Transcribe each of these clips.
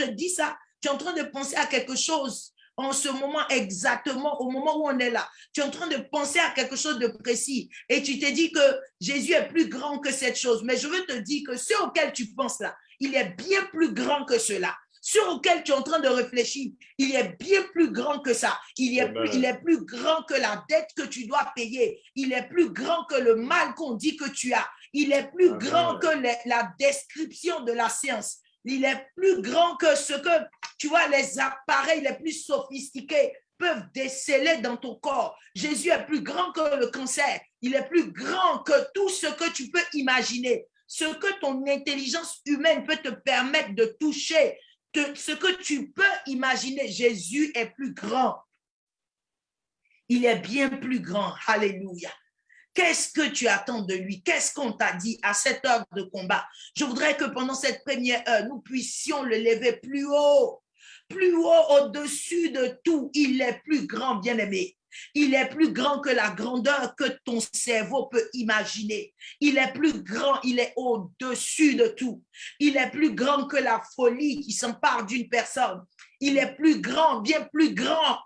je dis ça, tu es en train de penser à quelque chose en ce moment exactement, au moment où on est là. Tu es en train de penser à quelque chose de précis et tu te dis que Jésus est plus grand que cette chose. Mais je veux te dire que ce auquel tu penses là, il est bien plus grand que cela. Ce auquel tu es en train de réfléchir, il est bien plus grand que ça. Il est, plus, il est plus grand que la dette que tu dois payer. Il est plus grand que le mal qu'on dit que tu as. Il est plus grand que la description de la science. Il est plus grand que ce que, tu vois, les appareils les plus sophistiqués peuvent déceler dans ton corps. Jésus est plus grand que le cancer. Il est plus grand que tout ce que tu peux imaginer. Ce que ton intelligence humaine peut te permettre de toucher, ce que tu peux imaginer, Jésus est plus grand. Il est bien plus grand. Alléluia. Qu'est-ce que tu attends de lui? Qu'est-ce qu'on t'a dit à cette heure de combat? Je voudrais que pendant cette première heure, nous puissions le lever plus haut, plus haut au-dessus de tout. Il est plus grand, bien-aimé. Il est plus grand que la grandeur que ton cerveau peut imaginer. Il est plus grand, il est au-dessus de tout. Il est plus grand que la folie qui s'empare d'une personne. Il est plus grand, bien plus grand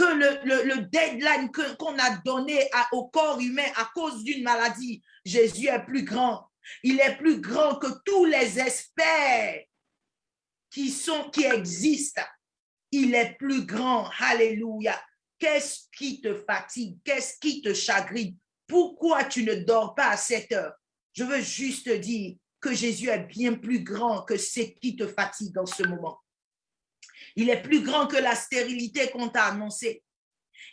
que le, deadline qu'on a donné au corps humain à cause d'une maladie. Jésus est plus grand. Il est plus grand que tous les experts qui, sont, qui existent. Il est plus grand. Alléluia. Qu'est-ce qui te fatigue? Qu'est-ce qui te chagrine? Pourquoi tu ne dors pas à cette heure? Je veux juste dire que Jésus est bien plus grand que ce qui te fatigue en ce moment. Il est plus grand que la stérilité qu'on t'a annoncée.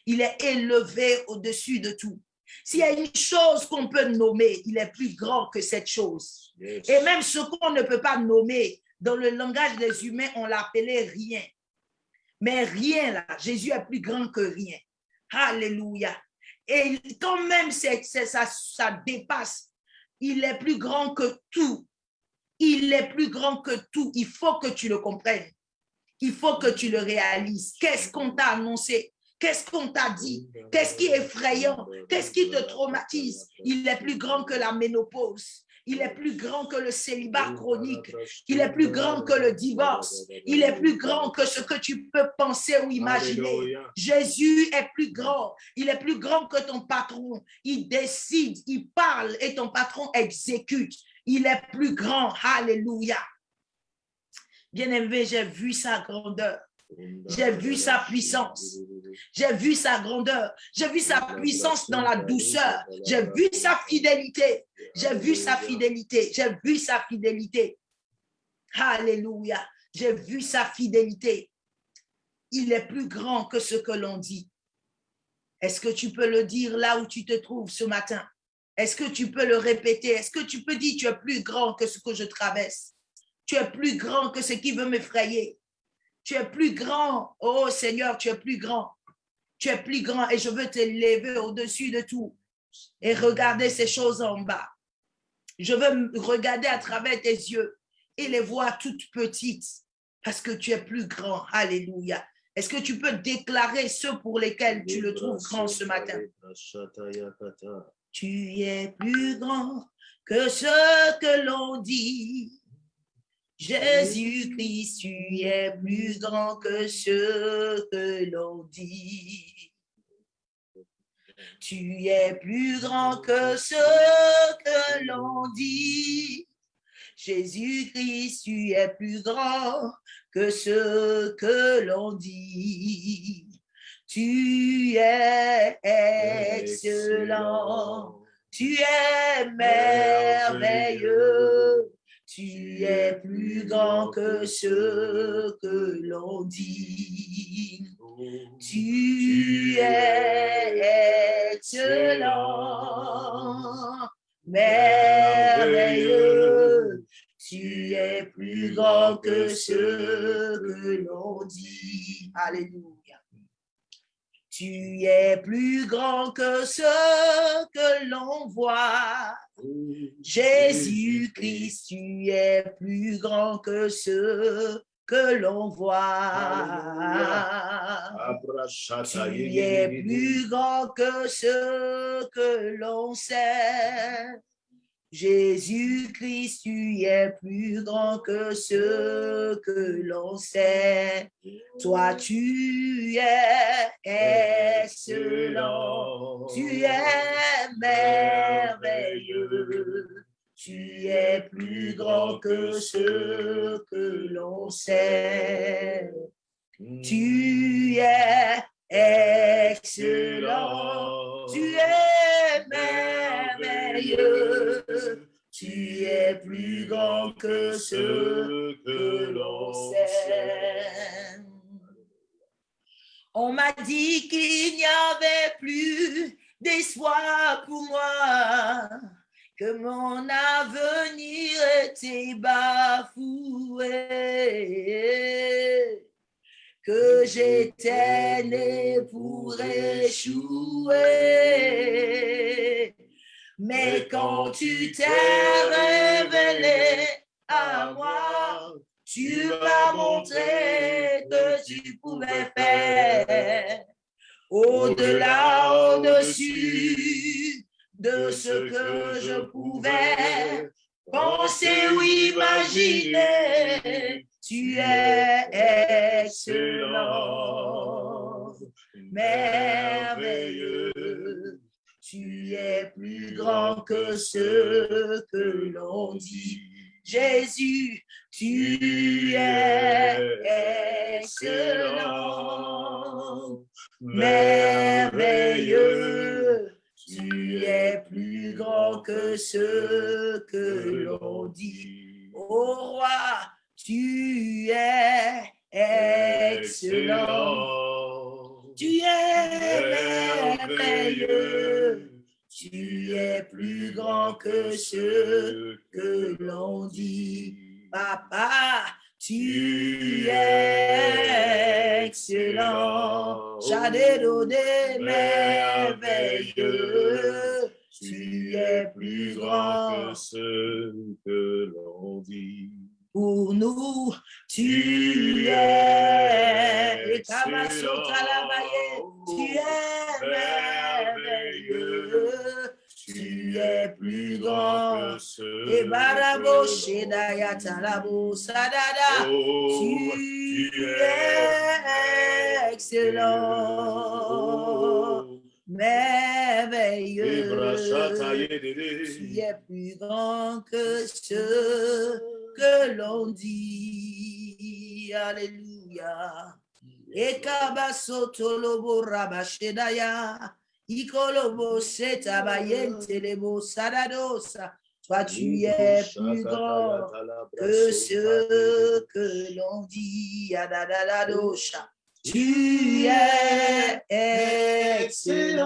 Il est élevé au-dessus de tout. S'il y a une chose qu'on peut nommer, il est plus grand que cette chose. Et même ce qu'on ne peut pas nommer, dans le langage des humains, on l'appelait rien. Mais rien là, Jésus est plus grand que rien. Alléluia. Et quand même ça, ça dépasse, il est plus grand que tout. Il est plus grand que tout. Il faut que tu le comprennes. Il faut que tu le réalises. Qu'est-ce qu'on t'a annoncé? Qu'est-ce qu'on t'a dit? Qu'est-ce qui est effrayant? Qu'est-ce qui te traumatise? Il est plus grand que la ménopause. Il est plus grand que le célibat chronique. Il est plus grand que le divorce. Il est plus grand que ce que tu peux penser ou imaginer. Jésus est plus grand. Il est plus grand que ton patron. Il décide, il parle et ton patron exécute. Il est plus grand. Alléluia. Bien-aimé, j'ai vu sa grandeur. J'ai vu sa puissance. J'ai vu sa grandeur. J'ai vu sa puissance dans la douceur. J'ai vu sa fidélité. J'ai vu sa fidélité. J'ai vu sa fidélité. Alléluia. J'ai vu sa fidélité. Il est plus grand que ce que l'on dit. Est-ce que tu peux le dire là où tu te trouves ce matin? Est-ce que tu peux le répéter? Est-ce que tu peux dire tu es plus grand que ce que je traverse? Tu es plus grand que ce qui veut m'effrayer. Tu es plus grand. Oh Seigneur, tu es plus grand. Tu es plus grand et je veux te lever au-dessus de tout et regarder ces choses en bas. Je veux regarder à travers tes yeux et les voir toutes petites parce que tu es plus grand. Alléluia. Est-ce que tu peux déclarer ceux pour lesquels tu le trouves grand ce matin? Tu es plus grand que ce que l'on dit. Jésus-Christ, tu es plus grand que ce que l'on dit. Tu es plus grand que ce que l'on dit. Jésus-Christ, tu es plus grand que ce que l'on dit. Tu es excellent, tu es merveilleux. Tu es plus grand que ce que l'on dit. Tu es excellent, merveilleux. Tu es plus grand que ce que l'on dit. Alléluia. Tu es plus grand que ce que l'on voit. Jésus-Christ, tu es plus grand que ce que l'on voit. Tu es plus grand que ce que l'on sait. Jésus-Christ, tu es plus grand que ce que l'on sait. Toi, tu es excellent. Tu es merveilleux. Tu es plus grand que ce que l'on sait. Tu es excellent. Tu es merveilleux. Tu es plus grand que ce que l'on sait. On m'a dit qu'il n'y avait plus d'espoir pour moi, que mon avenir était bafoué que j'étais né pour échouer. Mais quand tu t'es révélé à moi, tu m'as montré que tu pouvais faire au-delà, au-dessus de ce que je pouvais penser ou imaginer tu es excellent, merveilleux. Tu es plus grand que ce que l'on dit. Jésus, tu es excellent, merveilleux. Tu es plus grand que ce que l'on dit. Ô roi, tu es excellent. Tu es merveilleux. Tu es plus grand que ce que l'on dit. Papa, tu es excellent. donné merveilleux. Tu es plus grand que ce que l'on dit pour nous. Tu es, tu es merveilleux. Tu es plus grand. Et barabo talabo sadada. Tu es excellent merveilleux. Tu es plus grand que ce que l'on dit. Alléluia. Ekabasoto lobo rabashedaya. Ikolobo setabayente lebo sadadosa. Toi, tu es plus grand que ce que l'on dit. Tu es excellent,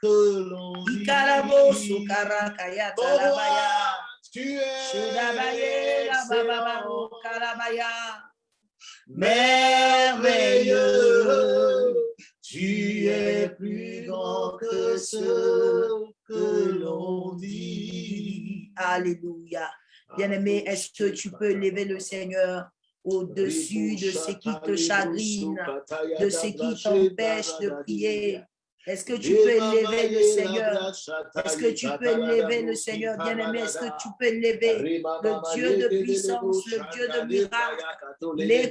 que l'on dit. Merveilleux, tu es plus grand que ce que l'on dit. Alléluia. Bien-aimé, est-ce que tu peux lever le Seigneur au-dessus de ce qui te chagrine, de ce qui t'empêche de prier? Est-ce que tu peux lever le Seigneur? Est-ce que tu peux lever le Seigneur, bien-aimé? Est-ce que tu peux lever le Dieu de puissance, le Dieu de miracle? Les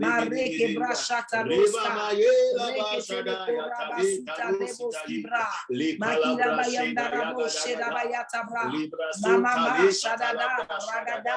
Mareke brashata Mama shadada ragada.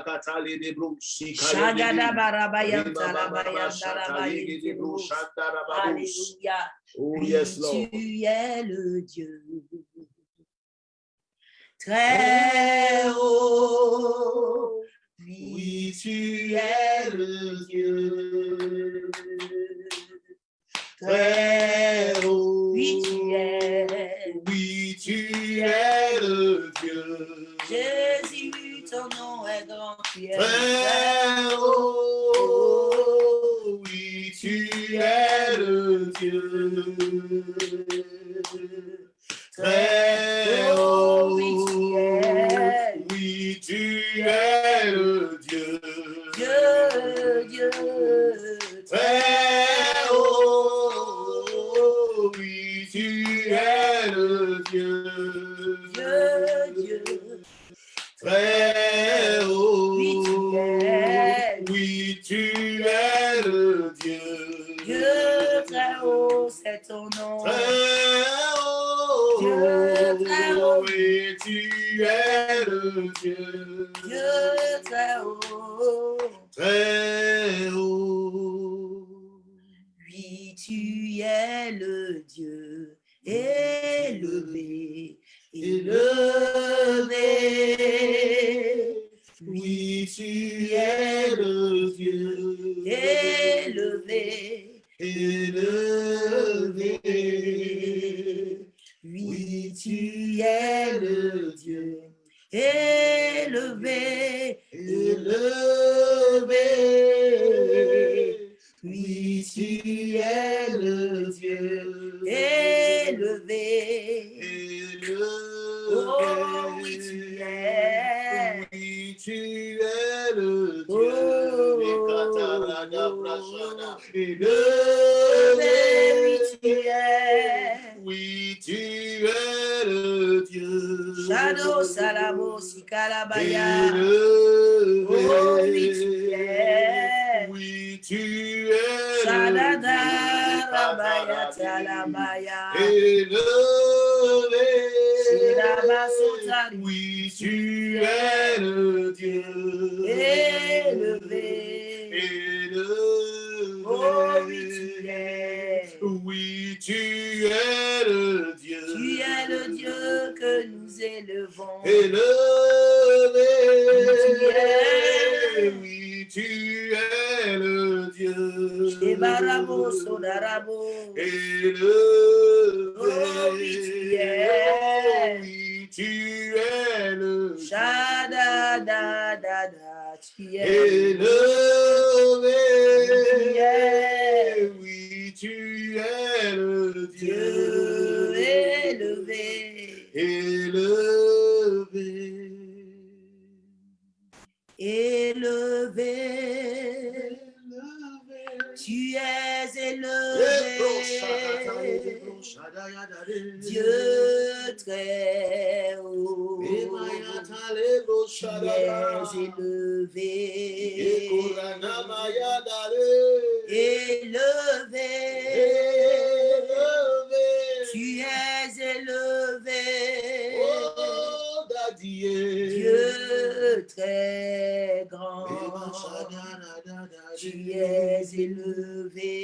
Shagada. Oh, yes, Lord. Tu es le Dieu très haut. Oui, tu es le Dieu très très haut. Oui, tu es. Oui, tu es le Dieu Jésus, ton nom est grand. Tu es très haut. Oui, tu es le Dieu très haut. Oui, tu es. Oui, tu es le Dieu Dieu, Dieu. très haut. Oui, tu es le Dieu Dieu, Dieu. Très haut. Oui, tu es. Oui, tu es le Dieu Dieu très haut, c'est ton nom. très haut. Dieu très haut. Oui, tu es le Dieu Dieu très haut. très haut. Oui, tu es le Dieu élevé, élevé. Oui, tu es le Dieu Élevé, élevé. oui, tu es le Dieu élevé, élevé. Oui, tu es le Dieu élevé. élevé. Oh, oui, tu es. Oui, tu es le Oh. Dieu. Ekatarabrashada. Élevé, oui, tu es. Oui, tu es le Dieu. Salamo Sikalabaya. Élevé. Oh, oui, tu es. Oui, tu es le. Élevé. Oui, tu es le Dieu. Élevé. Élevé. Oh, oui, tu es. Oui, tu es le Dieu. Tu es le Dieu que nous élevons. Élevé. es. Oui, tu es. Shebarabo Sodarabo. Élevé. Oui, tu es. Le Dieu. Shada da da da. Tu es. Élevé. Tu es. Oui, tu es le Dieu Dieu. élevé. Élevé. Élevé. Tu es élevé. Dieu très haut. Tu es élevé. Élevé. Tu es élevé. Dieu très grand. tu es élevé,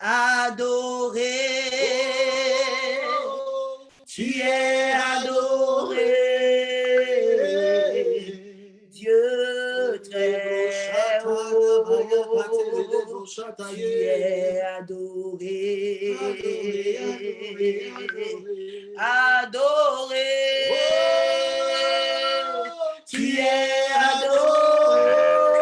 adoré, tu es adoré, Dieu très haut, tu es adoré, adoré, tu es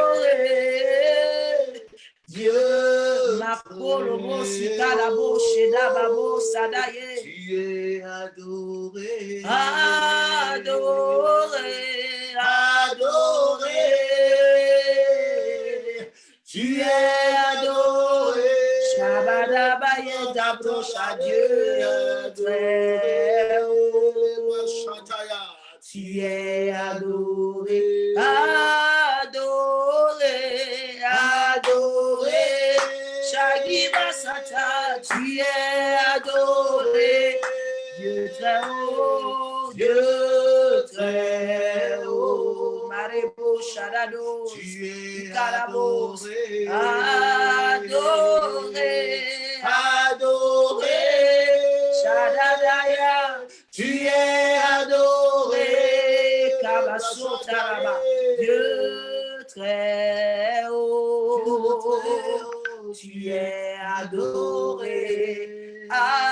adoré, Dieu, ma polo, sika la bouche, da babo, sadaye, Tu es adoré. adoré, Adoré. Shabadabaye d'approche Dieu très haut. Tu es adoré, adoré, adoré. Shagiba Sata, tu es adoré. Dieu très haut, Dieu très haut. Marebo Shadado, Tu es adoré. adoré, très haut, tu es adoré, adoré,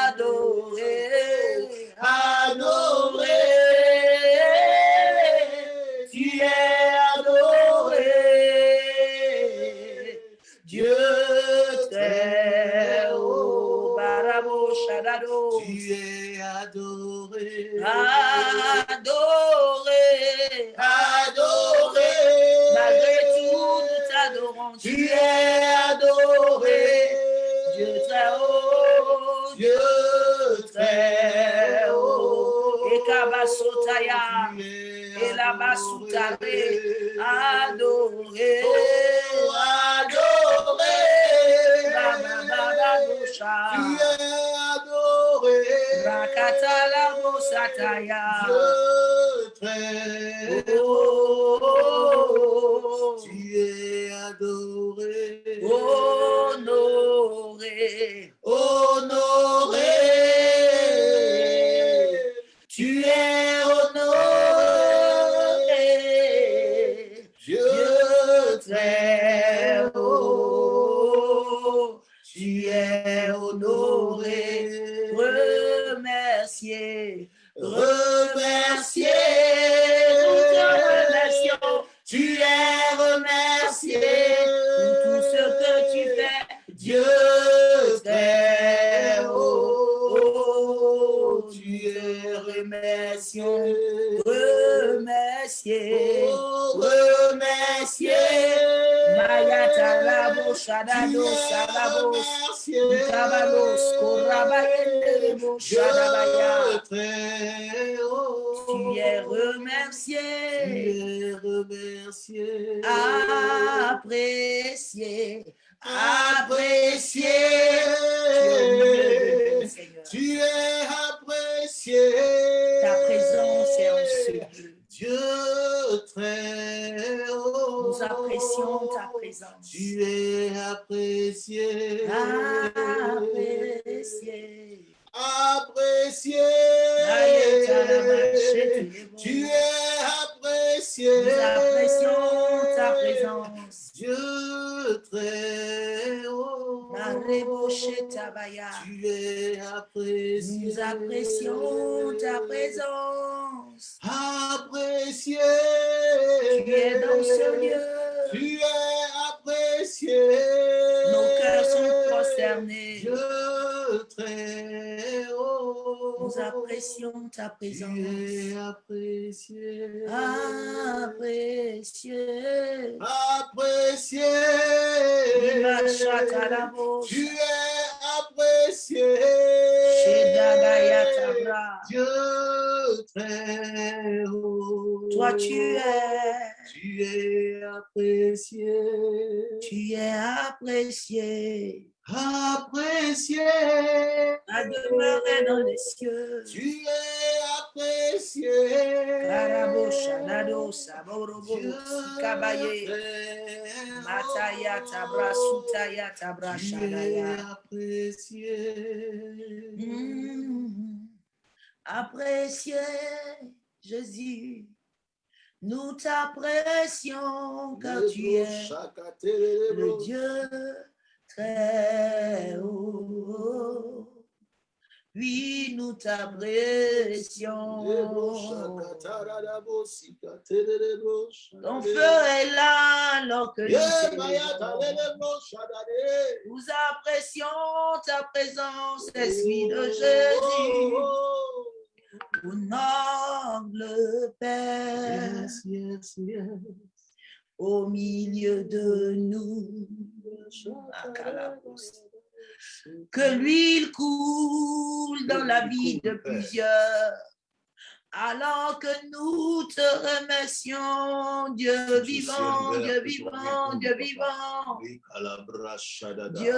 Es et la Basutare, adoré. adoré, Oh, adoré. Baba Baba Tu Dosha, es adoré. Rakatala Bosataya, Dieu très haut. oh, Tu es adoré. honoré, Honoré. Es honoré. remercier, Remercié. Mayatalabo, Tu Shadado, es Salabo, remercié. Kabalos, Korabayendebo, Dieu Shadabaya, très haut. tu es remercié, Tu es remercié. apprécié, Apprécié. Tu es apprécié. Ta présence est en ce. Dieu très. Nous apprécions ta présence. Tu es apprécié. Apprécié. Apprécié. Tu es apprécié. Nous apprécions ta présence. Dieu très haut. Tu es apprécié. Nous apprécions ta présence. Apprécié. Tu es dans ce lieu. Tu es apprécié. Nos cœurs sont prosternés. Haut. Nous apprécions ta Tu présence. es apprécié. Apprécié. Apprécié. Tu es apprécié. Dieu très haut. Toi, tu es, Tu es apprécié. tu es apprécié. Apprécié. À demeurer dans les cieux. Tu es apprécié. Karabosha, Karado saborobo sikabaye. Mataya tabra sutaya tabra Tu es shadaya. apprécié. Mm. Appréciez Jésus. Nous t'apprécions car tu es le Dieu très haut. Oui, nous t'apprécions. Ton feu est là alors que nous apprécions ta présence, Esprit de Jésus, au noble Père, Yes, yes, yes. au milieu de nous. Que l'huile coule dans la vie de plusieurs. Alors que nous te remercions, Dieu vivant, Dieu vivant, Dieu vivant, Dieu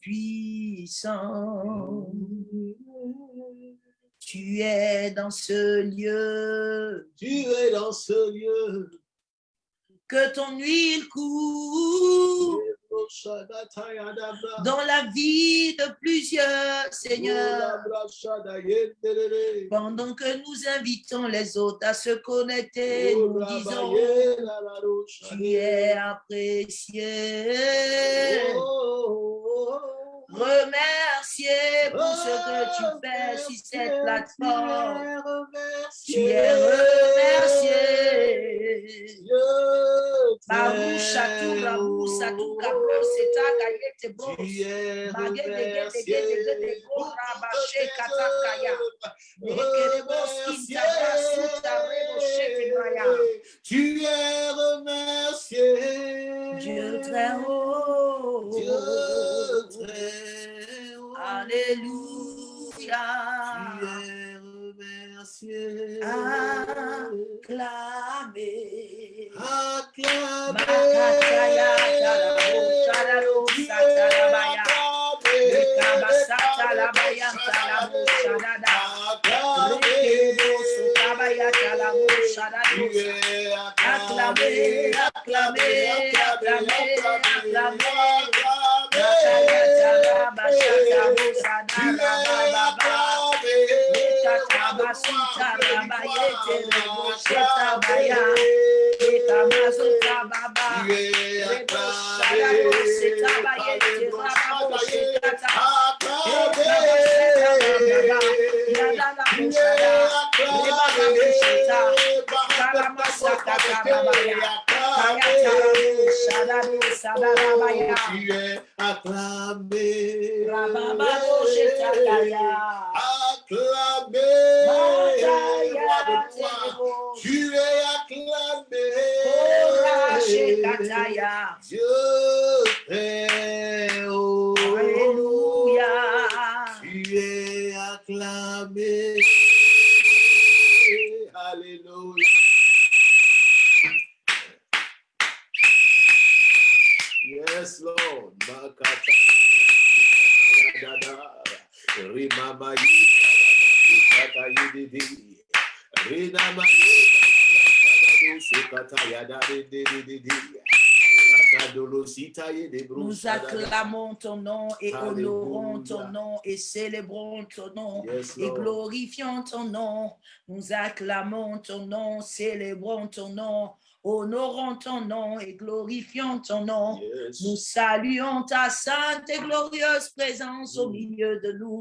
puissant. Tu es dans ce lieu, Tu es dans ce lieu. que ton huile coule dans la vie de plusieurs, Seigneur. Pendant que nous invitons les autres à se connecter, nous disons, tu es apprécié. Remercier pour ce que tu fais sur cette plateforme. Tu es remercié. Bros. Katakaya. Ekerebos kinta brasuta rebo shete maya. Tu es remercié. Dieu très haut. Dieu très haut. Alléluia. Tu es remercié. Acclamez. Acclamé. Makataya sutarabaya terebo shetabaya. Ekamazuta baba. Rebo sharabo setabaya terabo shekata. Tu es acclamé. Rabababo shetakaya. Acclamé. Mataya Roi de gloire. terebo. Tu es acclamé. Ora shekataya. Dieu très haut. Alléluia. Tu es acclamé. Alléluia. Yes, Lord. acclamé. Tu es acclamé. Dieu est oh, Alléluia. Tu es acclamé. Alléluia. Yes, Lord. Rimama Nous acclamons ton nom et honorons ton nom et célébrons ton nom et glorifions ton nom. Nous acclamons ton nom, célébrons ton nom, honorons ton nom et glorifions ton nom. Yes. Nous saluons ta sainte et glorieuse présence au milieu de nous.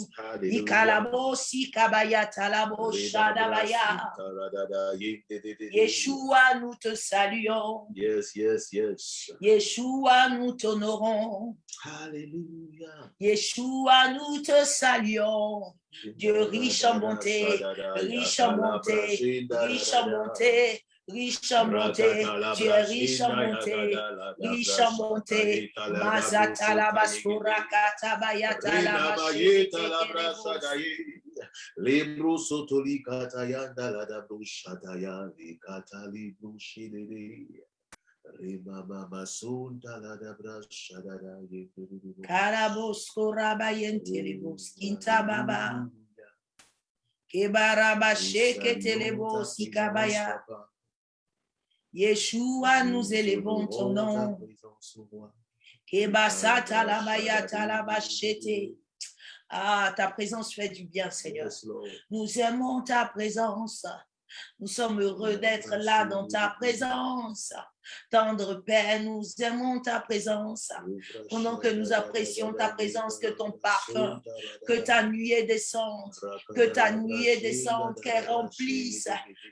Yeshua, nous te saluons. Yes, yes, yes. Yeshua, nous t'honorons. Yeshua, nous te saluons. Dieu riche en bonté, riche en bonté, riche en bonté, riche en bonté. Tu es riche en bonté, riche en bonté. Mazata la basura katabayata la Libro sotoli katayanda la da brushataya vikata libro shidere. Rima mama sunda la da brashadara yekuru. Karabos korabayentelebos kinta baba. Kebaraba sheke telebos ikabaya. Yeshua, nous élevons ton ta nom. Ah, ta présence fait du bien, Seigneur. Nous aimons ta présence. Nous sommes heureux d'être là dans ta présence. Tendre Père, nous aimons ta présence. Pendant que nous apprécions ta présence, que ton parfum, Que ta nuée descende, que ta nuée descende, qu'elle remplisse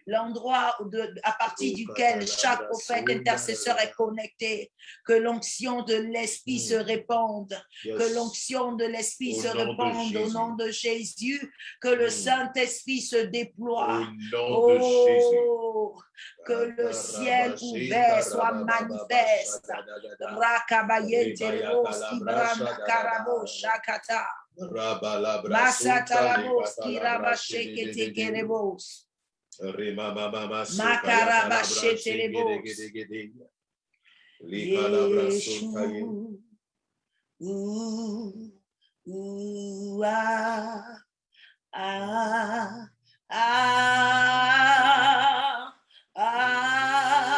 l'endroit à partir duquel chaque prophète intercesseur est connecté. Que l'onction de l'Esprit se répande. Que l'onction de l'Esprit se répande au nom de Jésus. Que le Mm. Saint-Esprit se déploie. Au nom de Jésus. Oh, que le ciel ouvert soit manifeste. Rakabayete rebos, Ibrahim Karabo, Shakata. Masatarabos, Kirabashekete Kerebos. Makarabashete rebos. Yeshua. Ooh, ooh, ah, ah, ah, ah.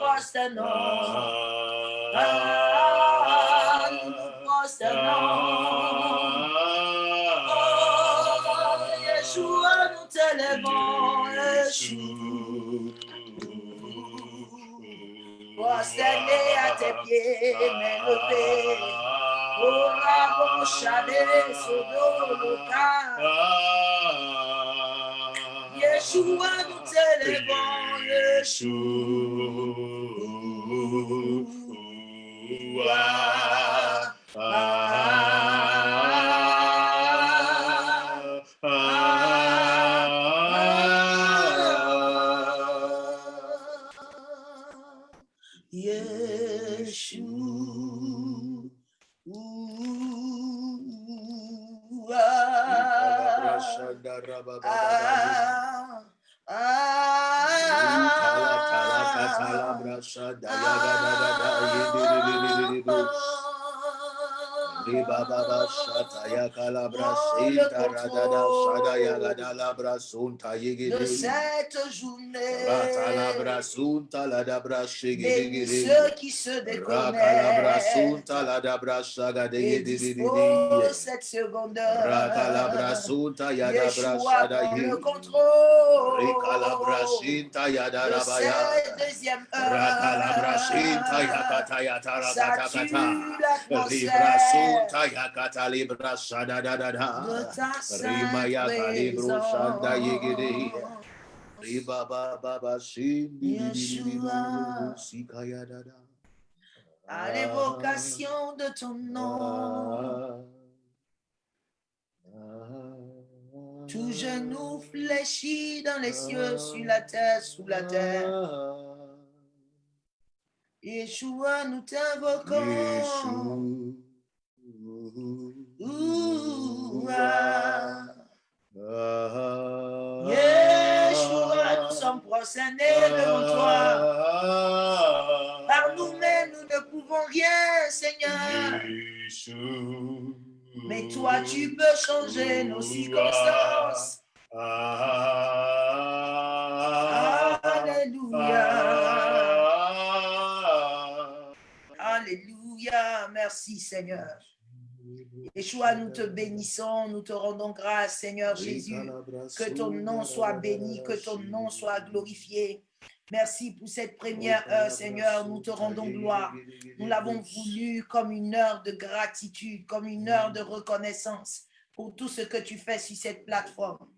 Prosternons, ah, nous nous prosternons. Oh, Yeshua, nous t'élevons, Yeshua. Ribababa shata ya kalabra sinta radada shada ya gadalabra sunta de cette journée. Ratalabra sunta ladabra ceux qui se déconnectent sunta ladabra disposent cette seconde heure. Rakalabra sunta yadabra le contrôle. Rikalabra yadarabaya. deuxième heure. Libra sunta yakata libra shada da da da. de ta Rima sainte yaka libro shanda yigidi. présence. Riba ba ba ba Yeshua. sikaya da da. À l'évocation de ton nom, tout genou fléchit dans les cieux, sur la terre, sous la terre. Yeshua, nous t'invoquons. Ah. Yeshua, nous sommes prosternés devant toi. Par nous-mêmes, nous ne pouvons rien, Seigneur. Mais toi, tu peux changer nos circonstances. Alléluia. Alléluia. Merci, Seigneur. Yeshua, nous te bénissons, nous te rendons grâce, Seigneur Jésus. Que ton nom soit béni, que ton nom soit glorifié. Merci pour cette première heure, Seigneur. Nous te rendons gloire. Nous l'avons voulu comme une heure de gratitude, comme une heure de reconnaissance pour tout ce que tu fais sur cette plateforme,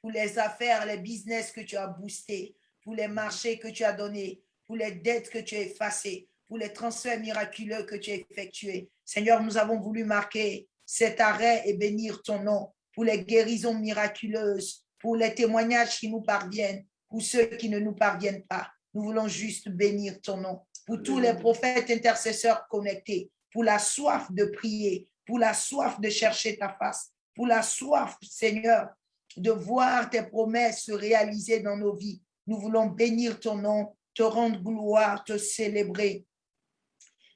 pour les affaires, les business que tu as boostés, pour les marchés que tu as donnés, pour les dettes que tu as effacées, pour les transferts miraculeux que tu as effectués. Seigneur, nous avons voulu marquer cet arrêt et bénir ton nom pour les guérisons miraculeuses, pour les témoignages qui nous parviennent, pour ceux qui ne nous parviennent pas. Nous voulons juste bénir ton nom. Pour tous les prophètes intercesseurs connectés, pour la soif de prier, pour la soif de chercher ta face, pour la soif, Seigneur, de voir tes promesses se réaliser dans nos vies. Nous voulons bénir ton nom, te rendre gloire, te célébrer.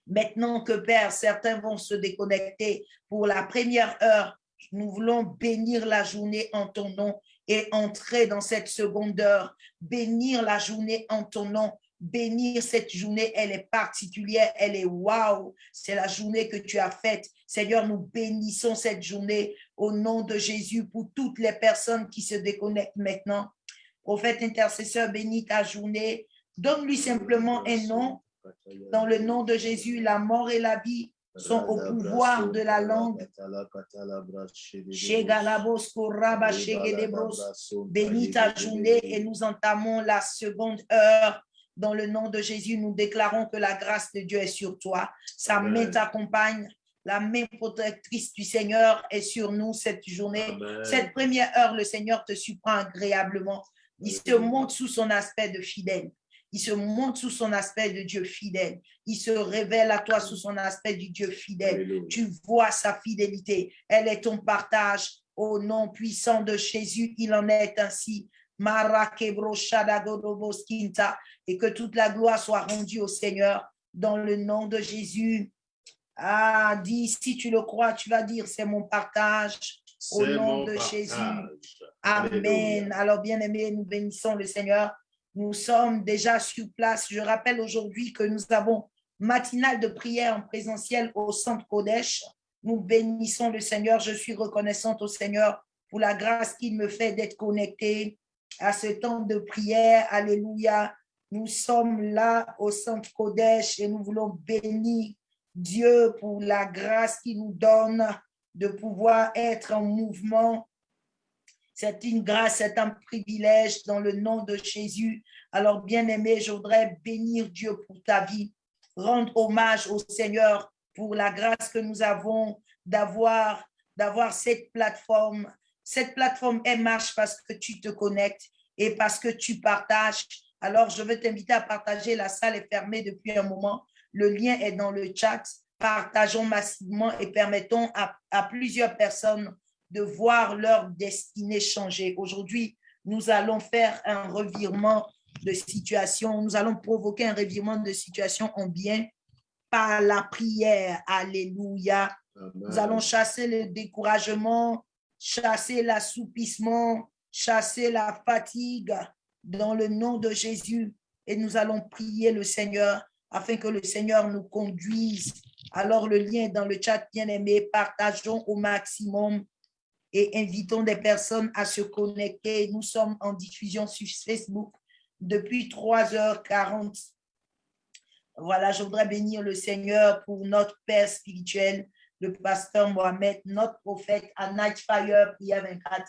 Maintenant que Père, certains vont se déconnecter pour la première heure, nous voulons bénir la journée en ton nom et entrer dans cette seconde heure, bénir la journée en ton nom, bénir cette journée, elle est particulière, elle est waouh, c'est la journée que tu as faite. Seigneur, nous bénissons cette journée au nom de Jésus pour toutes les personnes qui se déconnectent maintenant. Prophète intercesseur, bénis ta journée. Donne-lui simplement un nom. Dans le nom de Jésus, la mort et la vie sont au pouvoir de la langue. Bénis ta journée et nous entamons la seconde heure dans le nom de Jésus, nous déclarons que la grâce de Dieu est sur toi. Sa main t'accompagne. La main protectrice du Seigneur est sur nous cette journée. Cette première heure, le Seigneur te surprend agréablement. Il se montre sous son aspect de fidèle. Il se montre sous son aspect de Dieu fidèle. Il se révèle à toi sous son aspect du Dieu fidèle. Tu vois sa fidélité. Elle est ton partage. Au nom puissant de Jésus, il en est ainsi et que toute la gloire soit rendue au Seigneur dans le nom de Jésus. Ah, dis, si tu le crois, tu vas dire, c'est mon partage au nom de Jésus. Amen. Alors, bien aimé, nous bénissons le Seigneur. Nous sommes déjà sur place. Je rappelle aujourd'hui que nous avons matinale de prière en présentiel au centre Kodesh. Nous bénissons le Seigneur. Je suis reconnaissante au Seigneur pour la grâce qu'il me fait d'être connecté à ce temps de prière. Alléluia. Nous sommes là au centre Kodesh et nous voulons bénir Dieu pour la grâce qu'il nous donne de pouvoir être en mouvement. C'est une grâce, c'est un privilège dans le nom de Jésus. Alors, bien-aimé, je voudrais bénir Dieu pour ta vie, rendre hommage au Seigneur pour la grâce que nous avons d'avoir cette plateforme cette plateforme, elle marche parce que tu te connectes et parce que tu partages. Alors, je veux t'inviter à partager. La salle est fermée depuis un moment. Le lien est dans le chat. Partageons massivement et permettons à plusieurs personnes de voir leur destinée changer. Aujourd'hui, nous allons faire un revirement de situation. Nous allons provoquer un revirement de situation en bien par la prière. Alléluia. Nous allons chasser le découragement, chasser l'assoupissement, chasser la fatigue dans le nom de Jésus. Et nous allons prier le Seigneur afin que le Seigneur nous conduise. Alors le lien est dans le chat, bien aimé, partageons au maximum et invitons des personnes à se connecter. Nous sommes en diffusion sur Facebook depuis 3h40. Voilà, je voudrais bénir le Seigneur pour notre Père spirituel, le pasteur Mohamed, notre prophète à Night Fire, prière 24.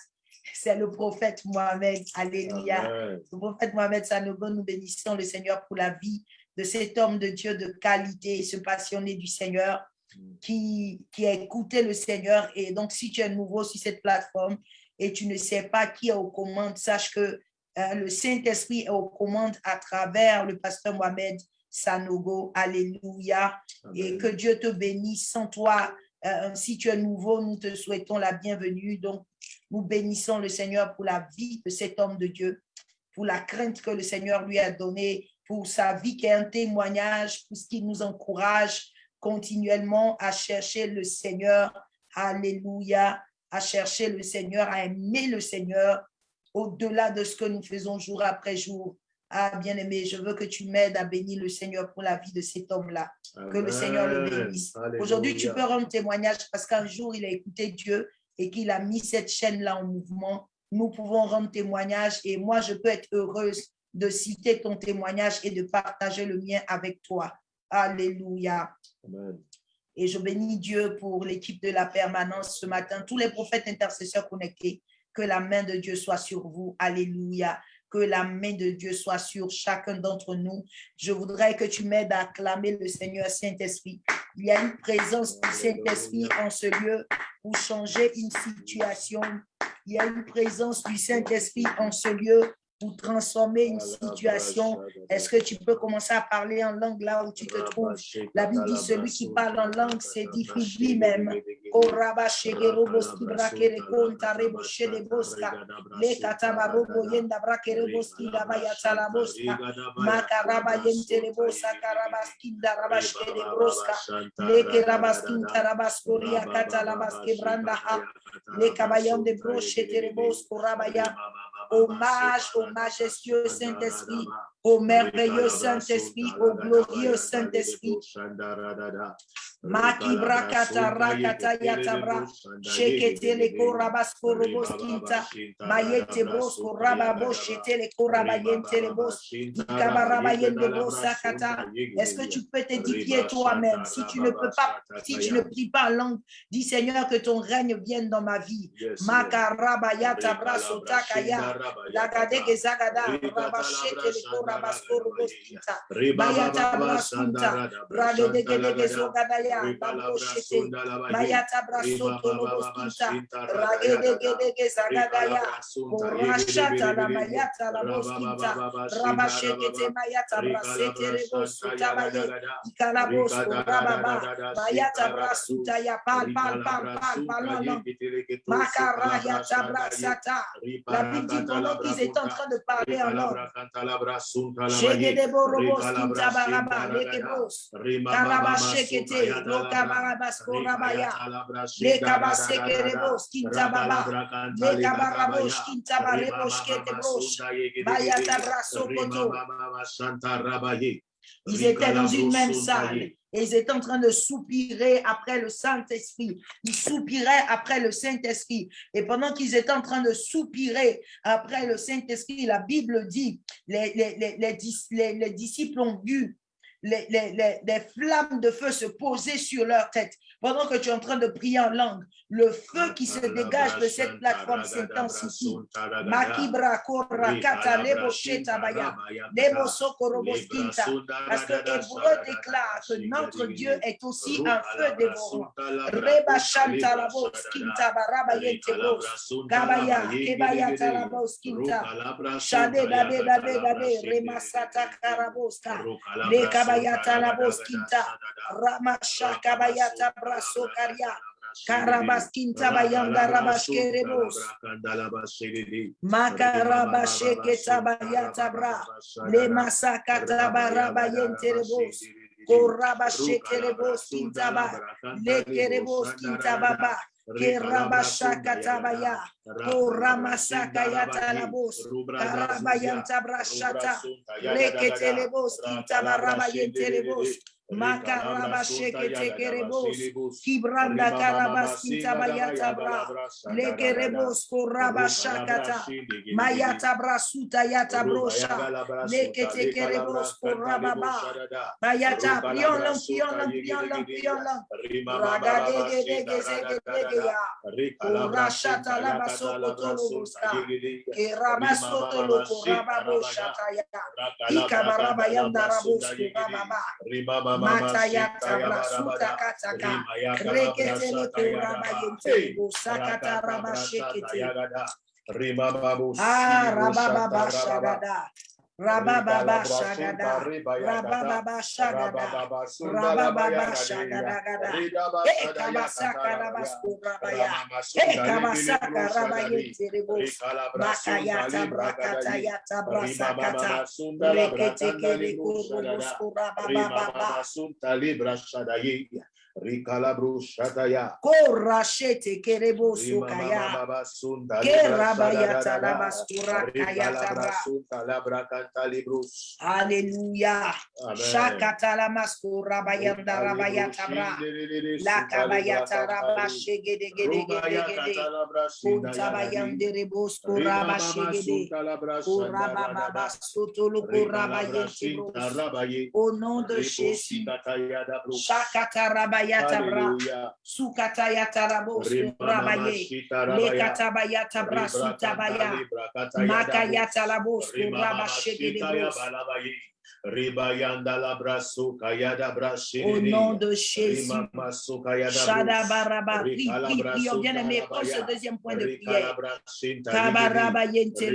C'est le prophète Mohamed. Alléluia. Le prophète Mohamed Sanogo, nous bénissons le Seigneur pour la vie de cet homme de Dieu de qualité, ce passionné du Seigneur qui, qui a écouté le Seigneur. Et donc, si tu es nouveau sur cette plateforme et tu ne sais pas qui est aux commandes, sache que euh, le Saint-Esprit est aux commandes à travers le pasteur Mohamed Sanogo. Alléluia. Et que Dieu te bénisse. Sans toi, euh, si tu es nouveau, nous te souhaitons la bienvenue. Donc, nous bénissons le Seigneur pour la vie de cet homme de Dieu, pour la crainte que le Seigneur lui a donnée, pour sa vie qui est un témoignage, pour ce qui nous encourage continuellement à chercher le Seigneur. Alléluia. À chercher le Seigneur, à aimer le Seigneur au-delà de ce que nous faisons jour après jour. Ah, bien-aimé, je veux que tu m'aides à bénir le Seigneur pour la vie de cet homme-là. Que le Seigneur le bénisse. Aujourd'hui, tu peux rendre témoignage parce qu'un jour, il a écouté Dieu et qu'il a mis cette chaîne-là en mouvement. Nous pouvons rendre témoignage et moi, je peux être heureuse de citer ton témoignage et de partager le mien avec toi. Alléluia. Et je bénis Dieu pour l'équipe de la permanence ce matin, tous les prophètes intercesseurs connectés. Que la main de Dieu soit sur vous. Alléluia que la main de Dieu soit sur chacun d'entre nous. Je voudrais que tu m'aides à acclamer le Seigneur Saint-Esprit. Il y a une présence du Saint-Esprit en ce lieu pour changer une situation. Il y a une présence du Saint-Esprit en ce lieu pour transformer une situation. Est-ce que tu peux commencer à parler en langue là où tu te trouves? La Bible dit celui qui parle en langue s'édifie lui-même. Le de broche terebos korabaya. Hommage au majestueux Saint-Esprit, au merveilleux Saint-Esprit, au glorieux Saint-Esprit. Maki brakata rakata yatabra. Shekete le korabas korobos kinta. Mayete bros koraba boshete le koraba yente le bos. Ikabaraba yende bros sakata. Est-ce que tu peux t'édifier toi-même? Si tu ne peux pas, si tu ne pries pas en langue, dis Seigneur que ton règne vienne dans ma vie. Makaraba yatabra sotakaya. Lagadege zagada. Rabashete le korabas korobos kinta. Bayatabra sunta. Radegege zogadaya. Baboshete. Mayata brasoto. Ragedegedege zagadaya. La la. Rabashekete mayata brasete rebosuta baye. Ikalabos korababa. Mayata brasuta ya pal pal pal pal pal Makaraya tabrasata. La Bible dit pendant qu'ils étaient en train de parler en langue. Shegedebo baraba lekebos. Karabashekete kintababa. Lekabarabos kintabarebos ketebos. Brasokoto. Ils étaient dans une même salle. Et ils étaient en train de soupirer après le Saint-Esprit. Ils soupiraient après le Saint-Esprit. Et pendant qu'ils étaient en train de soupirer après le Saint-Esprit, la Bible dit, les, les, les, les, les disciples ont vu les, flammes de feu se poser sur leur tête. Pendant que tu es en train de prier en langue, le feu qui se dégage de cette plateforme s'intensifie. Makibra korra kata lebo shetabaya, lebo sokoroboskinta. Parce que Hébreu déclare que notre Dieu est aussi un feu dévorant. Reba shanta laboskinta baraba yentebos. Gabaya, kebaya talaboskinta. Shade dade dade, remasata karaboska. Leka kabayata la boskinta ramasha kabayata karia karabaskinta bayanda rabashkerebos makarabasheke tabayata bra. Le masaka masakata barabayenterebos. Korabashekerebos kintaba lekerebos kintababa Kerabashakatabaya, Koramasakayatalabos, Karabayanta Brashata, Reketelebos, Kintabarabayentelebos, Makarabasheketekerebos, Kibranda Karabas, Kintabayatabra, Lekerebos, Korabashakata, Mayatabra Suta Yatabrosha, Leketekerebos, Korababa, Mayata, Piolan, Piolan, Piolan, Piolan, Ragadegedegezegedegea, Korashata Labasokotoloboska, Kerabasotolo Korababoshataya, Ikabarabayanda Rabos Korababa, Matayata Brasuta Kataka, Reketele Kurabayente, Busakata Rabashekete, Ah, Rababa Shagada. Rababa Shagada, Rababa Shagada, Rababa Shagada, Ekabasaka Rabasku Rabaya, Ekabasaka Rabayente Rebos, Makayata Brakatayata Brasakata, Rekete Kereko Robosku Rababa. Rikalabru Shataya. Korashete kerebo sukaya. Labaskura kayata Alléluia. Shakata bayanda rabayata bra. La kabayata raba shegede gede gede gede. Kunta bayande rebo skura ba shegede. Kuraba baba sotolo kuraba yente Au nom de Jésus. Shakata rabayata bra. Rabaye. Lekatabayata bra sutabaya. Shegede bros. Ribayanda la brasso kayada brashi. Au nom de Jésus. Shada baraba. Prends ce deuxième point de prière. Kabaraba yente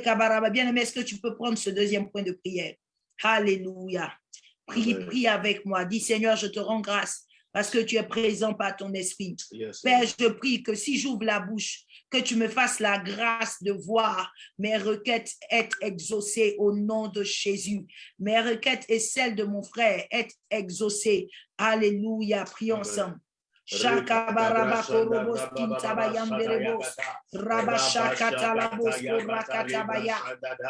kabaraba. Bien-aimé, est-ce que tu peux prendre ce deuxième point de prière? Alléluia. Prie, prie avec moi. Dis Seigneur, je te rends grâce parce que tu es présent par ton esprit. Père, je prie que si j'ouvre la bouche, que tu me fasses la grâce de voir mes requêtes être exaucées au nom de Jésus. Mes requêtes et celles de mon frère être exaucées. Alléluia. Prions ensemble. Shakabarabakorobo Kintabayamberebos, Rabashakatalabos, Rakatabaya,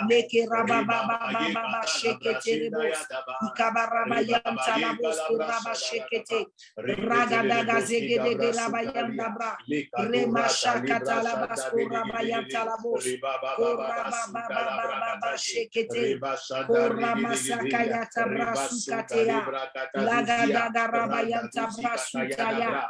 Leke Rabababa Sheketerebos, Ikabarabayam Talabos, Rabashekete, Ragadaga Zegede de Rabayam Dabra, Rema Shakatalabas, Rabayam Talabos, Rabababa Shekete, Ramasakayata Brasukatea, Lagadaga Rabayam Tabrasutaya.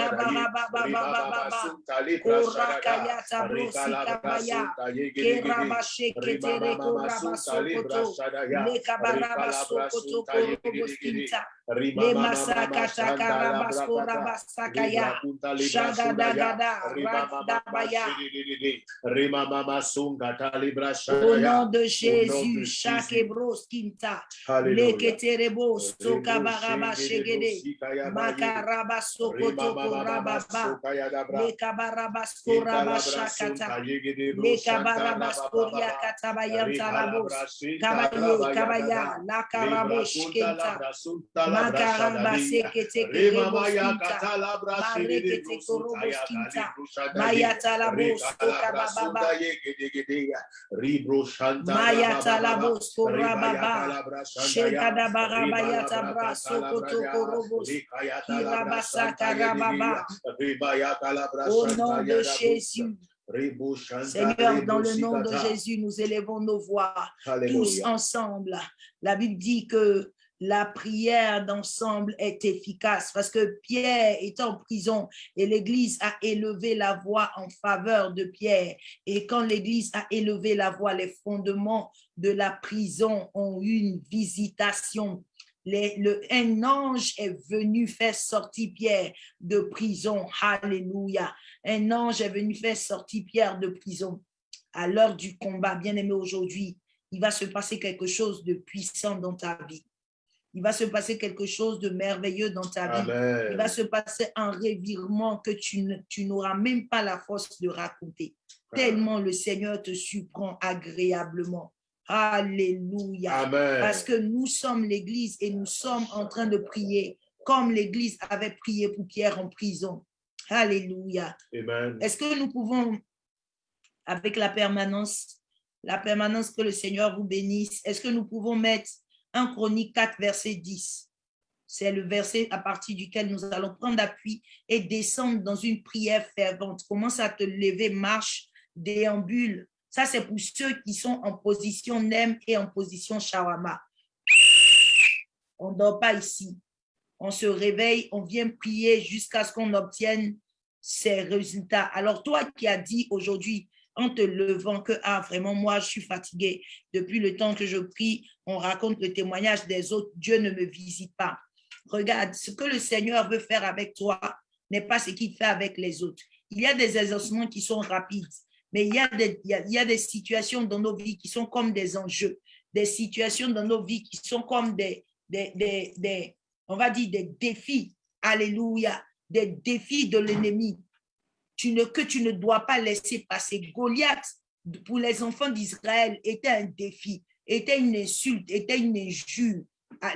Rekarabayata laba sheteremaya. Mataraba korokotolobos kinta. Rabashekete bayanda brasa. Reketelebos kinta baya. Shagadagadagadagadagada. Matalaba sukatalaba shakata. Labarabababababa. Korakayata brosikabaya. Kerabasheketere korabasokoto. Lekabarabasokoto koroboskinta. Lemasakata karabaskorabaskakaya. Shagadagada. Radabaya. Au nom de Jésus, sokabaraba shegede. Makaraba sokoto korababa. Lekabaraba skoraba shakata. Lekabaraba Au nom de Jésus. Seigneur, dans le nom de Jésus, nous élevons nos voix tous ensemble. La Bible dit que la prière d'ensemble est efficace parce que Pierre est en prison et l'Église a élevé la voix en faveur de Pierre. Et quand l'Église a élevé la voix, les fondements de la prison ont eu une visitation. Les- le, un ange est venu faire sortir Pierre de prison. Alléluia. Un ange est venu faire sortir Pierre de prison. À l'heure du combat, bien aimé aujourd'hui, il va se passer quelque chose de puissant dans ta vie. Il va se passer quelque chose de merveilleux dans ta vie. Il va se passer un revirement que tu n'auras même pas la force de raconter. Tellement le Seigneur te surprend agréablement. Alléluia. Amen. Parce que nous sommes l'Église et nous sommes en train de prier comme l'Église avait prié pour Pierre en prison. Alléluia. Est-ce que nous pouvons, avec la permanence, la permanence que le Seigneur vous bénisse, est-ce que nous pouvons mettre 1 Chronique 4, verset 10 C'est le verset à partir duquel nous allons prendre appui et descendre dans une prière fervente. Commence à te lever, marche, déambule. Ça, c'est pour ceux qui sont en position nem et en position shawama. On ne dort pas ici. On se réveille, on vient prier jusqu'à ce qu'on obtienne ces résultats. Alors, toi qui as dit aujourd'hui, en te levant, que ah, vraiment, moi, je suis fatigué. Depuis le temps que je prie, on raconte le témoignage des autres. Dieu ne me visite pas. Regarde, ce que le Seigneur veut faire avec toi n'est pas ce qu'il fait avec les autres. Il y a des exaucements qui sont rapides, mais il y, a des, il, y a, des situations dans nos vies qui sont comme des enjeux, des situations dans nos vies qui sont comme des, des, des, on va dire, des défis. Alléluia. Des défis de l'ennemi tu ne, que tu ne dois pas laisser passer. Goliath, pour les enfants d'Israël, était un défi, était une insulte, était une injure.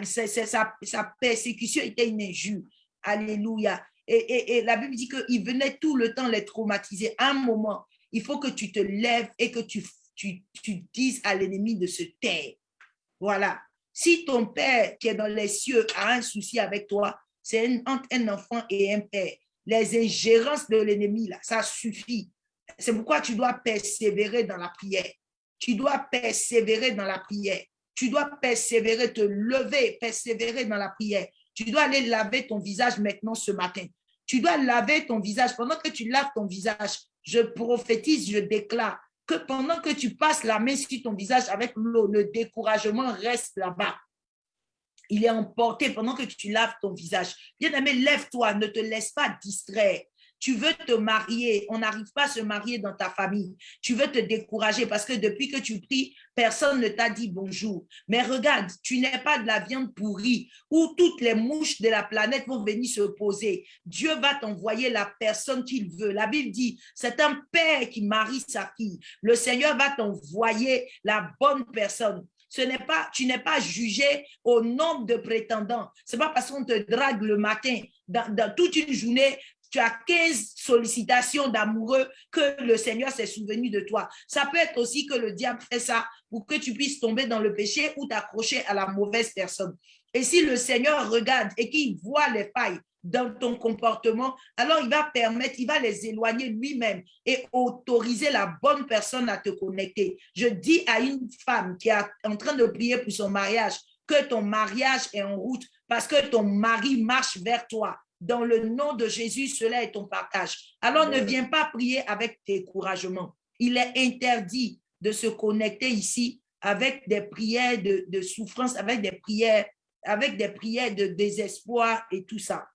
Sa, sa, sa persécution était une injure. Alléluia. Et, la Bible dit qu'il venait tout le temps les traumatiser. un moment, il faut que tu te lèves et que tu, dises à l'ennemi de se taire. Voilà. Si ton père qui est dans les cieux a un souci avec toi, c'est entre un enfant et un père. Les ingérences de l'ennemi, là, ça suffit. C'est pourquoi tu dois persévérer dans la prière. Tu dois persévérer dans la prière. Tu dois persévérer, te lever, persévérer dans la prière. Tu dois aller laver ton visage maintenant ce matin. Tu dois laver ton visage. Pendant que tu laves ton visage, je prophétise, je déclare que pendant que tu passes la main sur ton visage avec l'eau, le découragement reste là-bas. Il est emporté pendant que tu laves ton visage. Bien-aimé, lève-toi, ne te laisse pas distraire. Tu veux te marier, on n'arrive pas à se marier dans ta famille. Tu veux te décourager parce que depuis que tu pries, personne ne t'a dit bonjour. Mais regarde, tu n'es pas de la viande pourrie où toutes les mouches de la planète vont venir se poser. Dieu va t'envoyer la personne qu'il veut. La Bible dit, c'est un père qui marie sa fille. Le Seigneur va t'envoyer la bonne personne. Ce n'est pas, tu n'es pas jugé au nombre de prétendants. C'est pas parce qu'on te drague le matin, dans toute une journée, tu as 15 sollicitations d'amoureux que le Seigneur s'est souvenu de toi. Ça peut être aussi que le diable fait ça pour que tu puisses tomber dans le péché ou t'accrocher à la mauvaise personne. Et si le Seigneur regarde et qu'il voit les failles dans ton comportement, alors il va permettre, il va les éloigner lui-même et autoriser la bonne personne à te connecter. Je dis à une femme qui est en train de prier pour son mariage que ton mariage est en route parce que ton mari marche vers toi dans le nom de Jésus, cela est ton partage. Alors ne viens pas prier avec découragement. Il est interdit de se connecter ici avec des prières de, souffrance, avec des prières, avec des prières de désespoir et tout ça.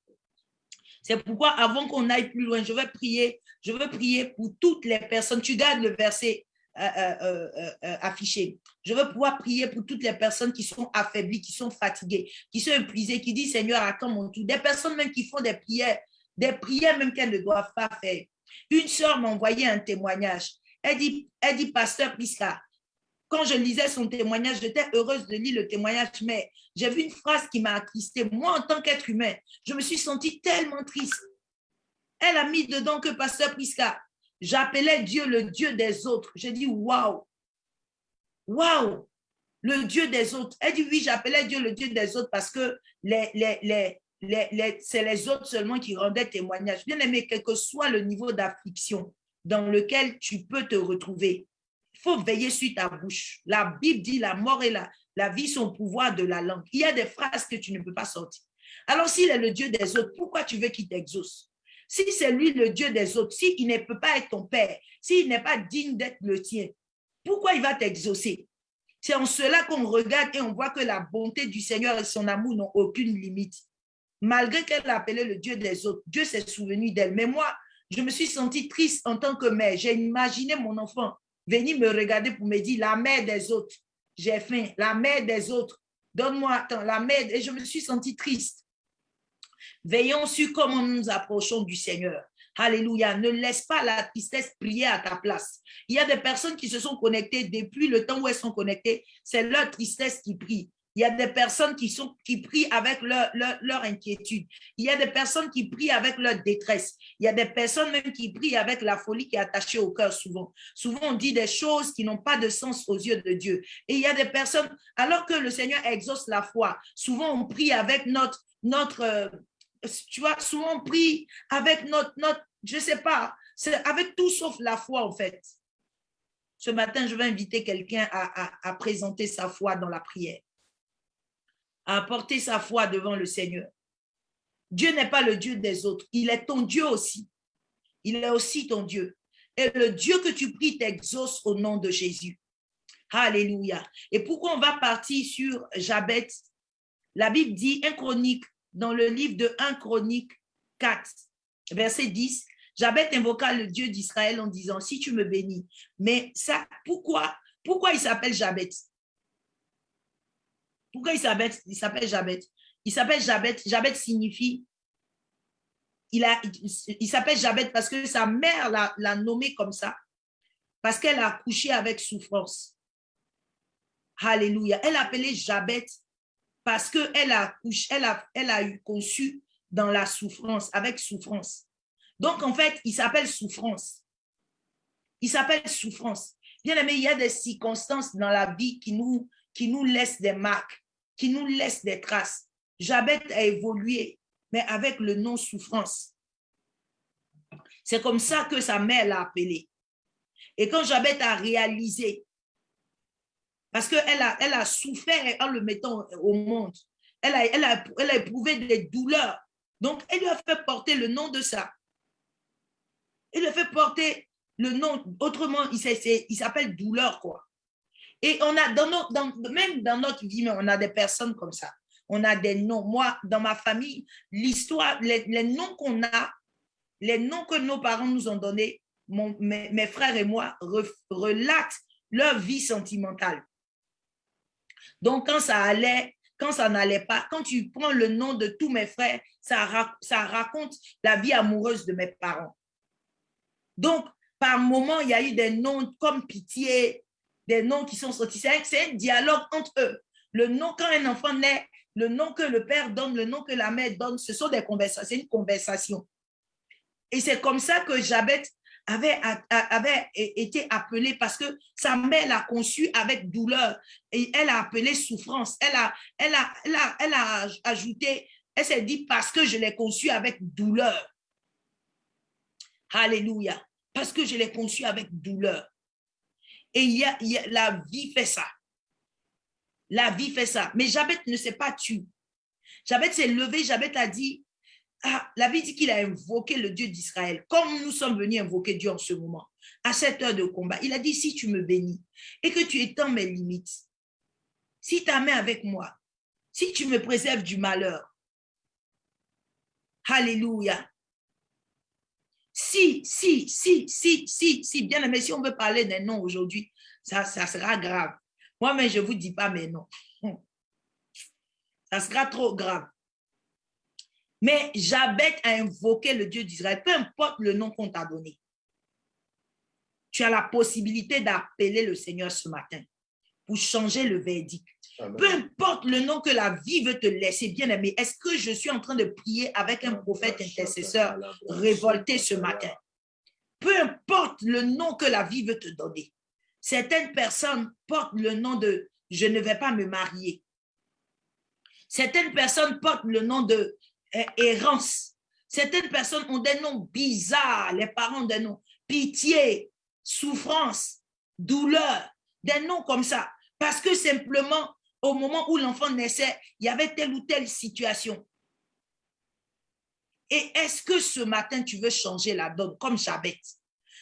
C'est pourquoi avant qu'on aille plus loin, je vais prier, je veux prier pour toutes les personnes. Tu gardes le verset euh, euh, euh, affiché. Je veux pouvoir prier pour toutes les personnes qui sont affaiblies, qui sont fatiguées, qui sont épuisées, qui disent Seigneur, attends mon tour. Des personnes même qui font des prières, des prières même qu'elles ne doivent pas faire. Une sœur m'a envoyé un témoignage. Elle dit, elle dit Pasteur Pisca, quand je lisais son témoignage, j'étais heureuse de lire le témoignage, mais j'ai vu une phrase qui m'a attristé. Moi, en tant qu'être humain, je me suis sentie tellement triste. Elle a mis dedans que Pasteur Prisca, J'appelais Dieu le Dieu des autres. J'ai dit, waouh, waouh, le Dieu des autres. Elle dit, oui, j'appelais Dieu le Dieu des autres parce que les, les, les, c'est les autres seulement qui rendaient témoignage. Bien aimé, quel que soit le niveau d'affliction dans lequel tu peux te retrouver, il faut veiller sur ta bouche. La Bible dit la mort et la, la vie sont au pouvoir de la langue. Il y a des phrases que tu ne peux pas sortir. Alors, s'il est le Dieu des autres, pourquoi tu veux qu'il t'exauce? Si c'est lui le Dieu des autres, s'il ne peut pas être ton père, s'il n'est pas digne d'être le tien, pourquoi il va t'exaucer? C'est en cela qu'on regarde et on voit que la bonté du Seigneur et son amour n'ont aucune limite. Malgré qu'elle l'appelait le Dieu des autres, Dieu s'est souvenu d'elle. Mais moi, je me suis sentie triste en tant que mère. J'ai imaginé mon enfant venir me regarder pour me dire la mère des autres. J'ai faim, la mère des autres. Donne-moi la mère. Et je me suis sentie triste. Veillons sur comment nous nous approchons du Seigneur. Alléluia. Ne laisse pas la tristesse prier à ta place. Il y a des personnes qui se sont connectées depuis le temps où elles sont connectées. C'est leur tristesse qui prie. Il y a des personnes qui, sont, qui prient avec leur, leur, inquiétude. Il y a des personnes qui prient avec leur détresse. Il y a des personnes même qui prient avec la folie qui est attachée au cœur souvent. Souvent, on dit des choses qui n'ont pas de sens aux yeux de Dieu. Et il y a des personnes, alors que le Seigneur exauce la foi, souvent on prie avec notre, notre, euh, tu vois, souvent on prie avec notre, notre je ne sais pas, c'est avec tout sauf la foi en fait. Ce matin, je vais inviter quelqu'un à, présenter sa foi dans la prière, à apporter sa foi devant le Seigneur. Dieu n'est pas le Dieu des autres, il est ton Dieu aussi. Il est aussi ton Dieu. Et le Dieu que tu pries t'exauce au nom de Jésus. Alléluia. Et pourquoi on va partir sur Jabet? La Bible dit, un chronique dans le livre de 1 Chronique 4, verset 10, Jabet invoqua le Dieu d'Israël en disant, si tu me bénis. Mais ça, pourquoi, pourquoi il s'appelle Jabet Pourquoi il s'appelle, il Jabet Il s'appelle Jabet. Jabet signifie, il, a, il s'appelle Jabet parce que sa mère l'a nommé comme ça, parce qu'elle a couché avec souffrance. Alléluia. Elle appelait Jabet parce qu'elle a, elle a, elle a eu conçu dans la souffrance, avec souffrance. Donc, en fait, il s'appelle souffrance. Il s'appelle souffrance. Bien aimé, il y a des circonstances dans la vie qui nous, qui nous laissent des marques, qui nous laissent des traces. Jabet a évolué, mais avec le nom souffrance. C'est comme ça que sa mère l'a appelé. Et quand Jabet a réalisé, parce qu'elle a, elle a souffert en le mettant au monde, elle a, elle, a, elle a éprouvé des douleurs. Donc, elle lui a fait porter le nom de ça. Elle lui a fait porter le nom, autrement, il s'appelle douleur, quoi. Et on a, dans, même dans notre vie, on a des personnes comme ça. On a des noms. Moi, dans ma famille, l'histoire, les, noms qu'on a, les noms que nos parents nous ont donnés, mes, frères et moi relatent leur vie sentimentale. Donc, quand ça allait, quand ça n'allait pas, quand tu prends le nom de tous mes frères, ça, raconte la vie amoureuse de mes parents. Donc, par moment, il y a eu des noms comme pitié, des noms qui sont sortis. C'est un dialogue entre eux. Le nom, quand un enfant naît, le nom que le père donne, le nom que la mère donne, ce sont des conversations, c'est une conversation. Et c'est comme ça que Jabet avait, été appelée parce que sa mère l'a conçu avec douleur et elle a appelé souffrance. Elle a, ajouté, elle s'est dit parce que je l'ai conçu avec douleur. Alléluia parce que je l'ai conçu avec douleur. Et la vie fait ça. La vie fait ça. Mais Jabet ne s'est pas tué. Jabet s'est levé, Jabet a dit, ah, la vie dit qu'il a invoqué le Dieu d'Israël, comme nous sommes venus invoquer Dieu en ce moment, à cette heure de combat. Il a dit, si tu me bénis et que tu étends mes limites, si ta main avec moi, si tu me préserves du malheur, Alléluia, si, si, si, si, si, si, bien aimé, si on veut parler des noms aujourd'hui, ça, ça sera grave. Moi, mais je ne vous dis pas mes noms. Ça sera trop grave. Mais Jabet a invoqué le Dieu d'Israël, peu importe le nom qu'on t'a donné. Tu as la possibilité d'appeler le Seigneur ce matin pour changer le verdict. Peu importe le nom que la vie veut te laisser, bien aimé, est-ce que je suis en train de prier avec un prophète intercesseur révolté ce matin? Peu importe le nom que la vie veut te donner. Certaines personnes portent le nom de « je ne vais pas me marier ». Certaines personnes portent le nom de errance. Certaines personnes ont des noms bizarres, les parents ont des noms pitié, souffrance, douleur, des noms comme ça. Parce que simplement, au moment où l'enfant naissait, il y avait telle ou telle situation. Et est-ce que ce matin, tu veux changer la donne comme Jabet?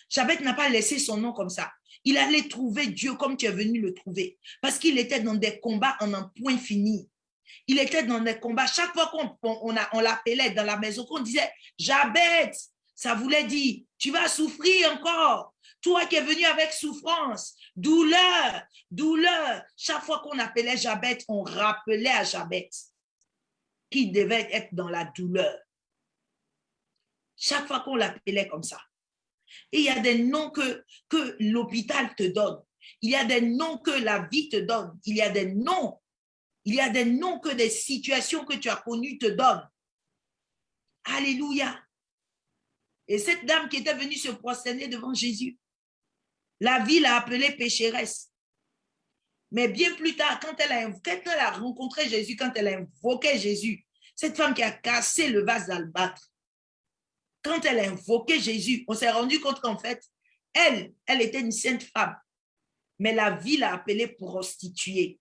Jabet n'a pas laissé son nom comme ça. Il allait trouver Dieu comme tu es venu le trouver. Parce qu'il était dans des combats en un point fini. Il était dans des combats. Chaque fois qu'on on, l'appelait dans la maison, qu'on disait Jabet, ça voulait dire, tu vas souffrir encore. Toi qui es venu avec souffrance, douleur, douleur. Chaque fois qu'on appelait Jabet, on rappelait à Jabet qu'il devait être dans la douleur. Chaque fois qu'on l'appelait comme ça. Et il y a des noms que, que l'hôpital te donne. Il y a des noms que la vie te donne. Il y a des noms. Il y a des noms que des situations que tu as connues te donnent. Alléluia. Et cette dame qui était venue se prosterner devant Jésus, la vie l'a appelée pécheresse. Mais bien plus tard, quand elle, a, quand elle a rencontré Jésus, quand elle a invoqué Jésus, cette femme qui a cassé le vase d'albâtre, quand elle a invoqué Jésus, on s'est rendu compte qu'en fait, elle, elle était une sainte femme. Mais la vie l'a appelée prostituée.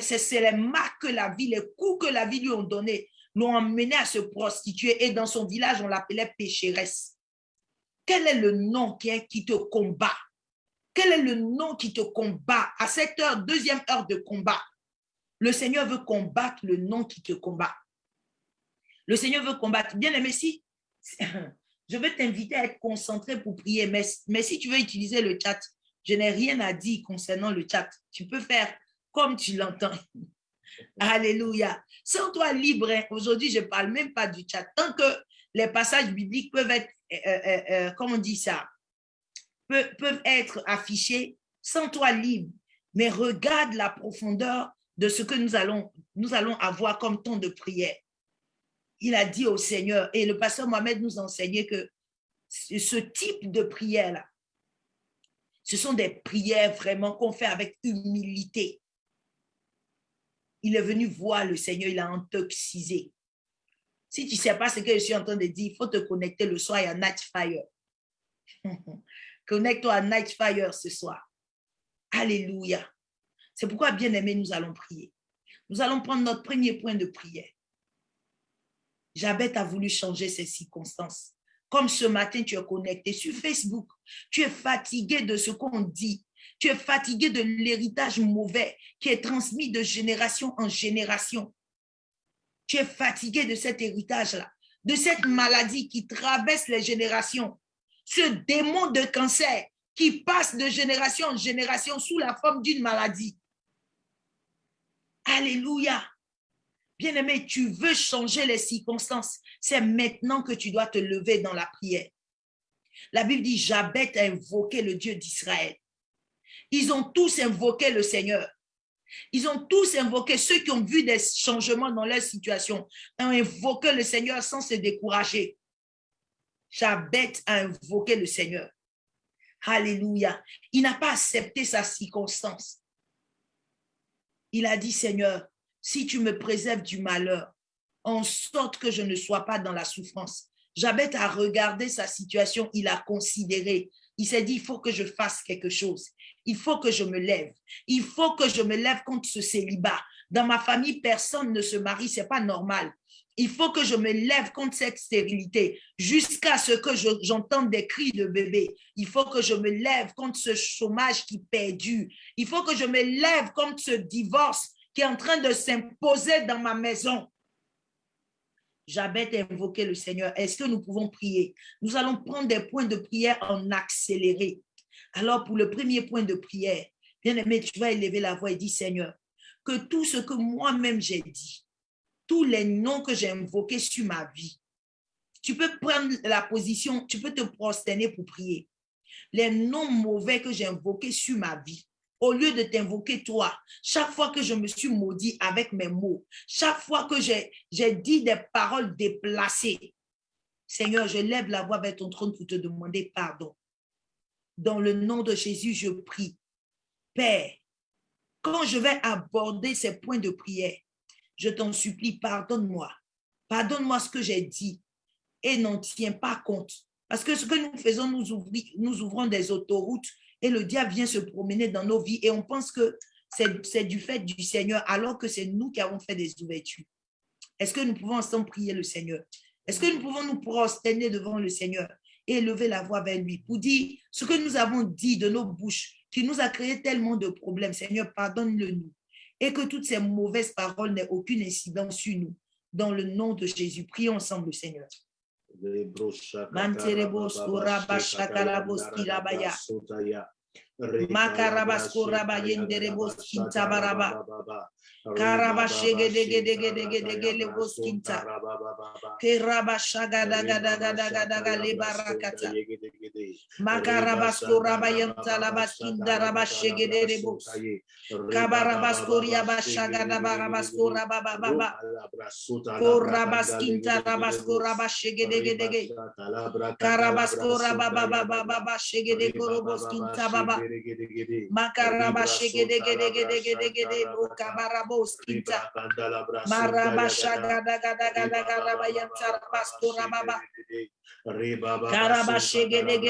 C'est les marques que la vie, les coups que la vie lui ont donnés, l'ont emmenée à se prostituer. Et dans son village, on l'appelait pécheresse. Quel est le nom qui, te combat? Quel est le nom qui te combat? À cette heure, deuxième heure de combat? Le Seigneur veut combattre le nom qui te combat. Le Seigneur veut combattre. Bien aimé, si je veux t'inviter à être concentré pour prier, mais si tu veux utiliser le chat, je n'ai rien à dire concernant le chat. Tu peux faire comme tu l'entends. Alléluia. Sans toi libre, aujourd'hui, je ne parle même pas du chat. Tant que les passages bibliques peuvent être euh, euh, euh, comment on dit ça, peuvent être affichés sans toi libre, mais regarde la profondeur de ce que nous allons, nous allons avoir comme temps de prière. il a dit au Seigneur, et le pasteur Mohamed nous enseignait que ce type de prière-là, ce sont des prières vraiment qu'on fait avec humilité. Il est venu voir le Seigneur, il a intoxisé. Si tu ne sais pas ce que je suis en train de dire, il faut te connecter le soir à Night Fire. Connecte-toi à Night Fire ce soir. Alléluia. C'est pourquoi, bien aimé, nous allons prier. Nous allons prendre notre premier point de prière. Jabet a voulu changer ses circonstances. Comme ce matin, tu es connecté sur Facebook. Tu es fatigué de ce qu'on dit. Tu es fatigué de l'héritage mauvais qui est transmis de génération en génération. Tu es fatigué de cet héritage-là, de cette maladie qui traverse les générations. Ce démon de cancer qui passe de génération en génération sous la forme d'une maladie. Alléluia. Bien-aimé, tu veux changer les circonstances. C'est maintenant que tu dois te lever dans la prière. La Bible dit, Jabet a invoqué le Dieu d'Israël. Ils ont tous invoqué le Seigneur. Ils ont tous invoqué, ceux qui ont vu des changements dans leur situation, ont invoqué le Seigneur sans se décourager. Jabet a invoqué le Seigneur. Alléluia. Il n'a pas accepté sa circonstance. Il a dit, Seigneur, si tu me préserves du malheur, en sorte que je ne sois pas dans la souffrance. Jabet a regardé sa situation, il a considéré. Il s'est dit, il faut que je fasse quelque chose. Il faut que je me lève. Il faut que je me lève contre ce célibat. Dans ma famille, personne ne se marie, c'est pas normal. Il faut que je me lève contre cette stérilité jusqu'à ce que j'entende des cris de bébé. Il faut que je me lève contre ce chômage qui perdure. Il faut que je me lève contre ce divorce qui est en train de s'imposer dans ma maison. J'avais invoqué le Seigneur. Est-ce que nous pouvons prier? Nous allons prendre des points de prière en accéléré. Alors, pour le premier point de prière, bien aimé, tu vas élever la voix et dire, Seigneur, que tout ce que moi-même j'ai dit, tous les noms que j'ai invoqués sur ma vie, tu peux prendre la position, tu peux te prosterner pour prier. Les noms mauvais que j'ai invoqués sur ma vie, au lieu de t'invoquer toi, chaque fois que je me suis maudit avec mes mots, chaque fois que j'ai dit des paroles déplacées, Seigneur, je lève la voix vers ton trône pour te demander pardon. Dans le nom de Jésus, je prie. Père, quand je vais aborder ces points de prière, je t'en supplie, pardonne-moi. Pardonne-moi ce que j'ai dit et n'en tiens pas compte. Parce que ce que nous faisons, nous, ouvrons des autoroutes et le diable vient se promener dans nos vies et on pense que c'est du fait du Seigneur alors que c'est nous qui avons fait des ouvertures. Est-ce que nous pouvons ensemble prier le Seigneur? Est-ce que nous pouvons nous prosterner devant le Seigneur? Et lever la voix vers lui pour dire ce que nous avons dit de nos bouches qui nous a créé tellement de problèmes. Seigneur, pardonne-le nous. Et que toutes ces mauvaises paroles n'aient aucune incidence sur nous. Dans le nom de Jésus, prions ensemble, Seigneur. Manterebos makarabaskoraba yendereboskinta baraba. Karabashegedegedegedegedegelegosinta kerabashagadagadagadagadagalebarakata Makarabasura bayanta labaskinda rabashegedere bus. Kabarabaskuria bashagada barabaskura baba baba. Korabaskinta rabaskura bashegedegedege. Karabaskura baba baba baba shegede koroboskinta baba. Makarabashegedegedegedegede bukabaraboskinta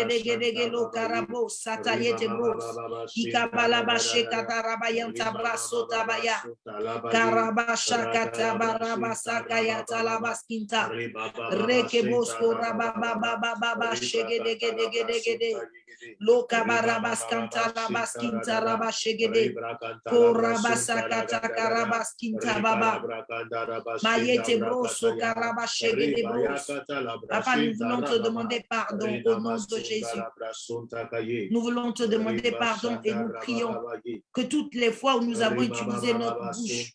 regedegelo karabo satayete bros ikabalabashe katarabayan tabraso tabaya. Karabasha katabarabasa kayatalamaskinta rekebosko rabababababa shegedegedegedegede rabashegede. Korabasakata baba. Mayete broso karabashegede. Papa, nous voulons te demander pardon au nom de Jésus. Nous voulons te demander pardon et nous prions que toutes les fois où nous avons utilisé notre bouche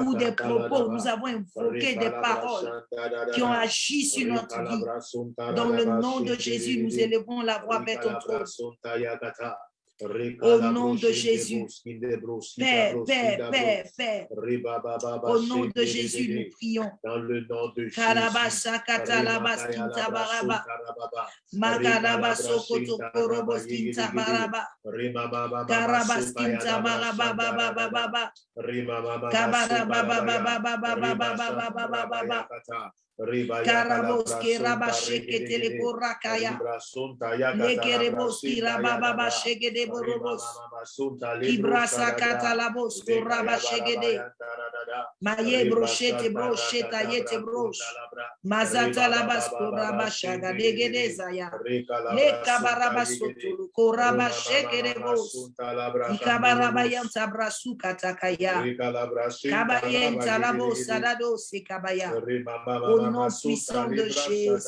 ou des propos, où nous avons invoqué des paroles qui ont agi sur notre vie, dans le nom de Jésus, nous élevons la voix vers ton trône. Au nom de Jésus. Père, Père, Père, Père. Au nom de Jésus, nous prions. Dans le nom de Jésus. Karaboski rabasheke telekorakaya. Nekereboski rabababasheke de borobos. Ibrasa katalabos kuraba sheke de. Maye broshete brosheta yete brosh. Mazata labas kuraba shaga degede zaya. Le kabaraba sotulu koraba sheke de bos. Ikabaraba yanta brasu katakaya. Kabayenta labos sadado sekabaya. Au nom puissant de Jésus.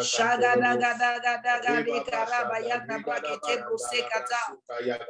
Shagadagadaga de karabayanda brakete brose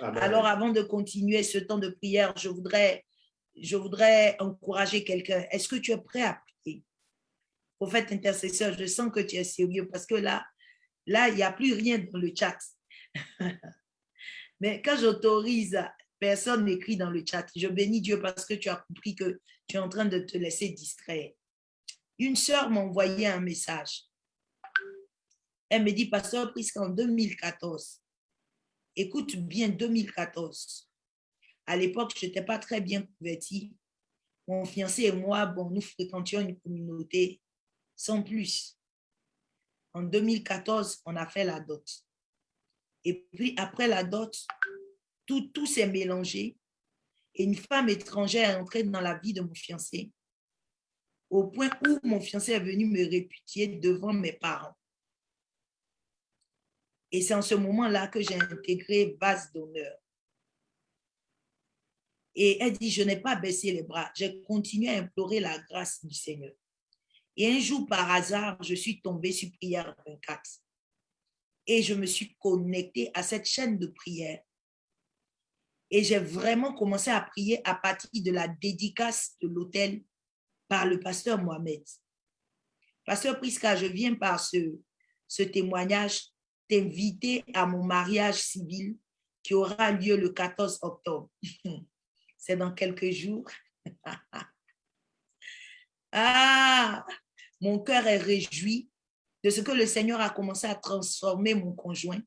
Alors avant de continuer ce temps de prière, je voudrais, je voudrais encourager quelqu'un. Est-ce que tu es prêt à prier? Prophète intercesseur, je sens que tu es sérieux parce que là, là, il n'y a plus rien dans le chat. Mais quand j'autorise, personne n'écrit dans le chat. Je bénis Dieu parce que tu as compris que tu es en train de te laisser distraire. Une sœur m'a envoyé un message. Elle me dit, Pasteur, puisqu'en 2014, écoute bien 2014, à l'époque, je n'étais pas très bien convertie. Mon fiancé et moi, bon, nous fréquentions une communauté sans plus. En 2014, on a fait la dot. Et puis, après la dot, tout, tout s'est mélangé. Et une femme étrangère est entrée dans la vie de mon fiancé au point où mon fiancé est venu me répudier devant mes parents. Et c'est en ce moment-là que j'ai intégré base d'honneur. Et elle dit, je n'ai pas baissé les bras, j'ai continué à implorer la grâce du Seigneur. Et un jour, par hasard, je suis tombée sur prière 24. Et je me suis connectée à cette chaîne de prière. Et j'ai vraiment commencé à prier à partir de la dédicace de l'hôtel par le pasteur Mohamed. Pasteur Priska, je viens par ce témoignage t'inviter à mon mariage civil qui aura lieu le 14 octobre. C'est dans quelques jours. ah, mon cœur est réjoui de ce que le Seigneur a commencé à transformer mon conjoint,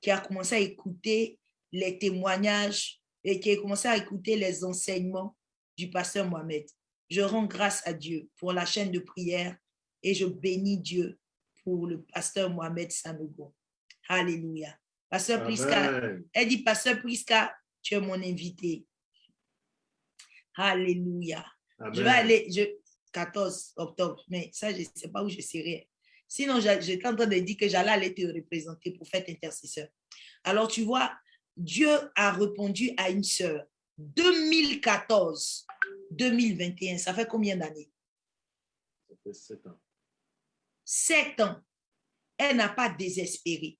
qui a commencé à écouter les témoignages et qui a commencé à écouter les enseignements du pasteur Mohamed. Je rends grâce à Dieu pour la chaîne de prière et je bénis Dieu pour le pasteur Mohamed Sanogo. Alléluia. Pasteur Priska, elle dit, Pasteur Priska, tu es mon invité. Alléluia. Je vais aller, je, 14 octobre, mais ça, je ne sais pas où je serai. Sinon, j'étais en train de dire que j'allais aller te représenter pour faire intercesseur. Alors, tu vois, Dieu a répondu à une sœur. 2014, 2021, ça fait combien d'années? Ça fait sept ans. Sept ans. Elle n'a pas désespéré.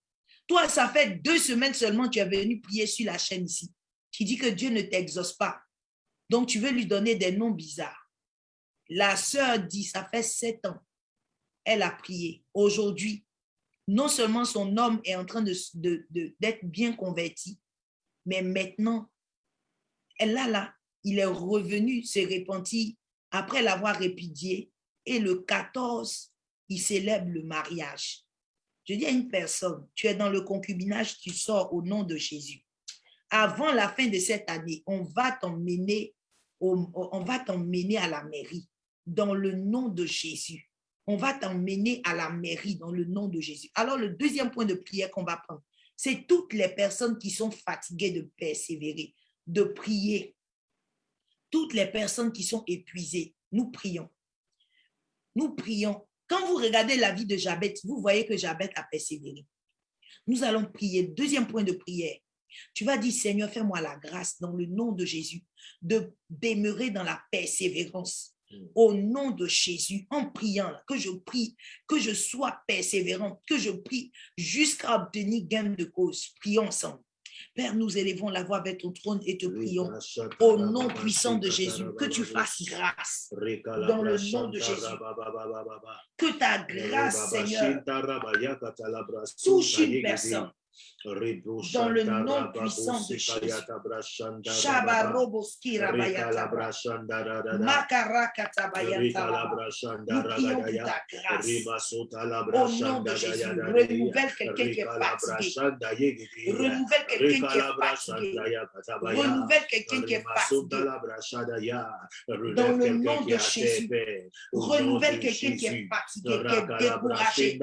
Toi, ça fait deux semaines seulement que tu es venu prier sur la chaîne ici. Tu dis que Dieu ne t'exauce pas. Donc, tu veux lui donner des noms bizarres. La sœur dit, ça fait sept ans. Elle a prié. Aujourd'hui, non seulement son homme est en train d'être bien converti, mais maintenant, elle a là, il est revenu se repentir après l'avoir répudié. Et le 14, il célèbre le mariage. Je dis à une personne, tu es dans le concubinage, tu sors au nom de Jésus. Avant la fin de cette année, on va t'emmener, à la mairie dans le nom de Jésus. On va t'emmener à la mairie dans le nom de Jésus. Alors, le deuxième point de prière qu'on va prendre, c'est toutes les personnes qui sont fatiguées de persévérer, de prier. Toutes les personnes qui sont épuisées, nous prions. Nous prions quand vous regardez la vie de Jabet, vous voyez que Jabet a persévéré. Nous allons prier. Deuxième point de prière. Tu vas dire, Seigneur, fais-moi la grâce dans le nom de Jésus de demeurer dans la persévérance. Mm. Au nom de Jésus, en priant, que je prie, que je sois persévérante, que je prie jusqu'à obtenir gain de cause. Prions ensemble. Père, nous élevons la voix vers ton trône et te prions au nom puissant de Jésus, que tu fasses grâce dans le nom de Jésus. Que ta grâce, Seigneur, touche une personne dans le nom puissant de Jésus. Au nom de Jésus, renouvelle quelqu'un qui est fatigué. Renouvelle quelqu'un qui est fatigué. Renouvelle quelqu'un qui est fatigué. Dans le nom de Jésus, renouvelle quelqu'un qui est fatigué, qui est découragé.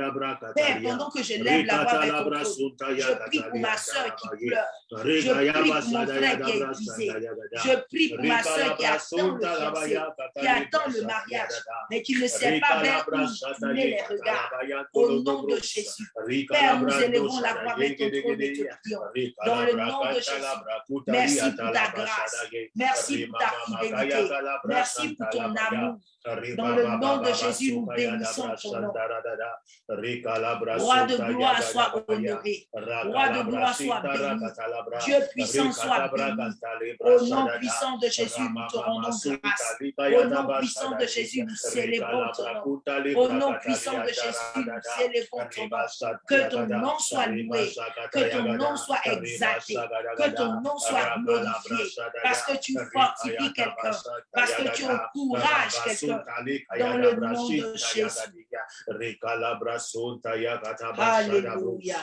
Père, pendant que je lève la voix ton trône, je prie pour ma soeur qui pleure. Je prie pour mon frère qui est épuisé. Je prie pour ma soeur qui attend le fiancé, qui attend le mariage, mais qui ne sait pas vers où tourner les regards. Au nom de Jésus. Père, nous élevons la voix avec ton trône et te prions. Dans le nom de Jésus. Merci pour ta grâce. Merci pour ta fidélité. Merci pour ton amour. Dans le nom de Jésus, nous bénissons ton nom. Roi de gloire, sois honoré. Roi de gloire, sois béni. Dieu puissant, sois béni. Au nom puissant de Jésus, nous te rendons grâce. Au nom puissant de Jésus, nous célébrons ton nom. Au nom puissant de Jésus, nous célébrons ton nom. Que ton nom soit loué, que ton nom soit exalté, que ton nom soit glorifié, parce que tu fortifies quelqu'un, parce que tu encourages quelqu'un dans le nom de Jésus. Alléluia.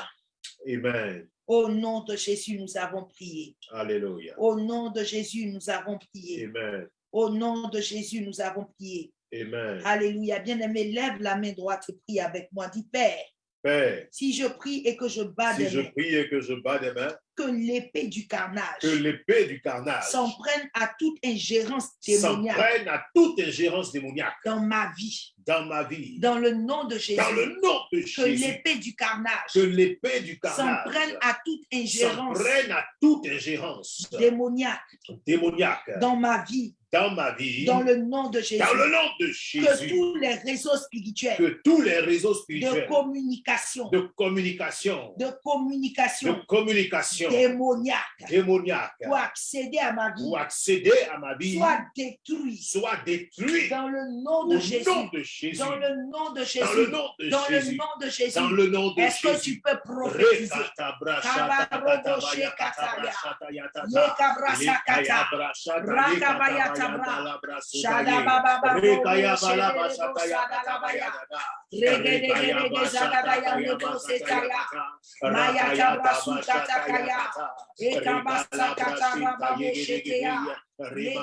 Amen. Au nom de Jésus, nous avons prié. Alléluia. Au nom de Jésus, nous avons prié. Amen. Au nom de Jésus, nous avons prié. Amen. Alléluia. Bien-aimé, lève la main droite et prie avec moi. Dis, Père, Père, si je prie et que je bats si des je mains, prie et que je bats des mains, que l'épée du carnage. Que l'épée du carnage. S'en prenne à toute ingérence s'en démoniaque. prenne à toute ingérence démoniaque. Dans ma vie, dans ma vie. dans le nom de Jésus. Dans le nom de Que l'épée du carnage. Que l'épée du s'en prenne à toute s'en ingérence prenne à toute ingérence. démoniaque. Démoniaque. Dans ma vie, dans ma vie. dans le nom de Jésus. Dans le nom de Que Jésus. tous les réseaux spirituels Que tous les réseaux de spirituels communication, de communication, de de communication communication démoniaque démoniaque pour accéder à ma vie, pour accéder à ma vie soit détruit soit détruit dans le nom de Jésus. nom de Jésus. Dans le nom de Dans le Jésus. nom de Dans le Jésus. nom de Jésus. Dans le nom de Est-ce que Jésus. tu peux prophétiser? balabra rekaya balaba sataya katabaya rekaya basataya basataya maya kabasuka takaya ekabasa katababa shekeya Rabba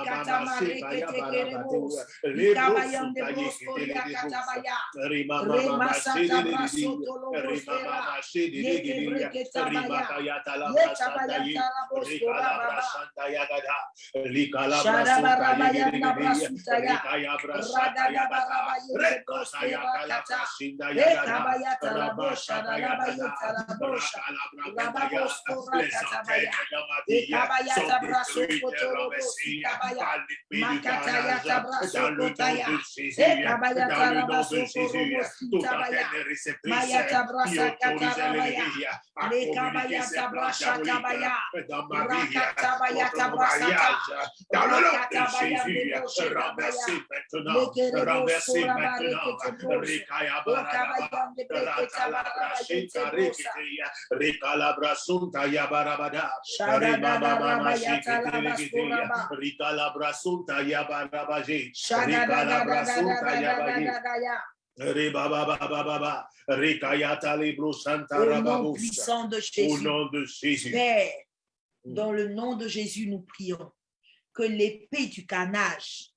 dans le nom de Jésus, dans le nom Rika la brasunta ya barabaje. Rika la brasunta ya baje. Au nom puissant de Jésus, Au nom de Jésus. Père, mm. dans le nom de Jésus, nous prions que l'épée du canage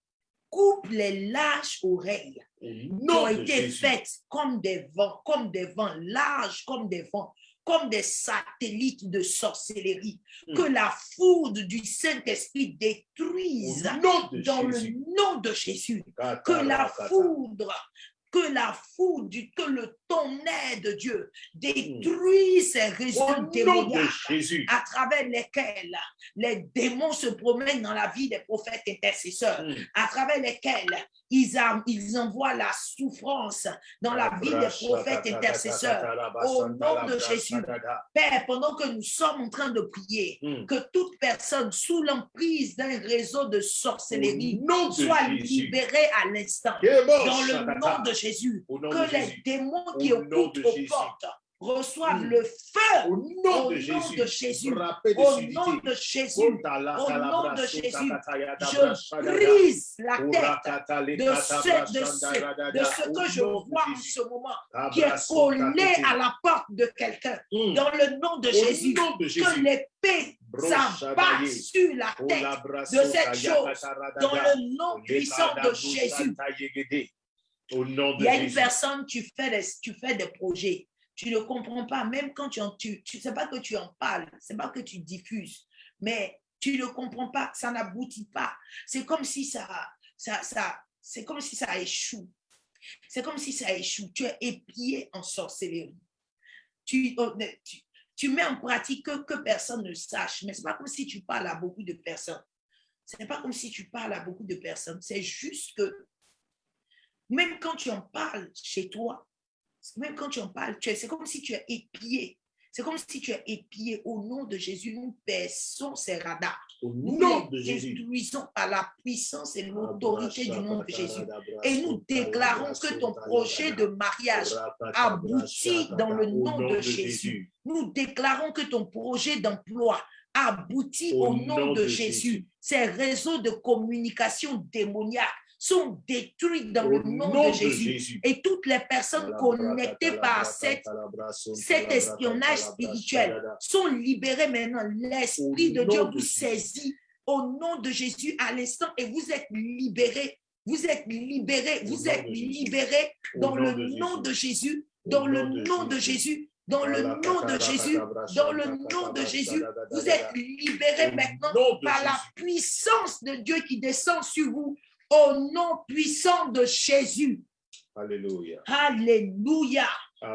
coupe les larges oreilles qui ont été faites comme des vents, comme des vents, larges comme des vents, comme des satellites de sorcellerie. Mm. Que la foudre du Saint-Esprit détruise nom dans Jésus. le nom de Jésus. Que la foudre, que la foudre, que le ton aide, Dieu, détruis ces Au réseaux démoniaques à travers lesquels les démons se promènent dans la vie des prophètes intercesseurs, Mm. à travers lesquels ils, a- ils envoient la souffrance dans la vie des prophètes intercesseurs. Au nom de Jésus. Père, pendant que nous sommes en train de prier, Mm. que toute personne sous l'emprise d'un réseau de sorcellerie soit libérée à l'instant. Dans le nom de Jésus, que les démons qui de aux Jésus. portes reçoivent Mm. le feu Au nom Au de nom Jésus. de au nom de Jésus. Au nom de Jésus, Je brise la tête de ce, de brashanda ce, radada. de ce Au que je vois en ce moment, qui est collé à la porte de quelqu'un. Mm. Dans le nom de Jésus, nom de que Jésus. l'épée Bro s'abatte shadaye. sur la tête de cette chose dans le nom puissant de Jésus. Au nom Il y a une Jésus. personne, tu fais des, tu fais des projets, tu ne comprends pas, même quand tu en, tu, tu sais pas que tu en parles, c'est pas que tu diffuses, mais tu ne comprends pas, ça n'aboutit pas. C'est comme si ça, ça, ça, c'est comme si ça échoue. C'est comme si ça échoue. Tu es épié en sorcellerie. Tu, oh, tu, tu mets en pratique que, que personne ne sache, mais c'est pas comme si tu parles à beaucoup de personnes. Ce n'est pas comme si tu parles à beaucoup de personnes. C'est juste que même quand tu en parles chez toi, même quand tu en parles, c'est comme si tu es épié. C'est comme si tu es épié au nom de Jésus. Nous baissons ces radars. Au Nous nom de Jésus. détruisons par la puissance et l'autorité du nom de Jésus. Et nous déclarons que ton projet de mariage aboutit dans le nom de Jésus. Nous déclarons que ton projet d'emploi aboutit au, nom, de, Jésus. Ces réseaux de communication démoniaques sont détruits dans le nom, de Jésus. Et toutes les personnes connectées par cette, cet espionnage spirituel sont libérées maintenant. L'Esprit de Dieu vous saisit au nom de Jésus à l'instant et vous êtes libérés. Vous êtes libérés. Vous êtes libérés dans le nom de Jésus. Dans le nom de Jésus. Dans le nom de Jésus. Dans le nom de Jésus. Vous êtes libérés maintenant par la puissance de Dieu qui descend sur vous au nom puissant de Jésus. Alléluia. Alléluia.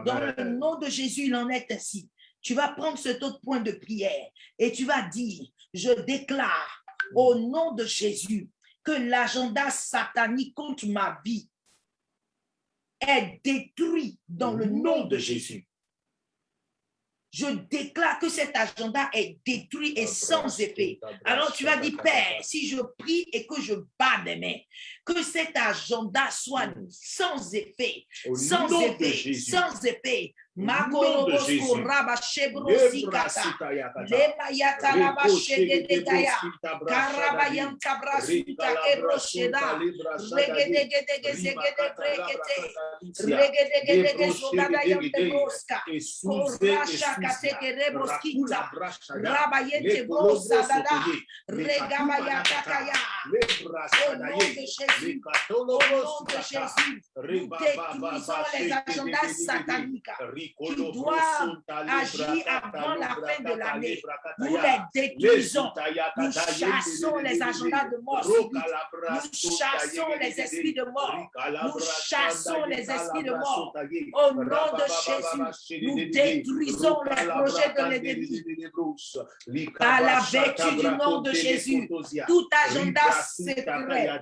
Dans le nom de Jésus, il en est ainsi. Tu vas prendre cet autre point de prière et tu vas dire, je déclare au nom de Jésus que l'agenda satanique contre ma vie est détruit dans le nom de Jésus. Je déclare que cet agenda est détruit et sans effet. Alors tu vas dire, Père, si je prie et que je bats des mains, que cet agenda soit Mm. sans effet, Au sans effet, sans effet. de dada. Au nom Jésus. Au nom de Jésus. Nous détruisons les agendas sataniques qui doivent agir avant la fin de l'année. Nous les détruisons. Nous chassons les agendas de mort. Nous chassons les esprits de mort. Nous chassons les esprits de mort. Au nom de Jésus, nous détruisons les projets de l'ennemi. Par la vertu du nom de Jésus, tout agenda secret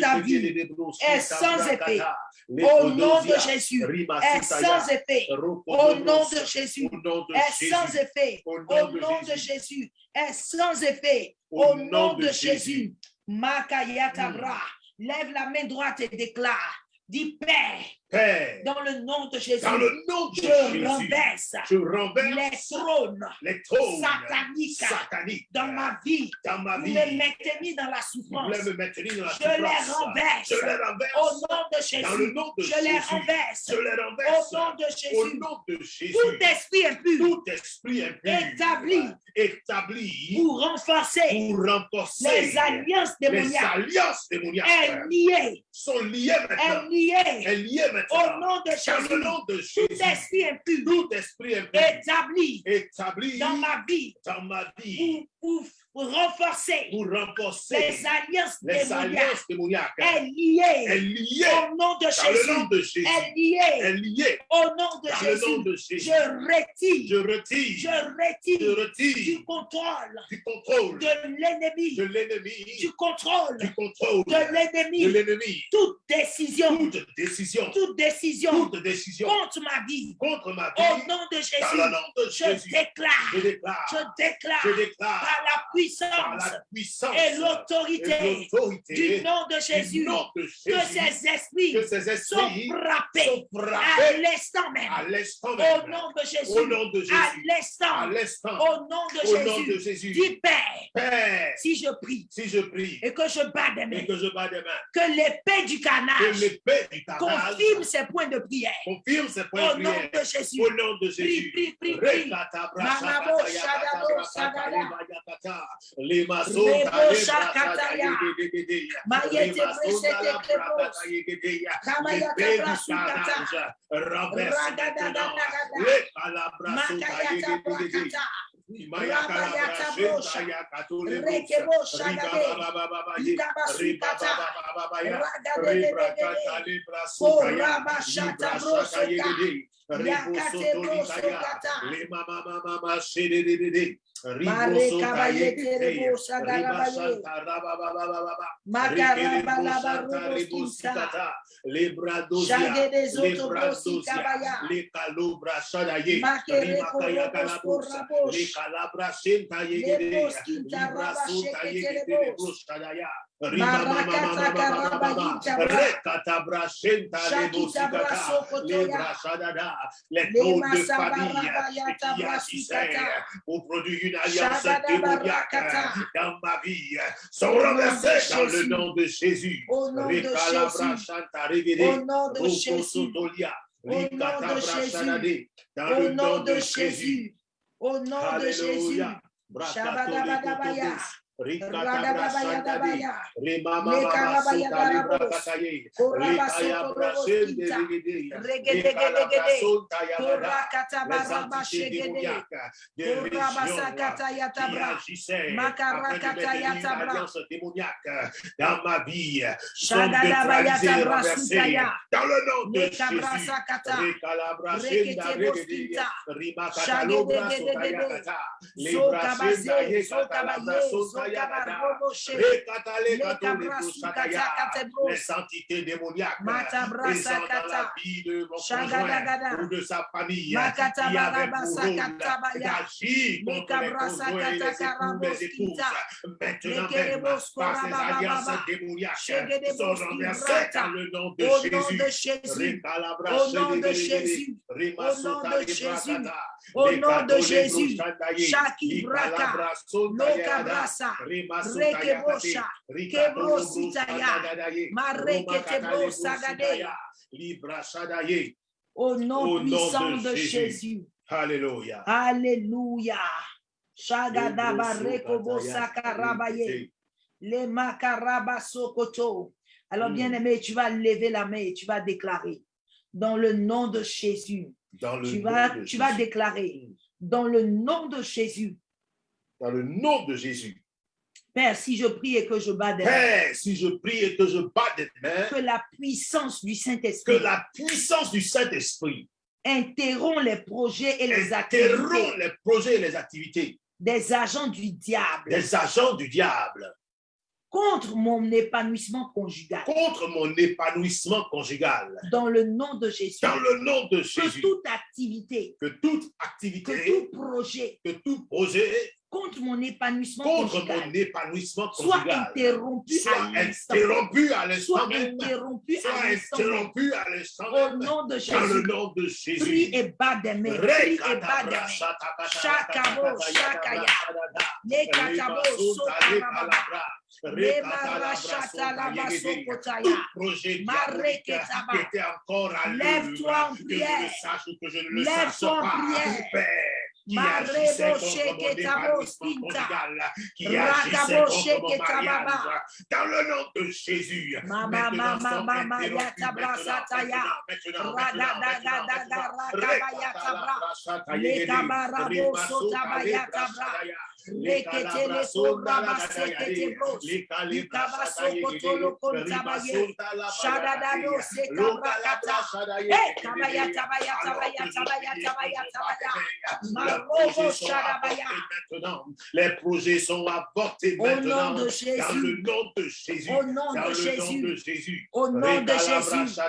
ta vie est sans effet. Au nom de Jésus, est sans effet. Au nom de Jésus, est sans effet. Au nom de Jésus, est sans effet. Au nom de Jésus, Makayatabra, lève la main droite et déclare. Dis Père, Père, dans le nom de Jésus, dans le nom de je Jésus, renverse je les trônes les trônes sataniques sataniques dans ma vie. dans ma vie. me maintenez dans la souffrance. voulez me maintenir dans la Je les renverse. Je les Au renverse. nom de Dans le Jésus, nom de je les renverse. Je les Au renverse. nom de Au Jésus, nom de Jésus. tout esprit impur Tout esprit impur Établi. établi pour renforcer pour renforcer les alliances les démoniaques alliances démoniaques est lié, sont liées est maintenant. lié Est liées au nom de Jésus. nom de Tout esprit impur Tout esprit impur établi établi dans ma vie dans ma vie pour, pour renforcer pour renforcer les alliances les démoniaques alliances démoniaques. est. Liée au nom de Jésus. nom de Jésus. Est. Liée au nom de Jésus. de Jésus. Je retire, Je retire, je je retire. retire du contrôle du contrôle de l'ennemi, de l'ennemi, du contrôle du contrôle de de l'ennemi. l'ennemi. Toute décision, Toute décision, toute décision. Toute décision. Contre ma vie, contre ma au vie, nom de dans Jésus, le nom de je Jésus, déclare, je déclare, je déclare. Je déclare. Par la par puissance la puissance et l'autorité du nom de Jésus nom de que ces esprits que ces sont frappés sont à l'instant même. Au nom de Au Jésus. nom de À Jésus. À l'instant. Au nom de Au nom de Jésus. Père, Père, si je prie si je prie et que je bats des mains, que je bats des mains, que l'épée du canage confirme ses points de prière. confirme ses points Au de nom prière. de Jésus. Au nom de Jésus. prie, prie, prie. Rekata Lima Sunda Shakataya, Mayete Presete Kepos, Kamayata Brasukata, Ragadagada, Makayata Brakata, Rabayata Brosha, Rekebo Shagade, Idabasukata, Ragadagada, Rabashata Brosuka, Libra Les Le taux de famille pour produire une alliance démoniaque dans ma vie sont renversés dans le nom de Jésus. Au nom de Jésus. Au nom de Jésus. Au nom de Jésus. Au le nom de Jésus. Jésus. Au nom de Jésus. Rikata Radababaya brashadade. dabaya. Remama Le mama karabaya sota libra darabos. kataye. Koraba Rekaya soto brashende roboskinta. regede. Regedegedegede. Rekalabra sonta yabada. Korakata Les baraba entités shegede. démoniaques des Koraba régions sakata qui yatabra. Makarakata démoniaque dans ma vie dans le nom de Jésus. sotayakata, sotayakata, les entités démoniaques dans la vie de mon Shagadagada. conjoint ou de sa famille Makata qui avait baraba pour sakata rôle baya. d'agir Le contre les conjoints et les époux, karabos les épouses. kita. Maintenant Le même, kerebos par ces korabababa. alliances démoniaques, Shegede sont renversées dans le nom de Jésus. Au nom de Jésus. Au nom de Jésus. Au nom de Jésus. Shaki braka. Loka brasa. Rekebosha. Au nom puissant de Jésus. Alléluia. Alléluia. Shagadaba Le rekobo brosotaya, sakarabaye. rikete. Le makaraba sokoto. Alors, Mm. bien-aimé, tu vas lever la main et tu vas déclarer dans le nom de Jésus. Dans le Tu nom vas, de tu vas déclarer dans le nom de Jésus. Dans le nom de Jésus. Père, si je prie et que je bats des mains, Père, si je prie et que je bats des mains, que la puissance du que Saint-Esprit la puissance du Saint-Esprit interrompt les projets et les activités interrompt les projets et les activités des agents du diable des agents du diable contre mon épanouissement conjugal. contre mon épanouissement conjugal. Dans le nom de Jésus. Dans le nom de Que Jésus, toute activité, que toute que activité, tout projet que tout projet contre mon épanouissement contre conjugal mon épanouissement soit conjugal interrompu soit à l'instant. interrompu à l'instant Soit interrompu à l'instant. même. interrompu à l'instant Au nom de dans le Jésus. nom de Prie Jésus. et bas des mains. Prie et bas des mains. Shakabo, shakaya. Les katabo, à Lève-toi en prière. Lève-toi en prière. Qui agissait contre mon conjugal, qui agissait contre mariage, dans le nom de Jésus, maintenant, Shadadado sekabrakata. Eh, tabaya, tabaya, tabaya, tabaya, tabaya, tabaya. Marobo shadabaya. Les projets sont avortés Au nom maintenant. de Dans le Jésus. nom de Jésus. Au nom de Jésus. Au nom de Jésus.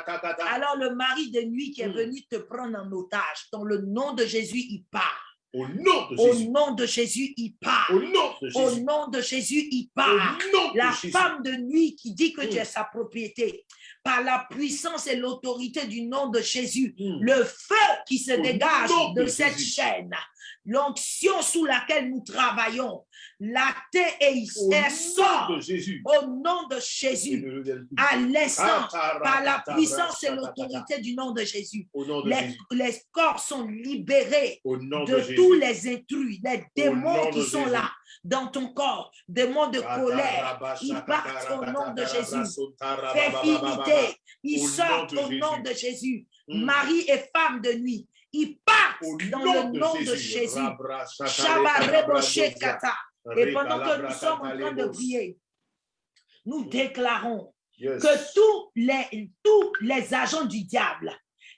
Alors le mari de nuit qui est Mm. venu te prendre en otage, dans le nom de Jésus, il part. Au nom de Au Jésus. nom de Jésus, il part. Au nom de Au Jésus. nom de Jésus, il part. de La Jésus. femme de nuit qui dit que tu Mm. es sa propriété, par la puissance et l'autorité du nom de Jésus, Mm. le feu qui se Au dégage de de cette chaîne, l'onction sous laquelle nous travaillons, la terre nom sort de Jésus. au nom de Jésus, à l'instant, par la puissance et l'autorité du nom de Jésus. Les, corps sont libérés de, tous les intrus, les démons qui sont là dans ton corps, démons de colère, ils partent au nom de Jésus. Féminité, ils sortent au nom de Jésus. Mm. Mari et femme de nuit, ils partent Au dans le nom de Jésus. Et pendant que nous sommes en train de prier, nous déclarons Yes. que tous les, tous les agents du diable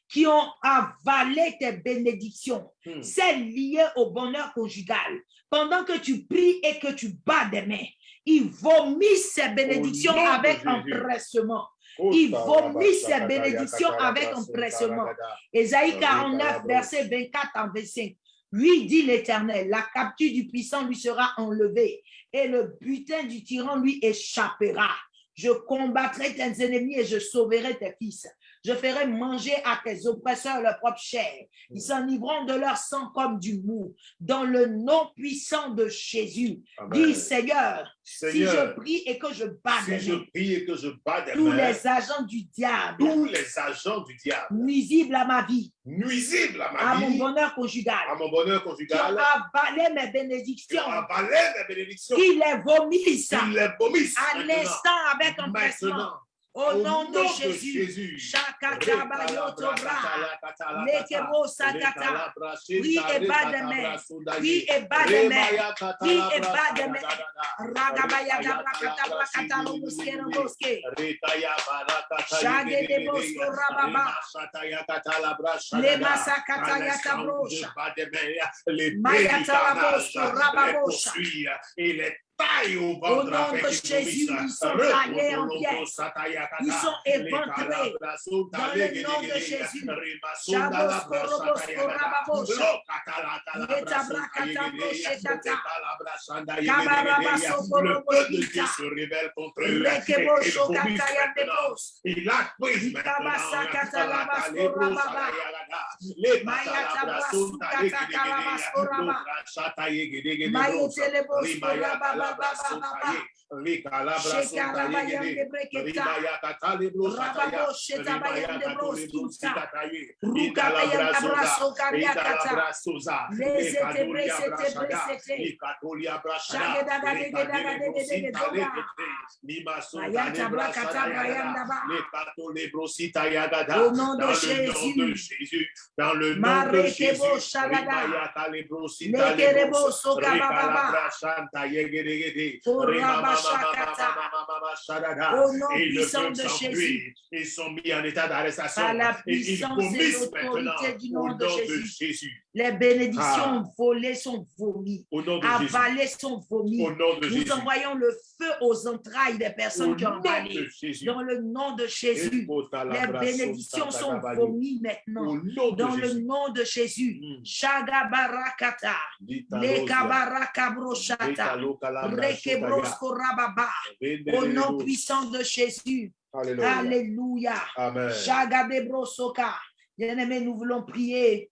qui ont avalé tes bénédictions, Hmm. celles liées au bonheur conjugal, pendant que tu pries et que tu bats des mains, ils vomissent ces bénédictions avec empressement. Il vomit ses bénédictions avec empressement. Ésaïe Reka 49, labra. verset 24 en 25. Lui dit l'Éternel, la capture du puissant lui sera enlevée et le butin du tyran lui échappera. Je combattrai tes ennemis et je sauverai tes fils. Je ferai manger à tes oppresseurs leur propre chair. Ils s'enivreront de leur sang comme du mou. Dans le nom puissant de Jésus, Amen. dis Seigneur, si je prie et que je bats si je prie et que je bats tous les agents du diable tous les agents du diable nuisibles à ma vie, nuisibles à ma à mon bonheur conjugal, à mon bonheur qui avalé mes qui bénédictions, ont avalé mes bénédictions, qui les vomissent qu'ils les vomissent à l'instant avec empressement. Maintenant, Au nom de Jésus. Oui, et bas de main. Oui, et bas de main. Oui, et bas de main. Ragabaya gabrakata brakata roboske roboske. Shage de bosko rababa. Le masakata yatabrosha. Mayata labosko rababosha. Et les tailles au nom de Jésus, ils sont taillés en pièces. Ils sont éventrés. Dans le nom de Jésus. Le peuple de Dieu se révèle contre eux. Il a pris maintenant. Labas Au nom de Jésus. Dans le nom de Jésus. Et de s'enfuir. Jésus. Ils sont mis en état d'arrestation. Et ils puissance et vomissent l'autorité maintenant du au nom de Jésus. Les bénédictions volées sont vomies. Avalées sont vomies. Nous envoyons le feu aux entrailles des personnes qui ont avalé. Dans le nom de Jésus, les bénédictions sont vomies maintenant. Dans le nom de Jésus. Mm. Shagabarakata. Lekabarakabroshata. Rekebrosko Au nom puissant de Jésus. Alléluia. Alléluia. Amen. Shagadebrosoka. Bien-aimé, nous voulons prier.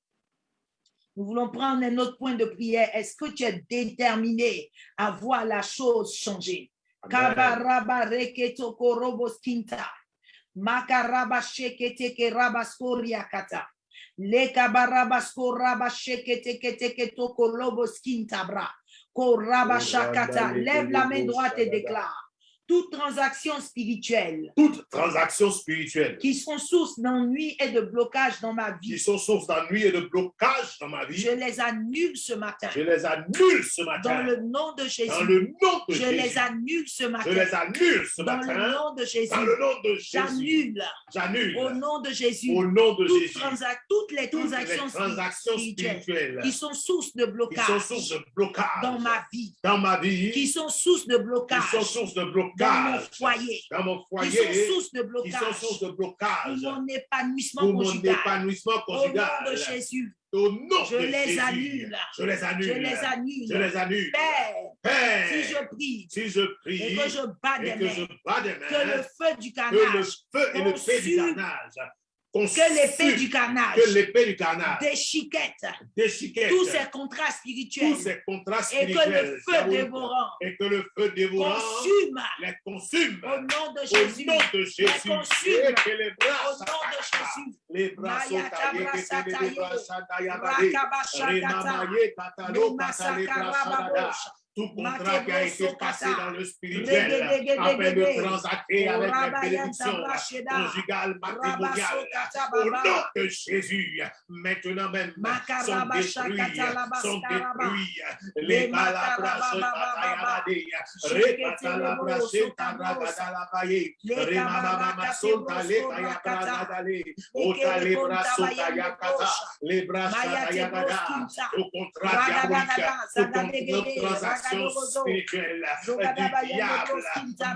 Nous voulons prendre un autre point de prière. Est-ce que tu es déterminé à voir la chose changer? Kabaraba reketo korobos kinta. Makaraba shekete ke rabaskoria kata. Le Lève la main droite et déclare. Toute transaction spirituelle toute transaction spirituelle qui sont source d'ennui et de blocage dans ma qui vie, sont source d'ennui et de blocage dans ma vie, je les annule ce matin. je les annule ce Dans matin. le nom de Dans Jésus, le nom de je Jésus. les annule ce Je matin. les annule ce Dans le matin. nom de Jésus, Dans le nom de Jésus. j'annule J'annule. au nom de Jésus Au nom de toutes, Jésus. transa- toutes les Toutes les transactions transactions spirituelles spirituelles qui sont source de qui sont blocage source de blocage dans ma vie, dans ma vie, qui sont source de qui blocage sont source de dans mon blocage foyer, dans mon qui sont foyer, source de blocage source de pour blocage mon épanouissement pour mon conjugal. épanouissement Au nom conjugal. de Jésus, Au nom je de les Jésus, annule. je les annule. je les annule. Je les annule. Père, Père, si je prie si je et que je bats des et que je mains, bats des que le feu du que le feu et du consume- que l'épée du carnage. que l'épée du carnage. Déchiquette déchiquette tous ces contrats spirituels. Tous ces contrats et que le feu dévorant et que le feu dévorant consume. les consume. Au nom de au Jésus. nom de Jésus. consume. Et que les Au bras nom de Jésus. les bras sont Maya taillés, que tabra les bras sataye. sont taillés, Tout contrat qui a été passé dans le spirituel afin de transacter avec conjugales, matrimoniales. Rabaso kata Au nom de Jésus, maintenant même, sont détruits, sont détruits. Les Le palabras se makarabababa. tatayalade. Shekete Repatalabra lebo, se sotabrosa. tabragadalabaye. Le Remamama kabaraka sonta le tebrosko kayabragadale. Ekele Ota le bras konta sota bayande yakata. brosha. Les bras tebroskinta. Au contrat diabolique, transaction spirituelle du diable,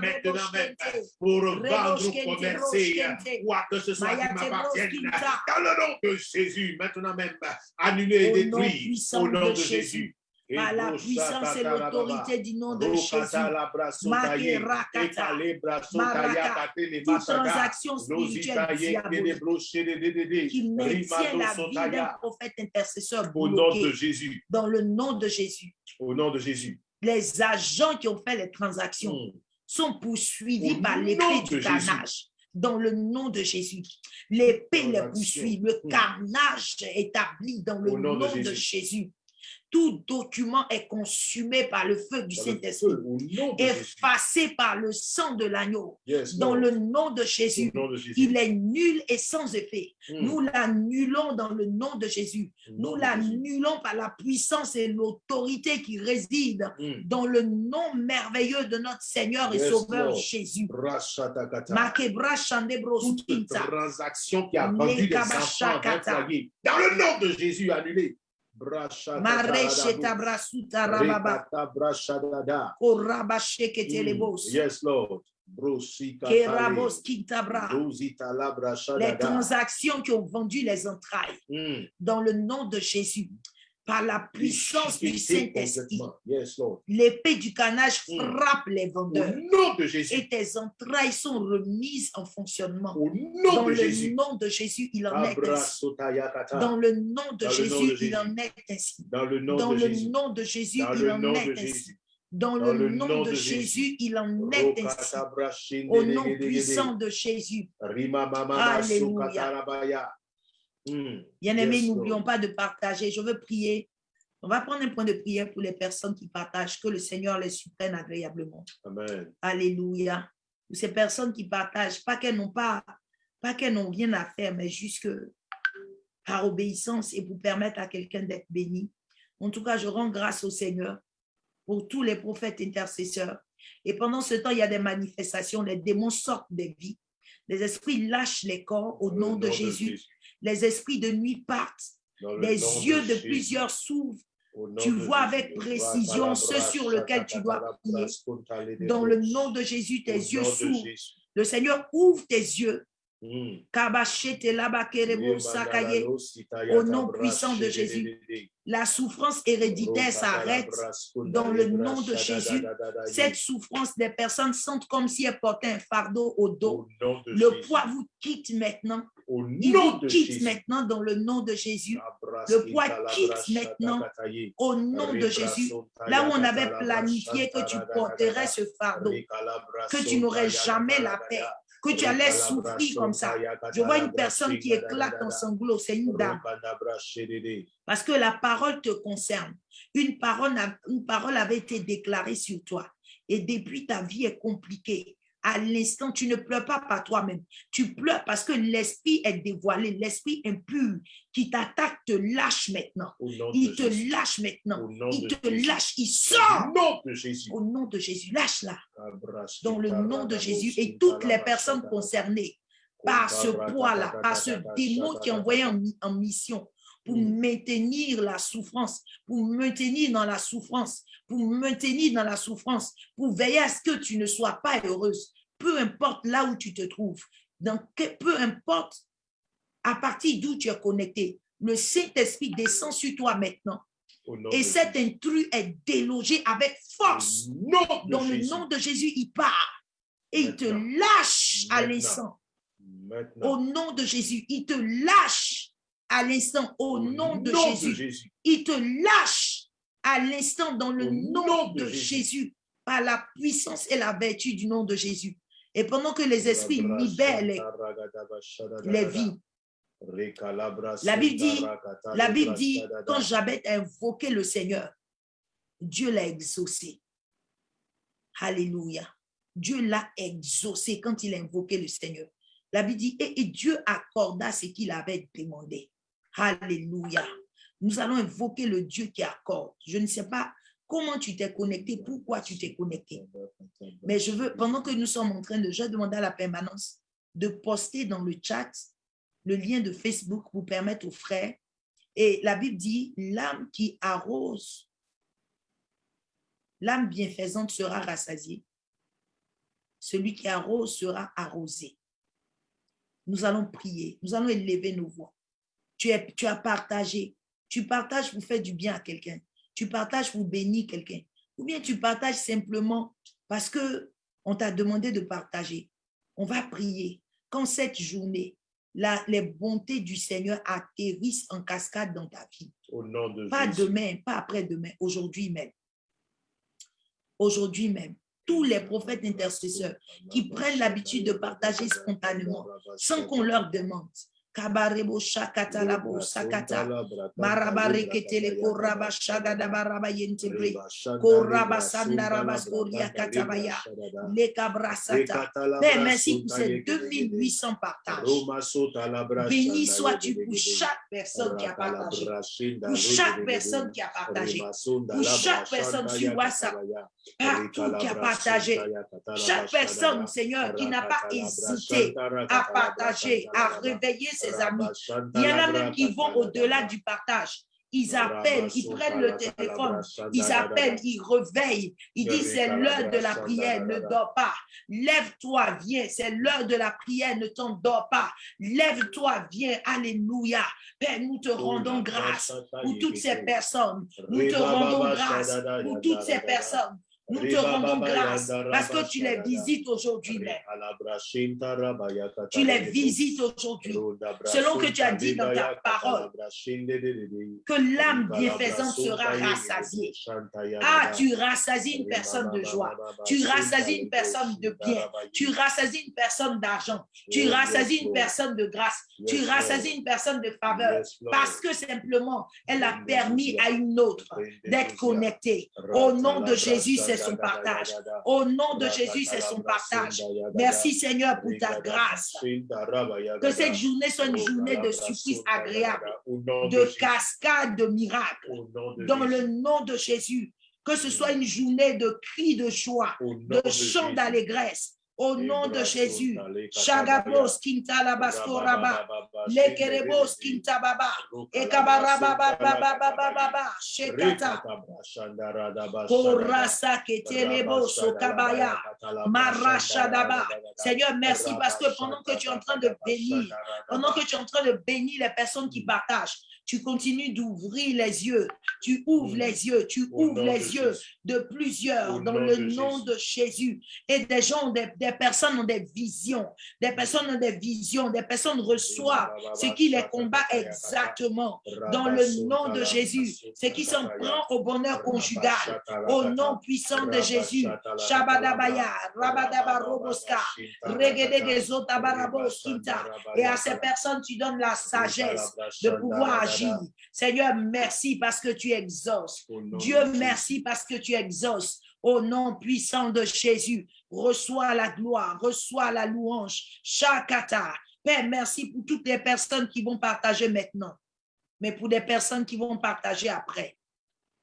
maintenant même, pour vendre commercer, quoi que ce soit qui m'appartienne, dans le nom de Jésus, maintenant même, annulé et détruit, au nom de Jésus. Par la puissance et l'autorité du nom de Jésus. Toute transaction spirituelle diabolique qui maintient la vie d'un prophète intercesseur Au nom de bloqué. Jésus. dans le nom de Jésus. Au nom de Jésus. Les agents qui ont fait les transactions Mm. sont poursuivis Au par l'épée du carnage. Dans le nom de Jésus, l'épée les poursuit, le Mm. carnage établi dans le Au nom nom, de de, Jésus. Tout document est consumé par le feu du Saint-Esprit, Jésus. effacé par le sang de l'agneau. Yes, Dans Lord. le nom de Jésus, Au nom de Jésus. il est nul et sans effet. Mm. Nous l'annulons dans le nom de Jésus. Nom Nous l'annulons par la puissance et l'autorité qui réside Mm. dans le nom merveilleux de notre Seigneur et Yes, Sauveur Lord. Jésus. Toute transaction qui a vendu des enfants. Dans le nom de Jésus, annulé. Mm. Yes, Lord. Les transactions qui ont vendu les entrailles. Mm. dans le nom de Jésus, par la puissance du Saint-Esprit, l'épée du canage Mm. frappe les Au vendeurs nom de Jésus. et tes entrailles sont remises en fonctionnement. Au nom Dans de le Jésus. nom de Jésus, il en est ainsi. Dans le nom de Jésus, il en est ainsi. Dans le nom de Jésus. il en est ainsi. Dans Dans le le nom nom de de Jésus, il en est ainsi. Au nom puissant de Jésus. Alléluia. Mm. Bien-aimés, Yes, n'oublions pas de partager. Je veux prier. On va prendre un point de prière pour les personnes qui partagent. Que le Seigneur les supprenne agréablement. Amen. Alléluia. Pour ces personnes qui partagent, pas qu'elles n'ont pas, pas qu'elles n'ont rien à faire, mais juste que par obéissance et pour permettre à quelqu'un d'être béni. En tout cas, je rends grâce au Seigneur pour tous les prophètes intercesseurs. Et pendant ce temps, il y a des manifestations, les démons sortent des vies. Les esprits lâchent les corps au nom de Jésus. Les esprits de nuit partent. Les yeux de plusieurs s'ouvrent tu vois avec précision ce sur lequel tu dois prier. dans le nom de Jésus. Tes yeux s'ouvrent. Le Seigneur ouvre tes yeux. Mm. Au nom puissant de Jésus. La souffrance héréditaire s'arrête dans le nom de Jésus. Cette souffrance des personnes sentent comme si elles portaient un fardeau au dos. Le poids vous quitte maintenant. Au Il nom de quitte Jésus. maintenant dans le nom de Jésus. Le poids quitte maintenant Au nom de Jésus. Là où on avait planifié que tu porterais ce fardeau, que tu n'aurais jamais la paix, que tu allais souffrir comme ça. Je vois une personne qui éclate en sanglots, c'est une dame. Parce que la parole te concerne. Une parole, une parole avait été déclarée sur toi. Et depuis, ta vie est compliquée. À l'instant, tu ne pleures pas par toi-même. Tu pleures parce que l'esprit est dévoilé, l'esprit impur qui t'attaque te lâche maintenant. Au Il te Jésus. lâche maintenant. Au Il te Jésus. lâche, il Au sort nom de Jésus. au nom de Jésus. Lâche-la dans le nom de Jésus et toutes les personnes concernées par ce poids-là, par ce démon qui est envoyé en mission pour Mm. maintenir la souffrance, pour maintenir dans la souffrance, pour maintenir dans la souffrance, pour veiller à ce que tu ne sois pas heureuse, peu importe là où tu te trouves, dans que- peu importe à partir d'où tu es connecté. Le Saint-Esprit descend sur toi maintenant et cet intrus est délogé avec force. De Dans le Jésus. nom de Jésus, il part et il te lâche à Maintenant. Maintenant. Au nom de Jésus, il te lâche à l'instant. Au nom de Jésus, Jésus. il te lâche à l'instant dans le nom nom de de Jésus. Jésus, par la puissance et la vertu du nom de Jésus. Et pendant que les esprits libèrent les, les vies, La Bible dit- la Bible dit, quand Jabet a invoqué le Seigneur, Dieu l'a exaucé. Alléluia. Dieu l'a exaucé quand il a invoqué le Seigneur. La Bible dit, et, et Dieu accorda ce qu'il avait demandé. Alléluia. Nous allons invoquer le Dieu qui accorde. Je ne sais pas comment tu t'es connecté, pourquoi tu t'es connecté. Mais je veux, pendant que nous sommes en train de, je vais demander à la permanence de poster dans le chat le lien de Facebook pour permettre aux frères. Et la Bible dit, l'âme qui arrose, l'âme bienfaisante sera rassasiée. Celui qui arrose sera arrosé. Nous allons prier, nous allons élever nos voix. Tu, es, tu as partagé, tu partages pour faire du bien à quelqu'un, tu partages pour bénir quelqu'un, ou bien tu partages simplement parce que on t'a demandé de partager. On va prier. Quand cette journée, la- les bontés du Seigneur atterrissent en cascade dans ta vie. Au nom de Pas Jésus. demain, pas après-demain, aujourd'hui même. Aujourd'hui même. Tous les prophètes intercesseurs qui prennent l'habitude de partager spontanément, sans qu'on leur demande. Kabarebo shakatalabo sakata. Marabareketele koraba shagadaba yentebre. Koraba sandaraba skoria katabaya. Lekabrasata. Père, merci pour ces 2800 partages. Béni sois-tu pour chaque personne qui a partagé. Pour chaque personne qui a partagé. Pour chaque personne sur WhatsApp, partout qui a partagé. Chaque personne, Seigneur, qui n'a pas hésité à partager, à réveiller ses amis. Il y en a même qui vont au-delà du partage. Ils appellent, ils prennent le téléphone, ils appellent, ils réveillent. Ils disent c'est l'heure de la prière, ne dors pas. Lève-toi, viens, c'est l'heure de la prière, ne t'endors pas. Lève-toi, viens, alléluia. Père, nous te rendons grâce pour toutes ces personnes. Nous te rendons grâce pour toutes ces personnes. Nous te rendons grâce parce que tu les visites aujourd'hui même. Tu les visites aujourd'hui. Selon que tu as dit dans ta parole, que l'âme bienfaisante sera rassasiée. Ah, tu rassasies une personne de joie. Tu rassasies une personne de bien. Tu rassasies une personne d'argent. Tu rassasies une personne de grâce. Tu rassasies une personne de faveur. Parce que simplement, elle a permis à une autre d'être connectée. Au nom de Jésus, c'est son partage. Au nom de Jésus, c'est son partage. Merci Seigneur pour ta grâce. Que cette journée soit une journée de surprise agréable, de cascade de miracles. Dans le nom de Jésus, que ce soit une journée de cris de joie, de chants d'allégresse. Au nom de Jésus, Shagabos Kintalabaskoraba, Lekerebos Kintababa, Ekabarababababababa, Shekata, Korasa Ketelebo Sokabaya, Marashadaba. Seigneur, merci parce que pendant que tu es en train de bénir, pendant que tu es en train de bénir les personnes qui partagent, tu continues d'ouvrir les yeux, tu ouvres les yeux, tu ouvres les yeux de plusieurs dans le nom de Jésus. Et des gens, des, des personnes ont des visions, des personnes ont des visions, des personnes reçoivent ce qui les combat exactement dans le nom de Jésus, ce qui s'en prend au bonheur conjugal, au nom puissant de Jésus. Shabadabaya, Rabadabaroboska, Regedegezotabaraboskita. Et à ces personnes, tu donnes la sagesse de pouvoir agir agis. Seigneur, merci parce que tu exauces. Dieu, merci parce que tu exauces. Au nom puissant de Jésus, reçois la gloire, reçois la louange. Chakata. Père, merci pour toutes les personnes qui vont partager maintenant, mais pour des personnes qui vont partager après.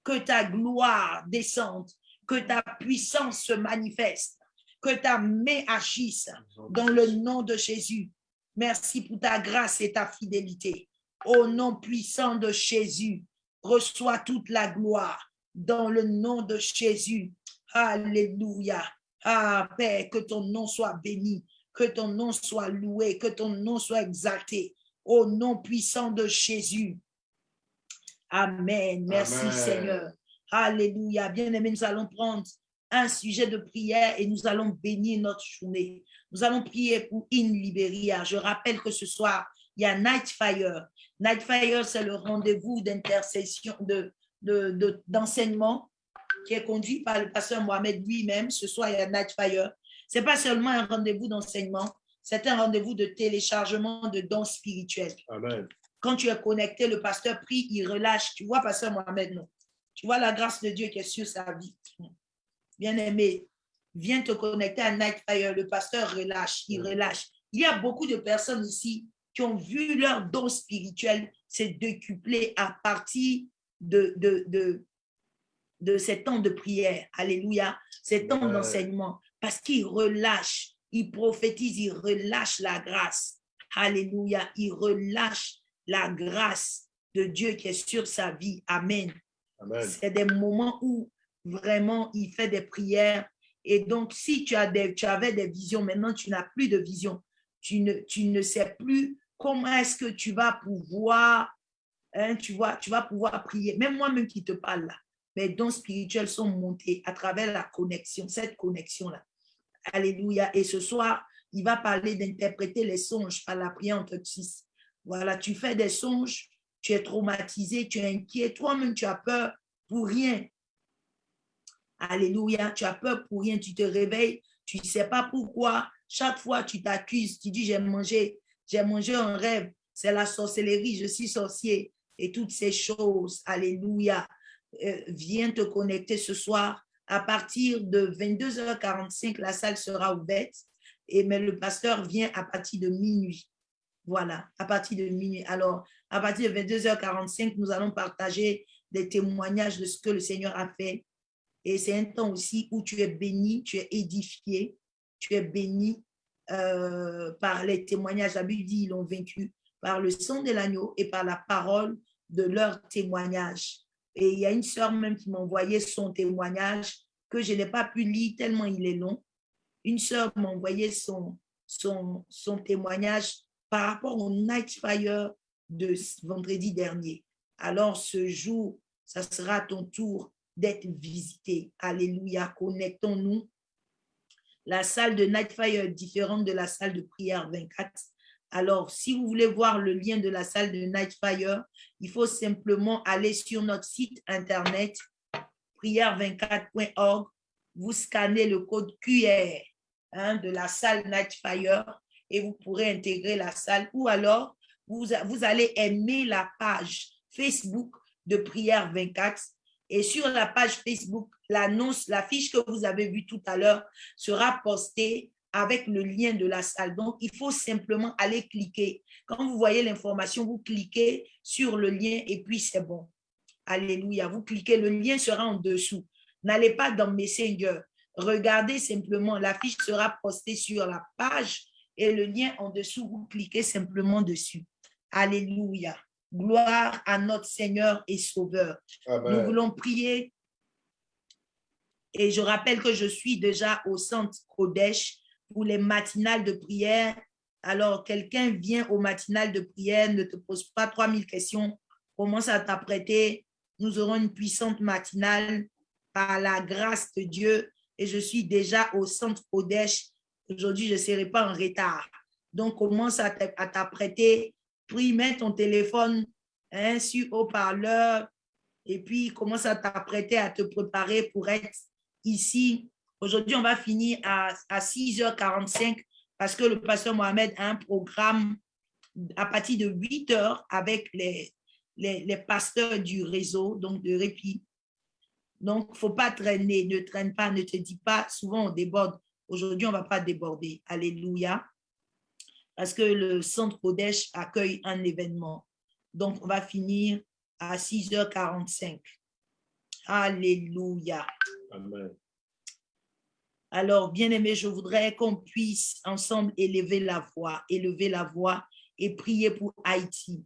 Que ta gloire descende, que ta puissance se manifeste, que ta main agisse dans le nom de Jésus. Merci pour ta grâce et ta fidélité. Au nom puissant de Jésus, reçois toute la gloire dans le nom de Jésus. Alléluia. Ah, Père, que ton nom soit béni, que ton nom soit loué, que ton nom soit exalté. Au nom puissant de Jésus. Amen. Merci Seigneur. Alléluia. Bien-aimés, nous allons prendre un sujet de prière et nous allons bénir notre journée. Nous allons prier pour In Liberia. Je rappelle que ce soir, il y a Night Fire. Night Fire, c'est le rendez-vous d'intercession, de, d'enseignement qui est conduit par le pasteur Mohamed lui-même. Ce soir, il y a Night Fire. Ce n'est pas seulement un rendez-vous d'enseignement, c'est un rendez-vous de téléchargement de dons spirituels. Amen. Quand tu es connecté, le pasteur prie, il relâche. Tu vois, pasteur Mohamed, non? Tu vois la grâce de Dieu qui est sur sa vie. Bien-aimé, viens te connecter à Night Fire. Le pasteur relâche, il relâche. Il y a beaucoup de personnes ici qui ont vu leur don spirituel se décupler à partir de, de, de, de ces temps de prière. Alléluia. Ces temps d'enseignement. Parce qu'ils relâchent, ils prophétisent, ils relâchent la grâce. Alléluia. Ils relâchent la grâce de Dieu qui est sur sa vie. Amen. C'est des moments où vraiment il fait des prières. Et donc, si tu, as des, tu avais des visions, maintenant tu n'as plus de vision. Tu ne, tu ne sais plus comment est-ce que tu vas pouvoir, hein, tu, vois, tu vas pouvoir prier? Même moi-même qui te parle là, mes dons spirituels sont montés à travers la connexion, cette connexion-là. Alléluia. Et ce soir, il va parler d'interpréter les songes par la prière entre six. Voilà, tu fais des songes, tu es traumatisé, tu es inquiet, toi-même tu as peur pour rien. Alléluia, tu as peur pour rien, tu te réveilles, tu ne sais pas pourquoi. Chaque fois, tu t'accuses, tu dis, j'ai mangé, j'ai mangé un rêve, c'est la sorcellerie, je suis sorcier et toutes ces choses. Alléluia. Euh, viens te connecter ce soir. À partir de 22h45, la salle sera ouverte, et, mais le pasteur vient à partir de minuit. Voilà, à partir de minuit. Alors, à partir de 22h45, nous allons partager des témoignages de ce que le Seigneur a fait. Et c'est un temps aussi où tu es béni, tu es édifié, tu es béni euh, par les témoignages. La ils l'ont vaincu par le sang de l'agneau et par la parole de leur témoignage. Et il y a une sœur même qui m'a envoyé son témoignage que je n'ai pas pu lire tellement il est long. Une sœur m'a envoyé son, son, son témoignage par rapport au Night Fire de vendredi dernier. Alors ce jour, ça sera ton tour d'être visité. Alléluia. Connectons-nous. La salle de Night Fire est différente de la salle de prière 24. Alors, si vous voulez voir le lien de la salle de Night Fire, il faut simplement aller sur notre site internet prière24.org. Vous scannez le code QR hein, de la salle Night Fire et vous pourrez intégrer la salle ou alors vous, vous allez aimer la page Facebook de Prière 24 et sur la page Facebook, l'annonce, la fiche que vous avez vue tout à l'heure sera postée avec le lien de la salle. Donc, il faut simplement aller cliquer. Quand vous voyez l'information, vous cliquez sur le lien et puis c'est bon. Alléluia. Vous cliquez, le lien sera en dessous. N'allez pas dans Messenger. Regardez simplement, la fiche sera postée sur la page et le lien en dessous, vous cliquez simplement dessus. Alléluia. Gloire à notre Seigneur et Sauveur. Nous voulons prier. Et je rappelle que je suis déjà au centre Kodesh pour les matinales de prière. Alors, quelqu'un vient au matinal de prière, ne te pose pas 3000 questions, commence à t'apprêter. Nous aurons une puissante matinale par la grâce de Dieu. Et je suis déjà au centre Kodesh. Aujourd'hui, je ne serai pas en retard. Donc, commence à t'apprêter puis mets ton téléphone hein, sur haut-parleur et puis commence à t'apprêter à te préparer pour être ici. Aujourd'hui, on va finir à, à 6h45 parce que le pasteur Mohamed a un programme à partir de 8h avec les, les, les pasteurs du réseau, donc de répit. Donc, faut pas traîner, ne traîne pas, ne te dis pas, souvent on déborde. Aujourd'hui, on va pas déborder. Alléluia. Parce que le centre Odèche accueille un événement. Donc, on va finir à 6h45. Alléluia. Amen. Alors, bien-aimés, je voudrais qu'on puisse ensemble élever la voix, élever la voix et prier pour Haïti.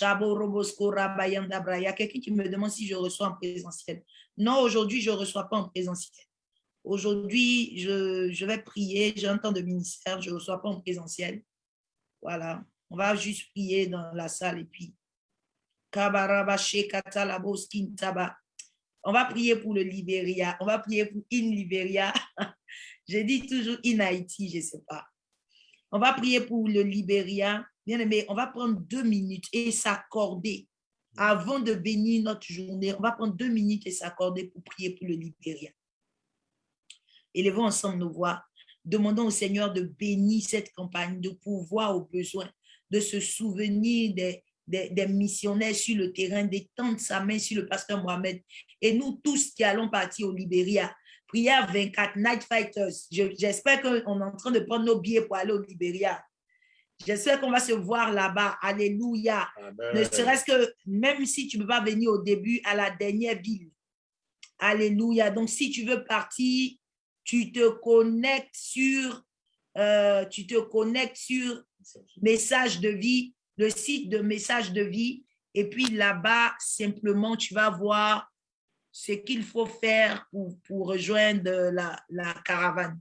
Robosko Rabayanda Bra. Il y a quelqu'un qui me demande si je reçois en présentiel. Non, aujourd'hui, je ne reçois pas en présentiel. Aujourd'hui, je, vais prier. J'ai un temps de ministère. Je ne reçois pas en présentiel. Voilà. On va juste prier dans la salle et puis. On va prier pour le Libéria. On va prier pour In Libéria. Je dis toujours In Haïti, je ne sais pas. On va prier pour le Libéria. Bien aimé, on va prendre deux minutes et s'accorder avant de bénir notre journée. On va prendre deux minutes et s'accorder pour prier pour le Libéria. Élevons ensemble nos voix. Demandons au Seigneur de bénir cette campagne, de pouvoir aux besoins, de se souvenir des, des, des missionnaires sur le terrain, d'étendre sa main sur le pasteur Mohamed. Et nous tous qui allons partir au Libéria, prière 24, Night Fighters. Je- J'espère qu'on est en train de prendre nos billets pour aller au Libéria. J'espère qu'on va se voir là-bas. Alléluia. Ne serait-ce que même si tu ne peux pas venir au début, à la dernière ville. Alléluia. Donc, si tu veux partir, tu te connectes sur, euh, tu te connectes sur message de vie, le site de message de vie. Et puis là-bas, simplement, tu vas voir ce qu'il faut faire pour, pour rejoindre la, la caravane.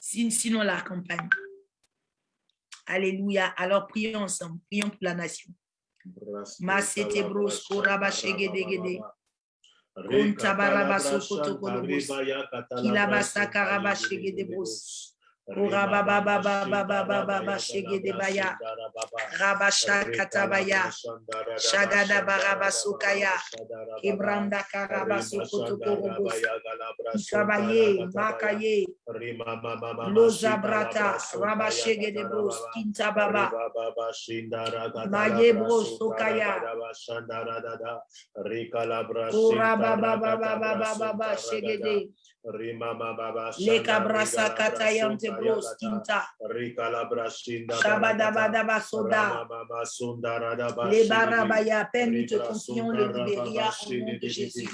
Sin- Sinon, la campagne. Alléluia. Alors, prions ensemble. Prions pour la nation. Masete bros, koraba shegedegede. Kontabaraba sokoto kolobos. Kilabasa karaba shegede bros. Koraba baba baba baba baba shegede baya. Rabasha katabaya. Shagada baraba sokaya. Kebranda karaba sokoto korobos. Ikabaye, makaye, loza brata, raba shegede bros, kintababa. Maye bros, sokaya. Ora baba baba baba baba shegede. Leka brasa katayante bros, kinta. Shabadabadaba soda. Les barabaya, Père, nous te confions le Libéria au nom de Jésus.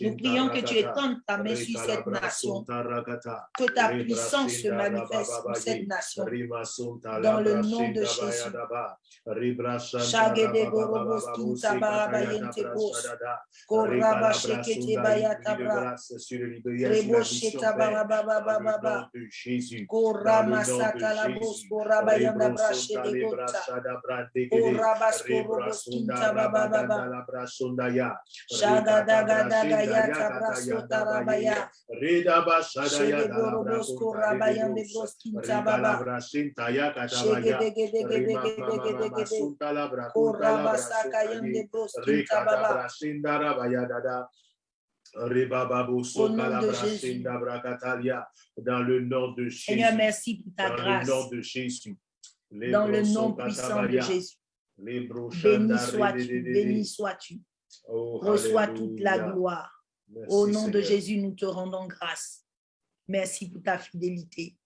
Nous prions que tu étendes ta main sur cette nation, que ta puissance se manifeste pour cette nation. Dans le nom de Jésus. Rabaya. Dans le nom de Jésus. Seigneur, merci pour ta Dans le grâce. nom de Jésus. Dans le nom puissant de Jésus. Béni sois-tu, béni sois-tu. Oh, Reçois toute la gloire. Merci, Au nom de. Jésus, nous te rendons grâce. Merci pour ta fidélité.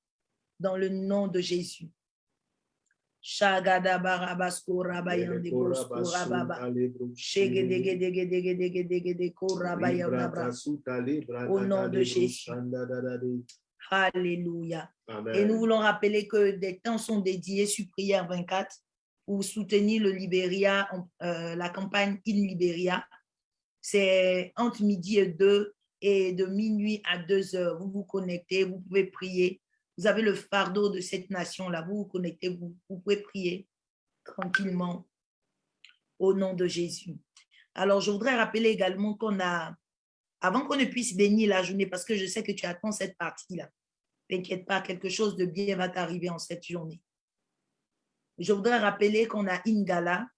Dans le nom de Jésus. Au nom de Jésus. Alléluia. Et nous voulons rappeler que des temps sont dédiés sur Prière 24 pour soutenir le Libéria, euh, la campagne In Libéria. C'est entre midi et 2 et de minuit à 2 heures. Vous vous connectez, vous pouvez prier. Vous avez le fardeau de cette nation-là. Vous vous connectez, vous, vous pouvez prier tranquillement au nom de Jésus. Alors, je voudrais rappeler également qu'on a, avant qu'on ne puisse bénir la journée, parce que je sais que tu attends cette partie-là, T'inquiète pas, quelque chose de bien va t'arriver en cette journée. Je voudrais rappeler qu'on a Ingala.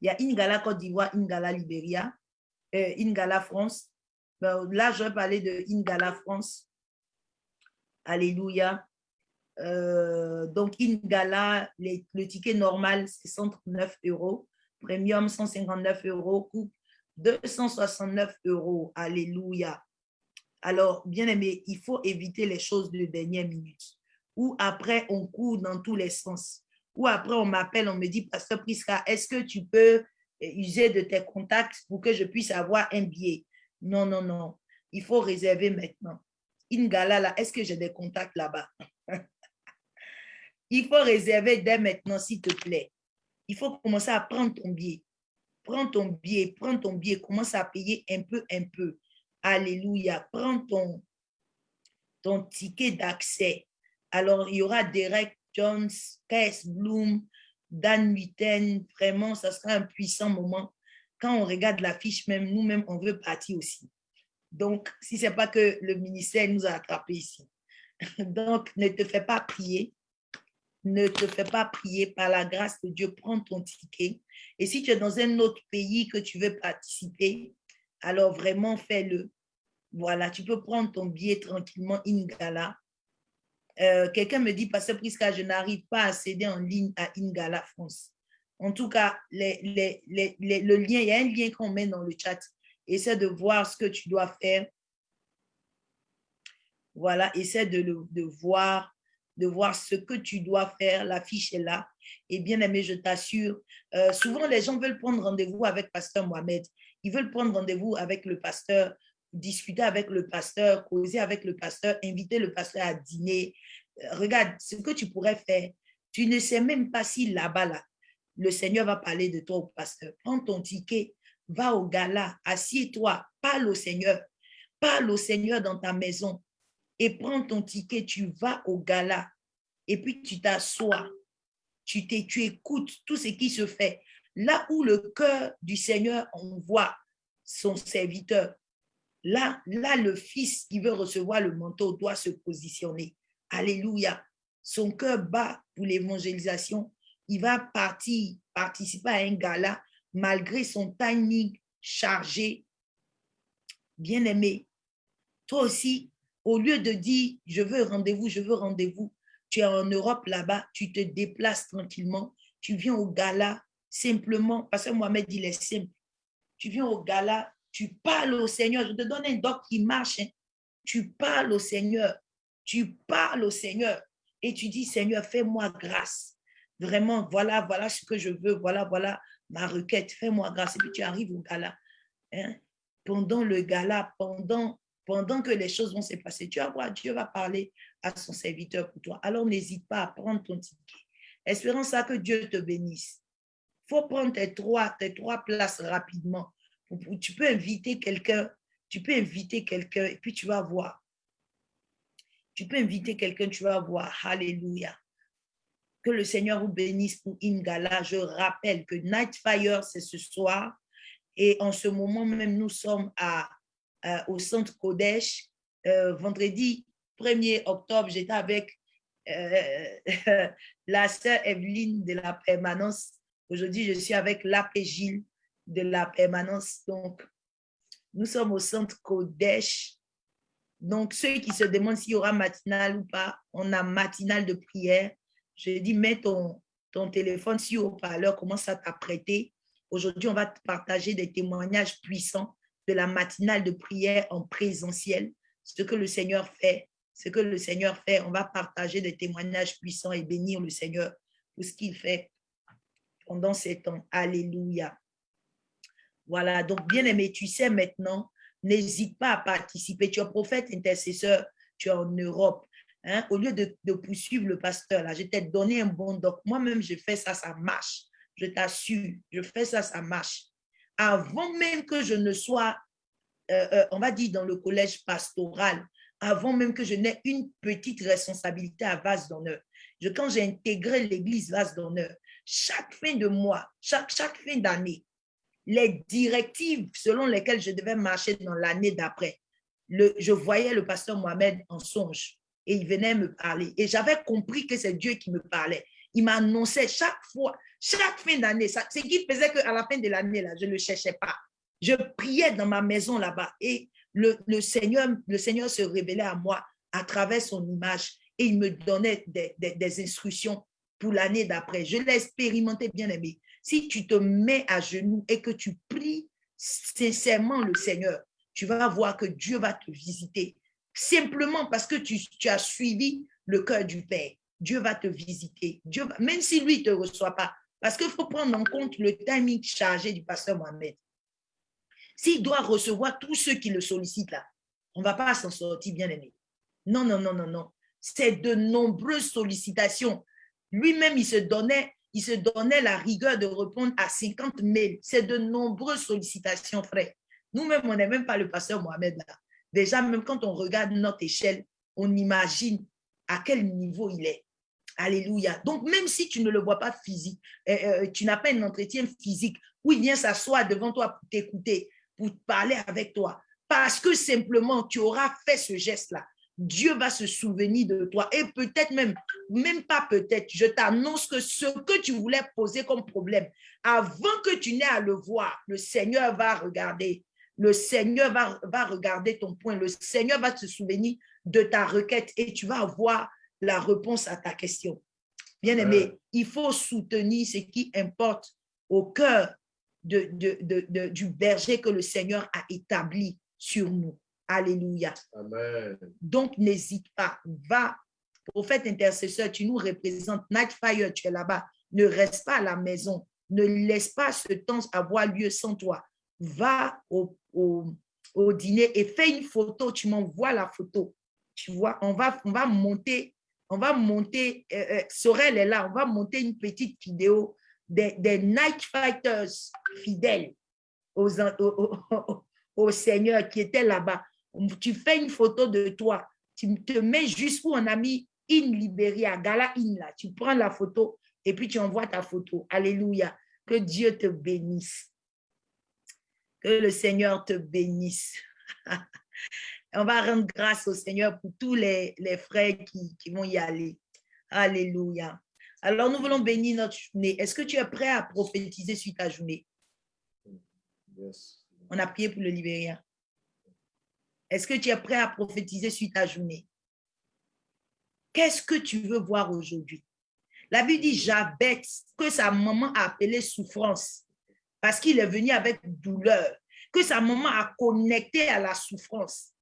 Il y a Ingala Côte d'Ivoire, Ingala Libéria, euh, Ingala France. Ben, là, je vais parler de Ingala France. Alléluia. Euh, donc, Ingala, le ticket normal, c'est 139 euros. Premium, 159 euros. Coupe, 269 euros. Alléluia. Alors, bien aimé, il faut éviter les choses de dernière minute. Ou après, on court dans tous les sens. Ou après, on m'appelle, on me dit, Pasteur Prisca, est-ce que tu peux user de tes contacts pour que je puisse avoir un billet? Non, non, non. Il faut réserver maintenant. Ingala, là, est-ce que j'ai des contacts là-bas? Il faut réserver dès maintenant, s'il te plaît. Il faut commencer à prendre ton billet. Prends ton billet, prends ton billet, commence à payer un peu, un peu. Alléluia. Prends ton, ticket d'accès. Alors, il y aura Derek Jones, Kess Bloom, Dan Mitten. Vraiment, ça sera un puissant moment. Quand on regarde l'affiche, même nous-mêmes, on veut partir aussi. Donc, si ce n'est pas que le ministère nous a attrapés ici. Donc, ne te fais pas prier. Ne te fais pas prier par la grâce de Dieu. Prends ton ticket. Et si tu es dans un autre pays que tu veux participer, alors vraiment fais-le. Voilà, tu peux prendre ton billet tranquillement, Ingala. Euh, Quelqu'un me dit, Pasteur Prisca, je n'arrive pas à accéder en ligne à Ingala France. En tout cas, le lien, il y a un lien qu'on met dans le chat. Essaie de voir ce que tu dois faire. Voilà, essaie de voir de voir ce que tu dois faire. La fiche est là. Et bien aimé, je t'assure, euh, souvent les gens veulent prendre rendez-vous avec Pasteur Mohamed. Ils veulent prendre rendez-vous avec le pasteur, discuter avec le pasteur, causer avec le pasteur, inviter le pasteur à dîner. Euh, regarde, ce que tu pourrais faire, tu ne sais même pas si là-bas, là, le Seigneur va parler de toi au pasteur. Prends ton ticket, va au gala, assieds-toi, parle au Seigneur. Parle au Seigneur dans ta maison et prends ton ticket, tu vas au gala et puis tu t'assois, tu, tu écoutes tout ce qui se fait. Là où le cœur du Seigneur envoie son serviteur, là, là le Fils qui veut recevoir le manteau doit se positionner. Alléluia. Son cœur bat pour l'évangélisation. Il va partir, participer à un gala malgré son timing chargé. Bien aimé, toi aussi, au lieu de dire je veux rendez-vous, je veux rendez-vous, tu es en Europe là-bas, tu te déplaces tranquillement, tu viens au gala simplement, parce que Mohamed il est simple. Tu viens au gala, tu parles au Seigneur. Je te donne un doc qui marche. hein. Tu parles au Seigneur. Tu parles au Seigneur et tu dis Seigneur, fais-moi grâce. Vraiment, voilà, voilà ce que je veux. Voilà, voilà ma requête. Fais-moi grâce. Et puis tu arrives au gala. hein. Pendant le gala, pendant que les choses vont se passer, tu vas voir, Dieu va parler à son serviteur pour toi. Alors n'hésite pas à prendre ton ticket. Espérons ça que Dieu te bénisse. Il faut prendre trois, tes trois places rapidement. Tu peux inviter quelqu'un, tu peux inviter quelqu'un et puis tu vas voir. Tu peux inviter quelqu'un, tu vas voir. Alléluia. Que le Seigneur vous bénisse pour Ingala. Je rappelle que Night Fire, c'est ce soir. Et en ce moment même, nous sommes à, au centre Kodesh. Euh, vendredi 1er octobre, j'étais avec euh, la sœur Evelyne de la permanence. Aujourd'hui, je suis avec l'abbé Gilles de la permanence. Donc, nous sommes au centre Kodesh. Donc, ceux qui se demandent s'il y aura matinale ou pas, on a matinale de prière. Je dis, mets ton, ton téléphone sur haut-parleur, commence à t'apprêter. Aujourd'hui, on va te partager des témoignages puissants de la matinale de prière en présentiel, ce que le Seigneur fait, ce que le Seigneur fait. On va partager des témoignages puissants et bénir le Seigneur pour ce qu'il fait pendant ces temps. Alléluia. Voilà, donc bien aimé, tu sais maintenant, n'hésite pas à participer. Tu es prophète intercesseur, tu es en Europe. Hein? Au lieu de, poursuivre le pasteur, là, je t'ai donné un bon doc. Moi-même, je fais ça, ça marche. Je t'assure, je fais ça, ça marche. Avant même que je ne sois, euh, euh, on va dire, dans le collège pastoral, avant même que je n'ai une petite responsabilité à Vase d'honneur. Quand j'ai intégré l'église Vase d'honneur, chaque fin de mois, chaque fin d'année, les directives selon lesquelles je devais marcher dans l'année d'après, je voyais le pasteur Mohamed en songe et il venait me parler. Et j'avais compris que c'est Dieu qui me parlait. Il m'annonçait chaque fois, chaque fin d'année. Ce qui faisait qu'à la fin de l'année, je ne le cherchais pas. Je priais dans ma maison là-bas et le, Seigneur, se révélait à moi à travers son image et il me donnait des instructions pour l'année d'après. Je l'ai expérimenté, bien aimé. Si tu te mets à genoux et que tu pries sincèrement le Seigneur, tu vas voir que Dieu va te visiter. Simplement parce que tu, as suivi le cœur du Père. Dieu va te visiter. Dieu même si lui ne te reçoit pas. Parce qu'il faut prendre en compte le timing chargé du pasteur Mohamed. S'il doit recevoir tous ceux qui le sollicitent là, on ne va pas s'en sortir, bien aimé. Non, non, non, non, non. C'est de nombreuses sollicitations. Lui-même, il se donnait, il se donnait la rigueur de répondre à 50 mails. C'est de nombreuses sollicitations, frère. Nous-mêmes, on n'est même pas le pasteur Mohamed là. Déjà, même quand on regarde notre échelle, on imagine à quel niveau il est. Alléluia. Donc, même si tu ne le vois pas physique, euh, euh, tu n'as pas un entretien physique où il vient s'asseoir devant toi pour t'écouter, pour parler avec toi, parce que simplement tu auras fait ce geste-là, Dieu va se souvenir de toi. Et peut-être même, même pas peut-être, je t'annonce que ce que tu voulais poser comme problème, avant que tu n'aies à le voir, le Seigneur va regarder. Le Seigneur va, va regarder ton point. Le Seigneur va se souvenir de ta requête et tu vas avoir la réponse à ta question. Bien aimé, il faut soutenir ce qui importe au cœur de, de- de- de- du berger que le Seigneur a établi sur nous. Alléluia. Amen. Donc, n'hésite pas. Va, prophète intercesseur, tu nous représentes. Nightfire, tu es là-bas. Ne reste pas à la maison. Ne laisse pas ce temps avoir lieu sans toi. Va au, au- au dîner et fais une photo. Tu m'envoies la photo. Tu vois, on va, on va monter, on va monter, euh, euh, Sorel est là, on va monter une petite vidéo des, des Night Fighters fidèles aux, au, Seigneur qui étaient là-bas tu fais une photo de toi, tu te mets juste où on a mis In Liberia, Gala In là, tu prends la photo et puis tu envoies ta photo. Alléluia. Que Dieu te bénisse. Que le Seigneur te bénisse. on va rendre grâce au Seigneur pour tous les, les frères qui, qui vont y aller. Alléluia. Alors, nous voulons bénir notre journée. Est-ce que tu es prêt à prophétiser sur ta journée? Yes. On a prié pour le Libéria. Est-ce que tu es prêt à prophétiser sur ta journée? Qu'est-ce que tu veux voir aujourd'hui? La Bible dit Jabet, que sa maman a appelé souffrance, parce qu'il est venu avec douleur, que sa maman a connecté à la souffrance.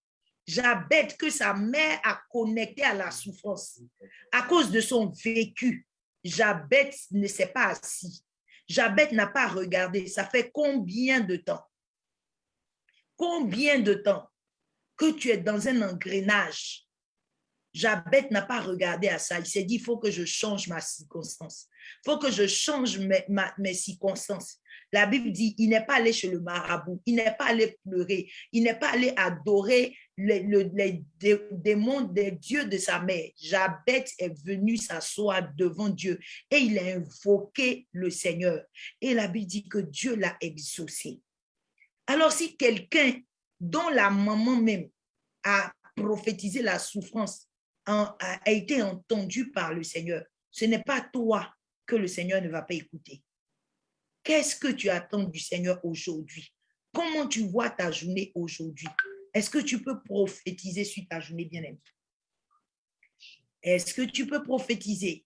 Jabet, que sa mère a connecté à la souffrance. À cause de son vécu, Jabet ne s'est pas assis. Jabet n'a pas regardé. Ça fait combien de temps? Combien de temps? Que tu es dans un engrenage? Jabet n'a pas regardé à ça. Il s'est dit, il faut que je change ma circonstance. Il faut que je change mes, ma- circonstances. La Bible dit, il n'est pas allé chez le marabout, il n'est pas allé pleurer, il n'est pas allé adorer les, le- les dé- démons des dieux de sa mère. Jabet est venu s'asseoir devant Dieu et il a invoqué le Seigneur. Et la Bible dit que Dieu l'a exaucé. Alors si quelqu'un dont la maman même a prophétisé la souffrance, a, été entendu par le Seigneur, ce n'est pas toi que le Seigneur ne va pas écouter. Qu'est-ce que tu attends du Seigneur aujourd'hui? Comment tu vois ta journée aujourd'hui? Est-ce que tu peux prophétiser sur ta journée bien-aimée? Est-ce que tu peux prophétiser?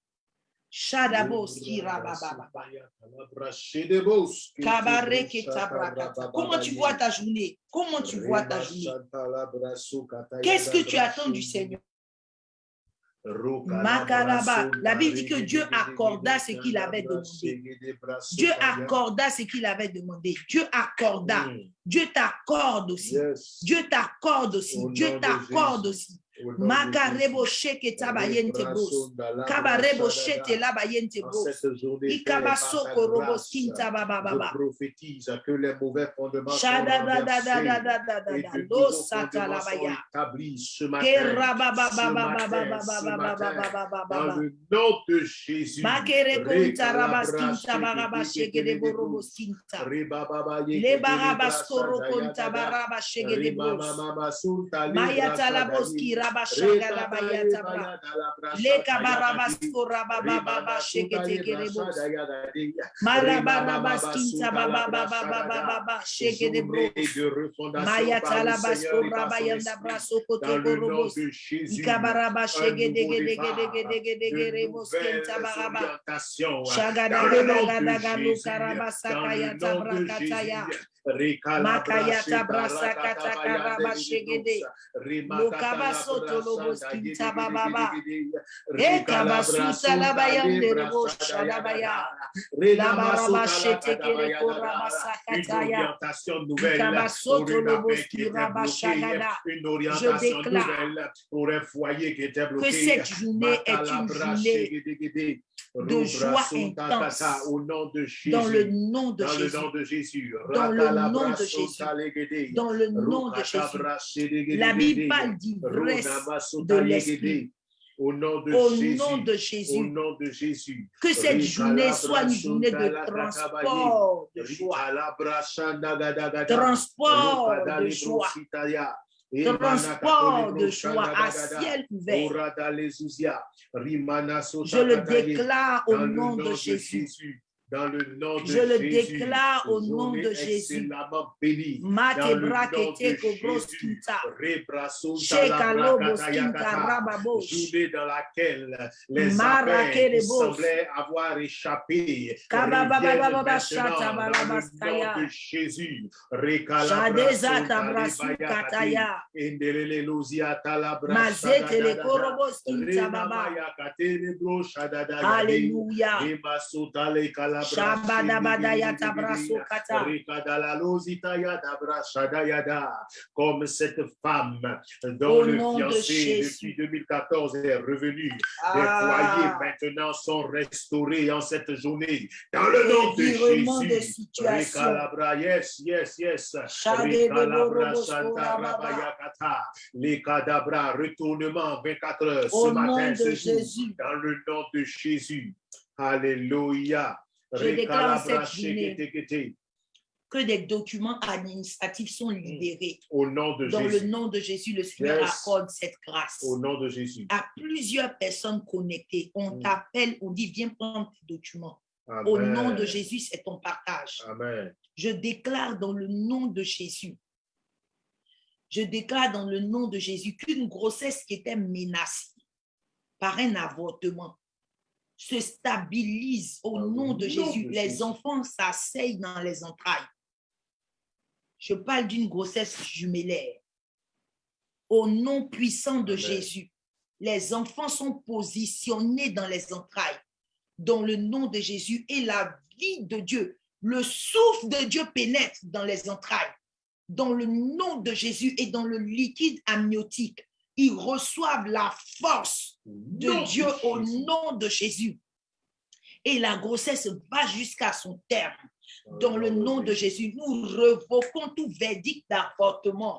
Comment tu vois ta journée? Comment tu vois ta journée? Qu'est-ce que tu attends du Seigneur? La Bible dit que Dieu accorda ce qu'il avait demandé. Dieu accorda ce qu'il avait demandé. Dieu accorda. Dieu t'accorde aussi. Dieu t'accorde aussi. Au Dieu t'accorde aussi. Makarebo sheke tabayente bros. Kabarebo shete labayente bros. bababa. prophétise que les mauvais fondements sont renversés et que fondements établis ce matin. Ce matin, ce matin, Dans le nom de Jésus. De de bros. Rabashagarabaya, Lekabarabaskura Baba Baba Baba Baba Baba Makayata brasa kata karaba shegede. Lokaba soto lobos kinta bababa. E shadabaya. Labaraba shete kere koraba sakataya. soto lobos kiraba shagada. Orientation déclare pour un foyer qui était Que cette journée est une journée de joie intense Au nom de Jésus. dans le nom de Dans le Jésus. nom de Jésus. Dans le Rakalabra nom de Jésus. Dans le nom de Jésus. La. Bible parle d'ivresse de l'esprit. Au nom de Au Jésus. nom de Au nom de Jésus. Que cette journée soit une journée de transport de joie. Transport de joie. Transport de joie à ciel ouvert. Je le déclare au nom de Jésus. Dans le nom de Je le Jésus. déclare au nom de Jésus. excellemment bénie. Dans le Matebra nom de kete kobros Jésus. kinta. Rebrasunta Shekalobos labrakata kinta yakata. rababos. Journée dans laquelle les kerebos. semblaient avoir échappé dans le nom de Jésus. Alléluia. Comme cette femme dont Au le de fiancé Jésus. depuis 2014 est revenu. Les Ah. foyers maintenant sont restaurés en cette journée. Dans le nom de de Jésus. Rekalabra, yes, yes, yes. Santa. Rabayakata. Les cadabras, retournement 24 heures ce Au matin, de ce jour. Jésus. Dans le nom de Jésus. Alléluia. Je déclare cette journée que des documents administratifs sont libérés. Au nom de Dans le nom de Jésus, le Seigneur Yes. accorde cette grâce. Au nom de Jésus. À plusieurs personnes connectées, on Mm. t'appelle, on dit viens prendre tes documents. Au nom de. Jésus, c'est ton partage. Amen. Je déclare dans le nom de Jésus, je déclare dans le nom de Jésus qu'une grossesse qui était menacée par un avortement se stabilise au le nom de Jésus. Les enfants s'asseyent dans les entrailles. Je parle d'une grossesse jumellaire. Au nom puissant de. Jésus, les enfants sont positionnés dans les entrailles, dans le nom de Jésus, et la vie de Dieu, le souffle de Dieu pénètre dans les entrailles, dans le nom de Jésus et dans le liquide amniotique. Ils reçoivent la force de Nom Dieu au nom de Jésus. Et la grossesse va jusqu'à son terme. Dans le nom de Jésus, nous revoquons tout verdict d'avortement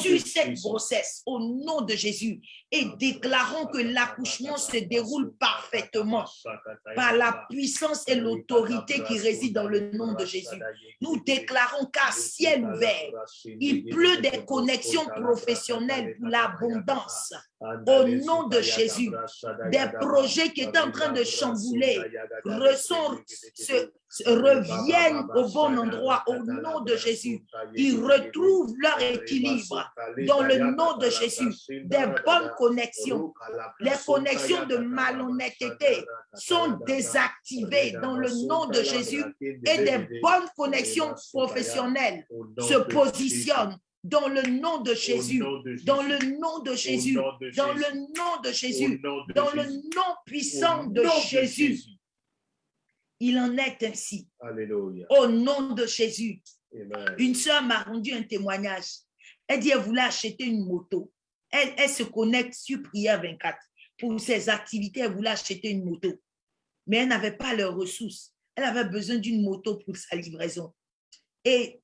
sur cette grossesse au nom de Jésus et déclarons que l'accouchement se déroule parfaitement par la puissance et l'autorité qui réside dans le nom de Jésus. Nous déclarons qu'à ciel ouvert, il pleut des connexions professionnelles pour l'abondance. Au nom de Jésus, des projets qui étaient en train de chambouler ressort- se- se reviennent au bon endroit au nom de Jésus. Ils retrouvent leur équilibre dans le nom de Jésus. Des bonnes connexions, les connexions de malhonnêteté sont désactivées dans le nom de Jésus et des bonnes connexions professionnelles se positionnent dans le nom de Jésus, dans le nom de Jésus, dans le nom de Jésus, dans le nom puissant de Jésus. Il en est ainsi. Alléluia. Au nom de Jésus. Amen. Une soeur m'a rendu un témoignage. Elle dit qu'elle voulait acheter une moto. Elle, elle se connecte sur Prière 24. Pour ses activités, elle voulait acheter une moto. Mais elle n'avait pas les ressources. Elle avait besoin d'une moto pour sa livraison. Et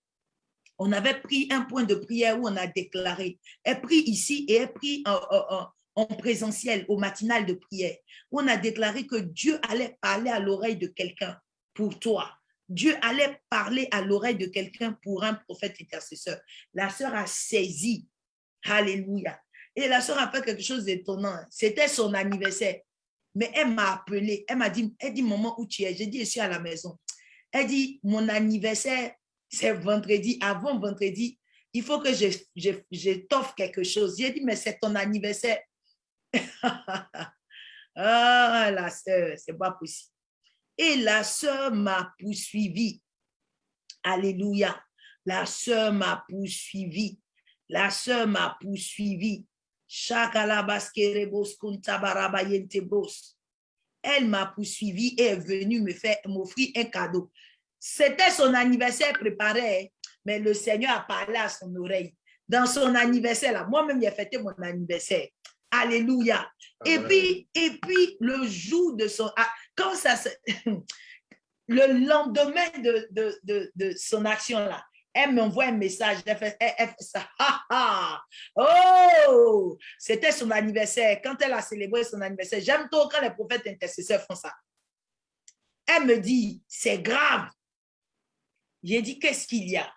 on avait pris un point de prière où on a déclaré. Elle prie ici et elle prie en, en- en- en présentiel, au matinal de prière, où on a déclaré que Dieu allait parler à l'oreille de quelqu'un pour toi. Dieu allait parler à l'oreille de quelqu'un pour un prophète intercesseur. La sœur a saisi. Alléluia. Et la soeur a fait quelque chose d'étonnant. C'était son anniversaire. Mais elle m'a appelé. Elle m'a dit, elle dit, moment où tu es? J'ai dit, je suis à la maison. Elle dit, mon anniversaire, c'est vendredi. Avant vendredi, il faut que je, t'offre quelque chose. J'ai dit, mais c'est ton anniversaire. ah, la soeur, c'est pas possible. Et la soeur m'a poursuivi. Alléluia. La soeur m'a poursuivi. La soeur m'a poursuivi. Elle m'a poursuivi et est venue me faire m'offrir un cadeau. C'était son anniversaire préparé, mais le Seigneur a parlé à son oreille. Dans son anniversaire, là, moi-même, j'ai fêté mon anniversaire. Alléluia. Et puis, et puis, le jour de son... Ah, quand ça Le lendemain de, de, de, de son action-là, elle m'envoie un message, elle fait, ça. Oh, c'était son anniversaire. Quand elle a célébré son anniversaire, j'aime trop quand les prophètes intercesseurs font ça. Elle me dit, c'est grave. J'ai dit, qu'est-ce qu'il y a?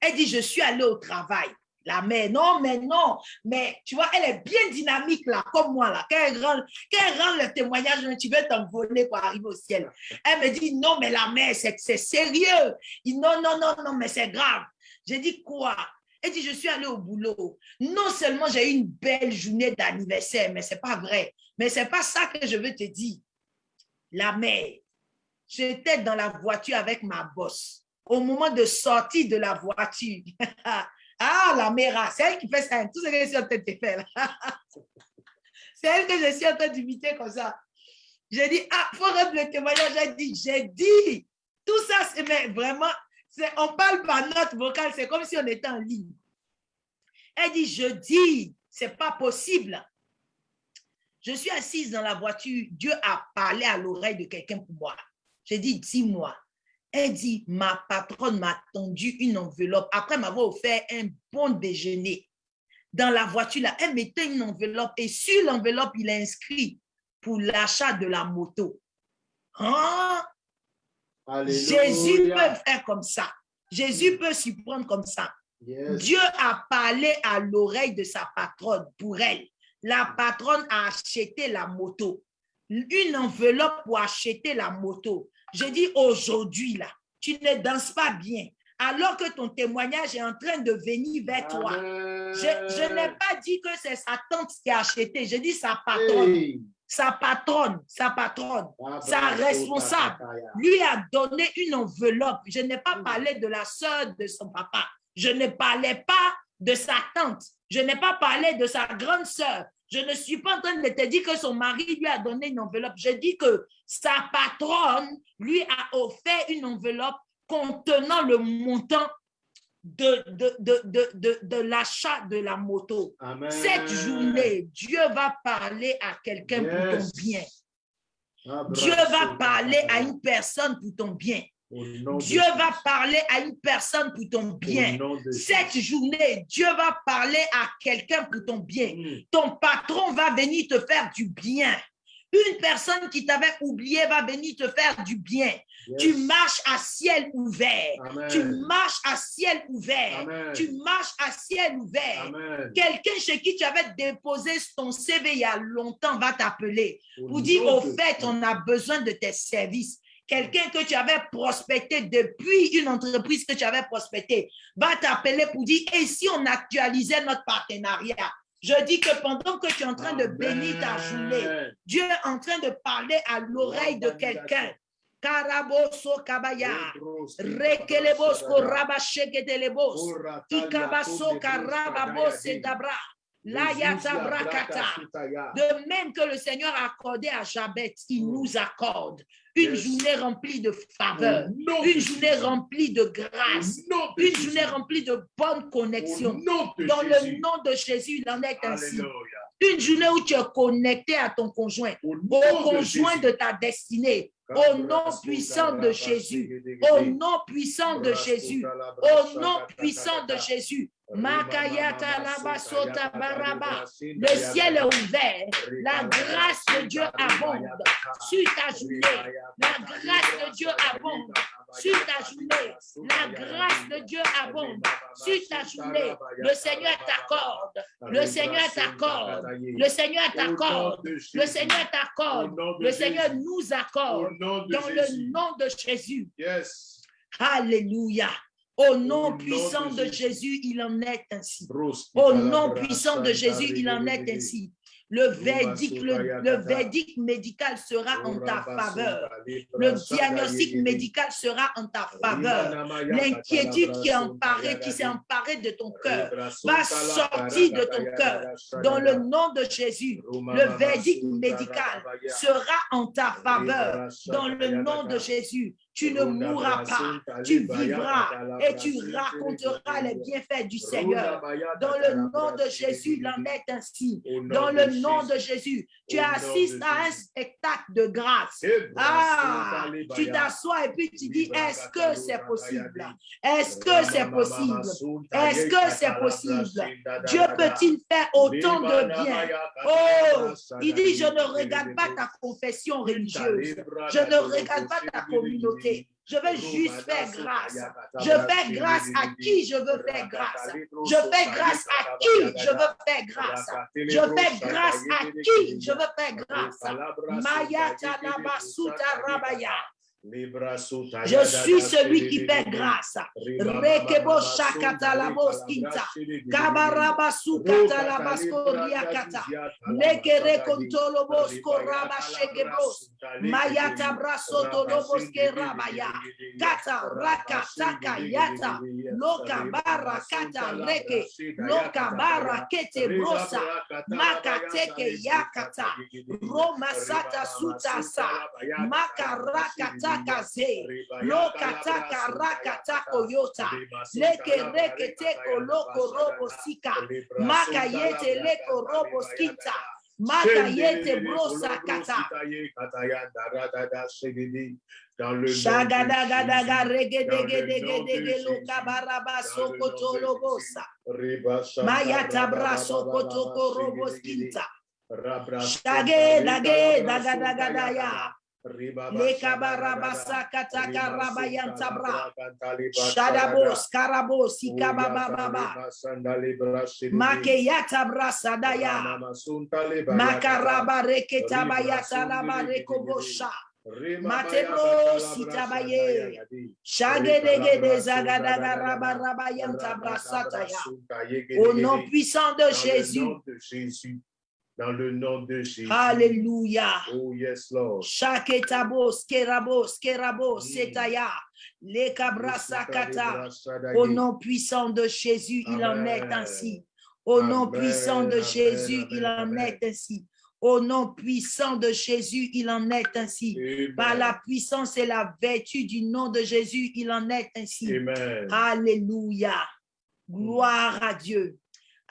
Elle dit, je suis allée au travail la mère. Non, mais non. Mais tu vois, elle est bien dynamique là, comme moi là. Quand elle rend, le témoignage, tu veux t'envoler pour arriver au ciel. Elle me dit, non, mais la mère, c'est sérieux. non, non, non, non, mais c'est grave. J'ai dit quoi? Elle dit, je suis allée au boulot. Non seulement j'ai eu une belle journée d'anniversaire, mais c'est pas vrai. Mais c'est pas ça que je veux te dire. La mère, j'étais dans la voiture avec ma bosse. Au moment de sortir de la voiture, Ah, la mère, c'est elle qui fait ça. Tout ce que je suis en train de faire. c'est elle que je suis en train d'imiter comme ça. J'ai dit, ah, faut rendre le témoignage. J'ai dit, j'ai dit. Tout ça, c'est vraiment, on parle par note vocale, c'est comme si on était en ligne. Elle dit, je dis, c'est pas possible. Je suis assise dans la voiture, Dieu a parlé à l'oreille de quelqu'un pour moi. J'ai dit, dis-moi. Elle dit, ma patronne m'a tendu une enveloppe après m'avoir offert un bon déjeuner. Dans la voiture, là, elle mettait une enveloppe et sur l'enveloppe, il est inscrit pour l'achat de la moto. Hein? Jésus peut faire comme ça. Jésus peut s'y prendre comme ça. Dieu a parlé à l'oreille de sa patronne pour elle. La patronne a acheté la moto. Une enveloppe pour acheter la moto. Je dis aujourd'hui, là, tu ne danses pas bien, alors que ton témoignage est en train de venir vers toi. Je, n'ai pas dit que c'est sa tante qui a acheté, je dis sa patronne. Sa patronne, sa patronne, ah, sa responsable, lui a donné une enveloppe. Je n'ai pas parlé de la soeur de son papa. Je ne parlais pas de sa tante. Je n'ai pas parlé de sa grande soeur. Je ne suis pas en train de te dire que son mari lui a donné une enveloppe. Je dis que sa patronne lui a offert une enveloppe contenant le montant de, de, l'achat de la moto. Cette journée, Dieu va parler à quelqu'un pour ton bien. Dieu va parler à une personne pour ton bien. Dieu va parler à une personne pour ton bien. Cette journée, Dieu va parler à quelqu'un pour ton bien. Mm. Ton patron va venir te faire du bien. Une personne qui t'avait oublié va venir te faire du bien. Tu marches à ciel ouvert. Tu marches à ciel ouvert. Tu marches à ciel ouvert. Quelqu'un chez qui tu avais déposé ton CV il y a longtemps va t'appeler pour dire au fait, on a besoin de tes services quelqu'un que tu avais prospecté depuis une entreprise que tu avais prospecté va t'appeler pour dire, et si on actualisait notre partenariat? Je dis que pendant que tu es en train de bénir ta journée, Dieu est en train de parler à l'oreille de quelqu'un. Karaboso kabaya, rekelebosko rabasheketelebos, ikabaso karababos dabra. De même que le Seigneur a accordé à Jabet, il nous accorde une journée remplie de faveur, une journée remplie de grâce, une journée remplie de bonnes connexions. Dans le nom de Jésus, il en est ainsi. Une journée où tu es connecté à ton conjoint, au conjoint de ta destinée, au nom puissant de Jésus, au nom puissant de Jésus, au nom puissant de Jésus. Le ciel est ouvert. La grâce de Dieu abonde sur ta journée. La grâce de Dieu abonde sur ta journée. La grâce de Dieu abonde sur ta journée. Le Seigneur t'accorde. Le Seigneur t'accorde. Le Seigneur t'accorde. Le Seigneur t'accorde. Le Seigneur nous accorde. Dans le nom de Jésus. Yes. Alléluia. Au nom puissant de Jésus, il en est ainsi. Au nom puissant de Jésus, il en est ainsi. Le verdict, le, le verdict médical sera en ta faveur. Le diagnostic médical sera en ta faveur. L'inquiétude qui est emparée, qui s'est emparée de ton cœur, va sortir de ton cœur. Dans le nom de Jésus, le verdict médical sera en ta faveur. Dans le nom de Jésus, tu ne mourras pas, tu vivras et tu raconteras les bienfaits du Seigneur. Dans le nom de Jésus, il en est ainsi. Dans le nom de Jésus, tu assistes à un spectacle de grâce. Ah, tu t'assois et puis tu dis, est-ce que c'est possible? Est-ce que c'est possible? Est-ce que c'est possible? Dieu peut-il faire autant de bien? Oh, il dit, je ne regarde pas ta confession religieuse. Je ne regarde pas ta communauté. Je veux juste faire grâce. Je fais grâce à qui je veux faire grâce. Je fais grâce à qui je veux faire grâce? Je fais grâce à qui je veux faire grâce? Maya Rabaya. Je suis celui qui fait grâce. Rekebo shakata la moskinta. Kabaraba sukata la maskoria kata. Nekere kontolo mosko raba shekebos. Mayata braso to lo rabaya. Kata raka taka yata. Loka kata reke. Loka bara kete brosa. Maka teke yakata. Roma sata suta sa. Maka rakata. kataka ze lo kataka rakata koyota leke reke teko loko robo sika maka yete leko robo skinta maka yete brosa kata dans le nom de Jésus. Mayata Shadabos, Karabos, Ikabababa, Makeyata Brasadaya, Makaraba Reketabayata Lama Rekobosha, Matebro Sitabaye, Shagedegede Zagadaga Rabarabayanta Brasataya. Au nom puissant de Jésus, dans le nom de Jésus. Alléluia. Oh yes, Lord. Shaketabos, kerabos, kerabos, setaya. Les kabrasakata. Au nom puissant de Jésus, il en est ainsi. Au nom puissant de Jésus, il en est ainsi. Au nom puissant de Jésus, il en est ainsi. Amen. Par la puissance et la vertu du nom de Jésus, il en est ainsi. Amen. Alléluia. Gloire à Dieu.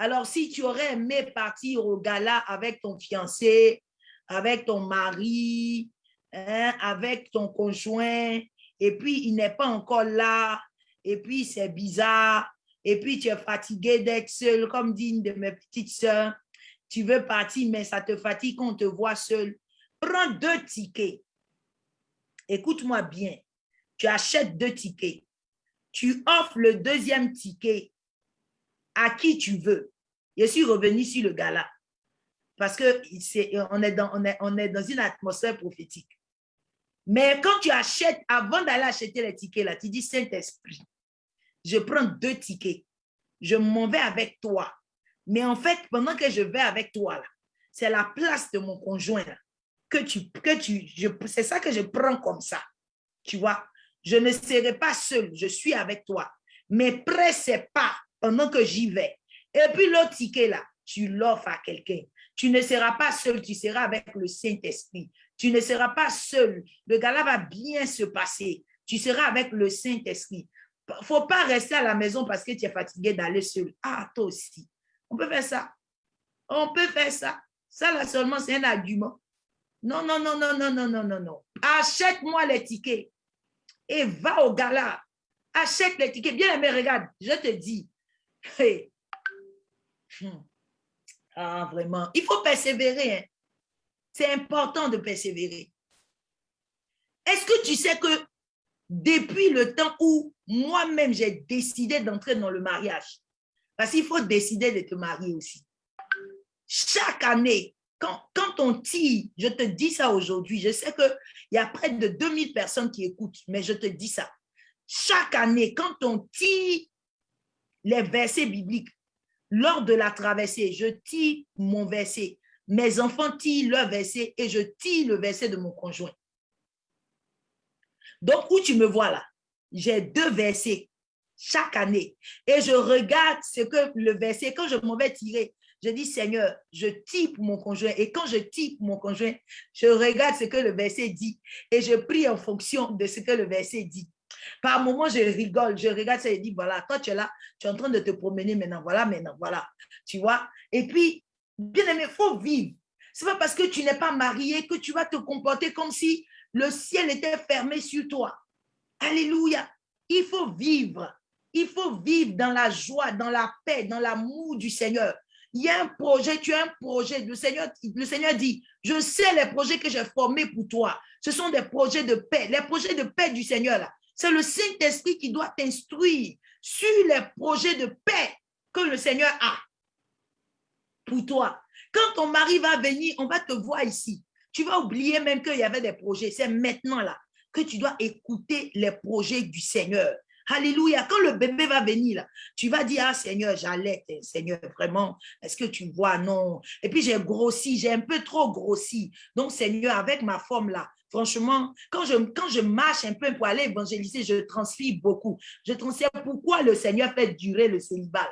Alors, si tu aurais aimé partir au gala avec ton fiancé, avec ton mari, hein, avec ton conjoint, et puis il n'est pas encore là, et puis c'est bizarre, et puis tu es fatigué d'être seul, comme dit une de mes petites sœurs, tu veux partir, mais ça te fatigue qu'on te voit seul. Prends deux tickets. Écoute-moi bien. Tu achètes deux tickets. Tu offres le deuxième ticket à qui tu veux. Je suis revenu sur le gala parce que c'est, on, est dans, on, est, dans une atmosphère prophétique. Mais quand tu achètes, avant d'aller acheter les tickets, là, tu dis Saint-Esprit, je prends deux tickets, je m'en vais avec toi. Mais en fait, pendant que je vais avec toi, c'est la place de mon conjoint que tu, que tu, c'est ça que je prends comme ça. Tu vois, je ne serai pas seul, je suis avec toi. Mais pressez pas pendant que j'y vais. Et puis l'autre ticket là, tu l'offres à quelqu'un. Tu ne seras pas seul, tu seras avec le Saint-Esprit. Tu ne seras pas seul. Le gala va bien se passer. Tu seras avec le Saint-Esprit. faut pas rester à la maison parce que tu es fatigué d'aller seul. Ah, toi aussi. On peut faire ça. On peut faire ça. Ça, là seulement, c'est un argument. Non, non, non, non, non, non, non, non, non. Achète-moi les tickets et va au gala. Achète les tickets. Bien aimé, regarde, je te dis. Hmm. Ah, vraiment. Il faut persévérer. hein. C'est important de persévérer. Est-ce que tu sais que depuis le temps où moi-même j'ai décidé d'entrer dans le mariage. Parce qu'il faut décider de te marier aussi. Chaque année, quand, quand on tire, je te dis ça aujourd'hui, je sais qu'il y a près de 2000 personnes qui écoutent, mais je te dis ça. Chaque année, quand on tire les versets bibliques, lors de la traversée, je tire mon verset. Mes enfants tirent leur verset et je tire le verset de mon conjoint. Donc, où tu me vois là, j'ai deux versets chaque année et je regarde ce que le verset, quand je m'en vais tirer, je dis Seigneur, je tire pour mon conjoint et quand je tire pour mon conjoint, je regarde ce que le verset dit et je prie en fonction de ce que le verset dit. Par moment, je rigole, je regarde ça et dis, voilà, toi tu es là, tu es en train de te promener maintenant, voilà, maintenant, voilà, tu vois. Et puis, bien aimé, il faut vivre. C'est pas parce que tu n'es pas marié que tu vas te comporter comme si le ciel était fermé sur toi. Alléluia. Il faut vivre. Il faut vivre dans la joie, dans la paix, dans l'amour du Seigneur. Il y a un projet, tu as un projet. Le Seigneur, le Seigneur dit, je sais les projets que j'ai formés pour toi. Ce sont des projets de paix. Les projets de paix du Seigneur, là, c'est le Saint-Esprit qui doit t'instruire sur les projets de paix que le Seigneur a pour toi. Quand ton mari va venir, on va te voir ici. Tu vas oublier même qu'il y avait des projets. C'est maintenant là que tu dois écouter les projets du Seigneur. Alléluia. Quand le bébé va venir, là, tu vas dire, ah Seigneur, j'allais, Seigneur, vraiment, est-ce que tu vois? Non. Et puis j'ai grossi, j'ai un peu trop grossi. Donc, Seigneur, avec ma forme là, franchement, quand je, quand marche un peu pour aller évangéliser, je transpire beaucoup. Je transpire pourquoi le Seigneur fait durer le célibat.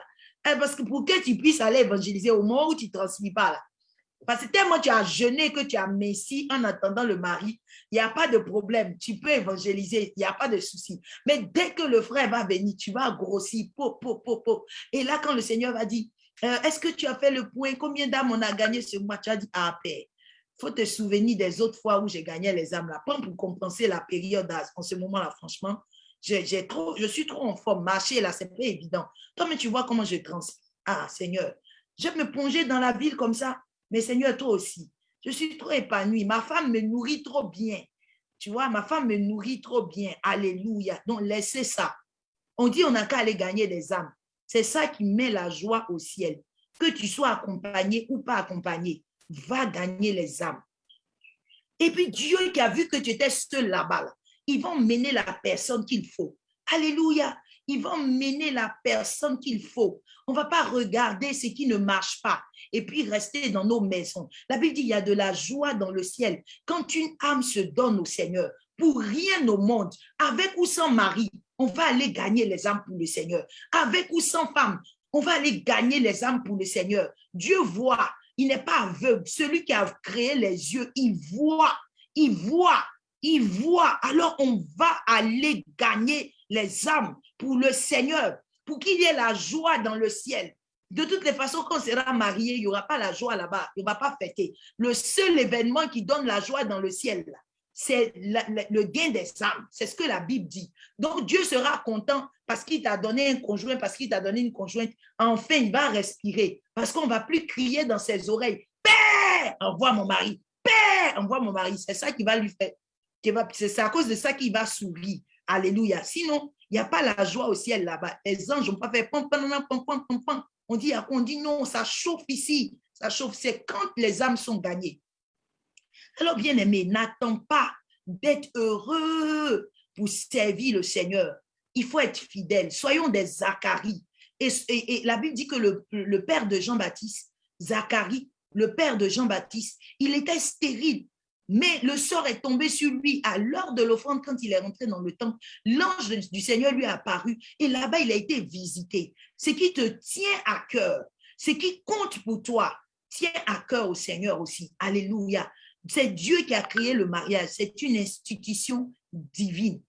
Eh, parce que pour que tu puisses aller évangéliser au moment où tu ne pas là, parce que tellement tu as jeûné que tu as messi en attendant le mari, il n'y a pas de problème. Tu peux évangéliser, il n'y a pas de souci. Mais dès que le frère va venir, tu vas grossir. Et là, quand le Seigneur va dire, euh, est-ce que tu as fait le point? Combien d'âmes on a gagné ce mois? Tu as dit, ah, père. Faut te souvenir des autres fois où j'ai gagné les âmes là. Pas pour compenser la période en ce moment-là, franchement. Je suis trop en forme. Marcher là, c'est pas évident. Toi, mais tu vois comment je transpire. Ah, Seigneur, je me plonger dans la ville comme ça. Mais Seigneur, toi aussi, je suis trop épanouie. Ma femme me nourrit trop bien. Tu vois, ma femme me nourrit trop bien. Alléluia. Donc, laissez ça. On dit on n'a qu'à aller gagner des âmes. C'est ça qui met la joie au ciel. Que tu sois accompagné ou pas accompagné, va gagner les âmes. Et puis Dieu qui a vu que tu étais seul là-bas, là, ils vont mener la personne qu'il faut. Alléluia. Ils vont mener la personne qu'il faut. On ne va pas regarder ce qui ne marche pas et puis rester dans nos maisons. La Bible dit il y a de la joie dans le ciel quand une âme se donne au Seigneur. Pour rien au monde, avec ou sans mari, on va aller gagner les âmes pour le Seigneur. Avec ou sans femme, on va aller gagner les âmes pour le Seigneur. Dieu voit, il n'est pas aveugle. Celui qui a créé les yeux, il voit, il voit, il voit. Alors on va aller gagner les âmes pour le Seigneur, pour qu'il y ait la joie dans le ciel. De toutes les façons, quand on sera marié, il n'y aura pas la joie là-bas. Il ne va pas fêter. Le seul événement qui donne la joie dans le ciel, c'est le gain des âmes. C'est ce que la Bible dit. Donc, Dieu sera content parce qu'il t'a donné un conjoint, parce qu'il t'a donné une conjointe. Enfin, il va respirer parce qu'on ne va plus crier dans ses oreilles. Père, envoie mon mari. Père, envoie mon mari. C'est ça qui va lui faire. C'est à cause de ça qu'il va sourire. Alléluia. Sinon, il n'y a pas la joie au ciel là-bas. Les anges n'ont pas fait pom, pom. On dit, on dit non, ça chauffe ici. Ça chauffe, c'est quand les âmes sont gagnées. Alors, bien aimé, n'attends pas d'être heureux pour servir le Seigneur. Il faut être fidèle. Soyons des Zacharie. Et, la Bible dit que le, le père de Jean-Baptiste, Zacharie, le père de Jean-Baptiste, il était stérile. Mais le sort est tombé sur lui à l'heure de l'offrande quand il est rentré dans le temple. L'ange du Seigneur lui a apparu et là-bas, il a été visité. Ce qui te tient à cœur, ce qui compte pour toi, tient à cœur au Seigneur aussi. Alléluia. C'est Dieu qui a créé le mariage. C'est une institution divine.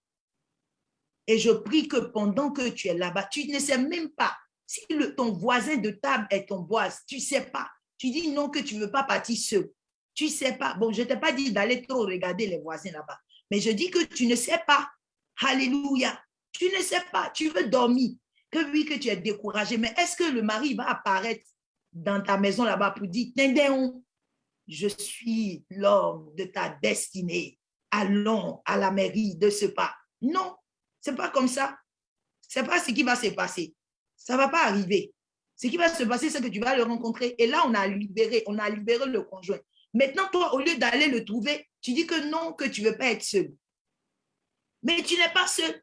Et je prie que pendant que tu es là-bas, tu ne sais même pas si ton voisin de table est ton boise. Tu ne sais pas. Tu dis non que tu ne veux pas partir seul. Tu sais pas. Bon, je ne t'ai pas dit d'aller trop regarder les voisins là-bas. Mais je dis que tu ne sais pas. Alléluia. Tu ne sais pas. Tu veux dormir. Que oui, que tu es découragé. Mais est-ce que le mari va apparaître dans ta maison là-bas pour dire, je suis l'homme de ta destinée. Allons à la mairie de ce pas. Non, C'est pas comme ça. C'est pas ce qui va se passer. Ça va pas arriver. Ce qui va se passer, c'est que tu vas le rencontrer. Et là, on a libéré, on a libéré le conjoint. Maintenant, toi, au lieu d'aller le trouver, tu dis que non, que tu ne veux pas être seul. Mais tu n'es pas seul.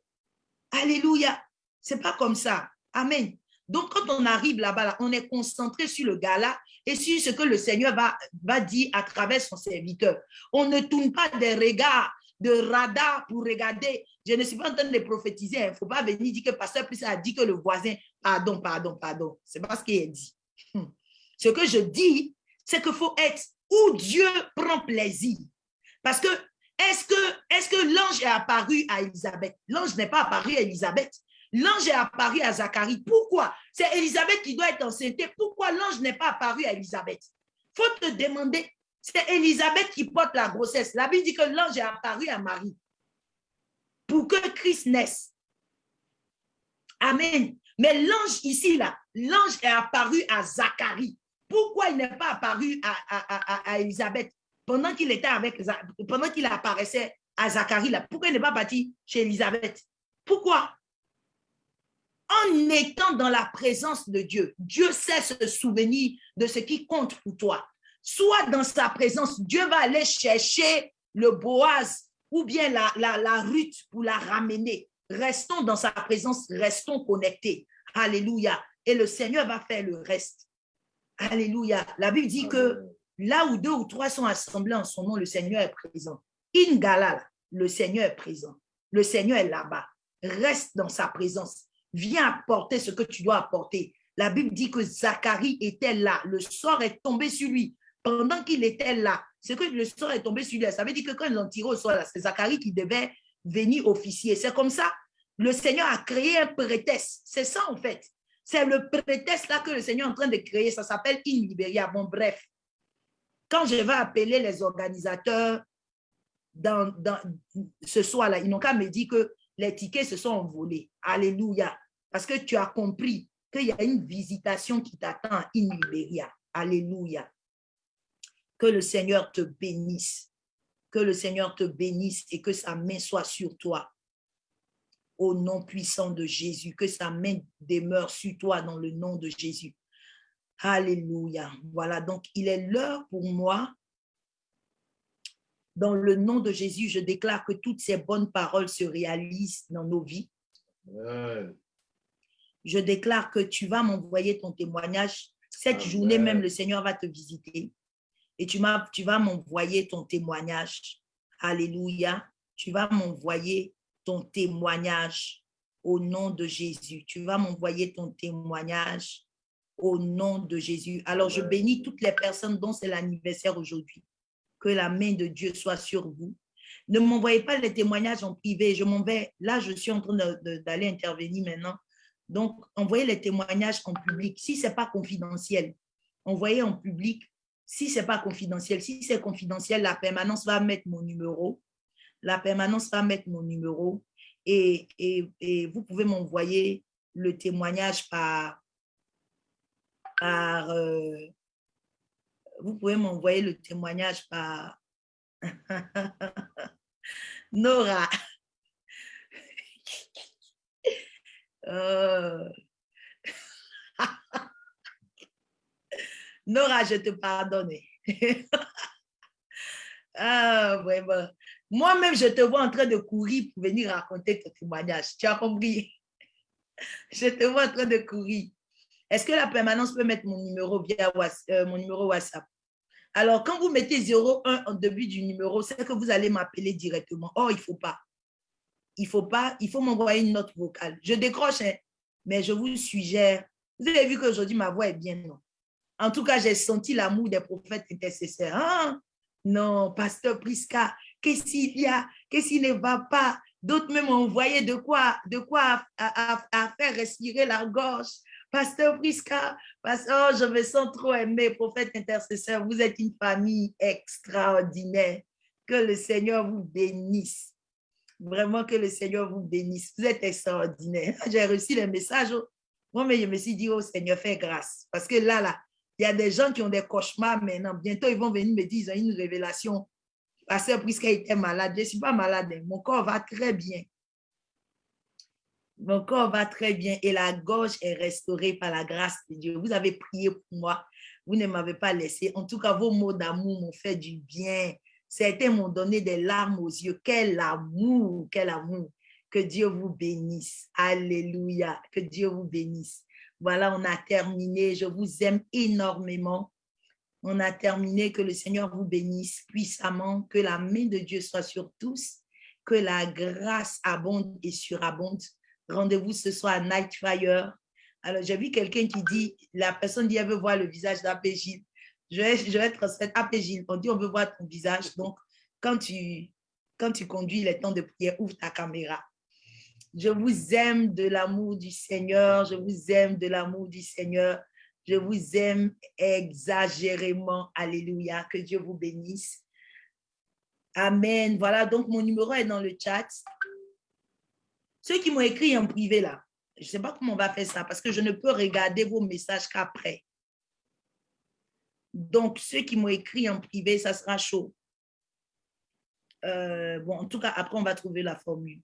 Alléluia. C'est pas comme ça. Amen. Donc, quand on arrive là-bas, on est concentré sur le gars-là et sur ce que le Seigneur va, dire à travers son serviteur. On ne tourne pas des regards de radar pour regarder. Je ne suis pas en train de prophétiser. Il hein. ne faut pas venir dire que pasteur plus a dit que le voisin, pardon, pardon, pardon. C'est pas ce qu'il a dit. Hmm. Ce que je dis, c'est qu'il faut être où Dieu prend plaisir. Parce que est-ce que, que l'ange est apparu à Elisabeth? L'ange n'est pas apparu à Elisabeth. L'ange est apparu à Zacharie. Pourquoi? C'est Elisabeth qui doit être enceinte. Pourquoi l'ange n'est pas apparu à Elisabeth? Il faut te demander. C'est Elisabeth qui porte la grossesse. La Bible dit que l'ange est apparu à Marie pour que Christ naisse. Amen. Mais l'ange ici, là, l'ange est apparu à Zacharie. Pourquoi il n'est pas apparu à, à, Elisabeth pendant qu'il était avec, pendant qu'il apparaissait à Zacharie, là, pourquoi il n'est pas parti chez Elisabeth? Pourquoi? En étant dans la présence de Dieu, Dieu sait se souvenir de ce qui compte pour toi. Soit dans sa présence, Dieu va aller chercher le Boaz ou bien la, la, la Ruth pour la ramener. Restons dans sa présence, restons connectés. Alléluia. Et le Seigneur va faire le reste. Alléluia. La Bible dit que là où deux ou trois sont assemblés en son nom, le Seigneur est présent. In Galal, le Seigneur est présent. Le Seigneur est là-bas. Reste dans sa présence. Viens apporter ce que tu dois apporter. La Bible dit que Zacharie était là. Le sort est tombé sur lui. Pendant qu'il était là, ce que le sort est tombé sur lui, ça veut dire que quand ils l'ont tiré au sort, c'est Zacharie qui devait venir officier. C'est comme ça. Le Seigneur a créé un prétexte. C'est ça en fait. C'est le prétexte là que le Seigneur est en train de créer. Ça s'appelle In Liberia. Bon, bref. Quand je vais appeler les organisateurs dans, ce soir-là, ils n'ont qu'à me dire que les tickets se sont envolés. Alléluia. Parce que tu as compris qu'il y a une visitation qui t'attend In Liberia. Alléluia. Que le Seigneur te bénisse. Que le Seigneur te bénisse et que sa main soit sur toi au nom puissant de Jésus, que sa main demeure sur toi dans le nom de Jésus. Alléluia. Voilà, donc il est l'heure pour moi. Dans le nom de Jésus, je déclare que toutes ces bonnes paroles se réalisent dans nos vies. Je déclare que tu vas m'envoyer ton témoignage. Cette journée même, le Seigneur va te visiter. Et tu, tu vas m'envoyer ton témoignage. Alléluia. Tu vas m'envoyer ton témoignage au nom de Jésus. Tu vas m'envoyer ton témoignage au nom de Jésus. Alors, je bénis toutes les personnes dont c'est l'anniversaire aujourd'hui. Que la main de Dieu soit sur vous. Ne m'envoyez pas les témoignages en privé. Je m'en vais. Là, je suis en train d'aller intervenir maintenant. Donc, envoyez les témoignages en public. Si ce n'est pas confidentiel, envoyez en public. Si ce n'est pas confidentiel, si c'est confidentiel, la permanence va mettre mon numéro la permanence va mettre mon numéro et, vous pouvez m'envoyer le témoignage par, euh, vous pouvez m'envoyer le témoignage par Nora. Euh. Nora, je te pardonne. ah, vraiment. Moi-même, je te vois en train de courir pour venir raconter ton témoignage. Tu as compris? Je te vois en train de courir. Est-ce que la permanence peut mettre mon numéro via euh, mon numéro WhatsApp? Alors, quand vous mettez 01 en début du numéro, c'est que vous allez m'appeler directement. Oh, il ne faut pas. Il faut pas. Il faut m'envoyer une note vocale. Je décroche, hein, mais je vous suggère. Vous avez vu qu'aujourd'hui, ma voix est bien, non? En tout cas, j'ai senti l'amour des prophètes intercesseurs. Ah, non, pasteur Prisca, qu'est-ce qu'il y a, qu'est-ce qui ne va pas? D'autres même envoyé de quoi, de quoi à, faire respirer la gorge. Pasteur Prisca, pasteur, oh, je me sens trop aimé, prophète intercesseur. Vous êtes une famille extraordinaire. Que le Seigneur vous bénisse. Vraiment que le Seigneur vous bénisse. Vous êtes extraordinaire. J'ai reçu le message. Moi, mais je me suis dit, oh Seigneur, fais grâce. Parce que là, là, il y a des gens qui ont des cauchemars maintenant. Bientôt, ils vont venir me dire, ils ont une révélation Pasteur, puisqu'elle était malade, je ne suis pas malade, mon corps va très bien. Mon corps va très bien et la gorge est restaurée par la grâce de Dieu. Vous avez prié pour moi. Vous ne m'avez pas laissé. En tout cas, vos mots d'amour m'ont fait du bien. Certains m'ont donné des larmes aux yeux. Quel amour, quel amour. Que Dieu vous bénisse. Alléluia. Que Dieu vous bénisse. Voilà, on a terminé. Je vous aime énormément. On a terminé. Que le Seigneur vous bénisse puissamment. Que la main de Dieu soit sur tous. Que la grâce abonde et surabonde. Rendez-vous ce soir à Night Fire. Alors, j'ai vu quelqu'un qui dit, la personne dit, elle veut voir le visage d'Apégile. Je vais, je vais transmettre Apégile. On dit, on veut voir ton visage. Donc, quand tu, quand tu conduis les temps de prière, ouvre ta caméra. Je vous aime de l'amour du Seigneur. Je vous aime de l'amour du Seigneur. Je vous aime exagérément. Alléluia. Que Dieu vous bénisse. Amen. Voilà, donc mon numéro est dans le chat. Ceux qui m'ont écrit en privé là, je ne sais pas comment on va faire ça parce que je ne peux regarder vos messages qu'après. Donc, ceux qui m'ont écrit en privé, ça sera chaud. Euh, bon, en tout cas, après, on va trouver la formule.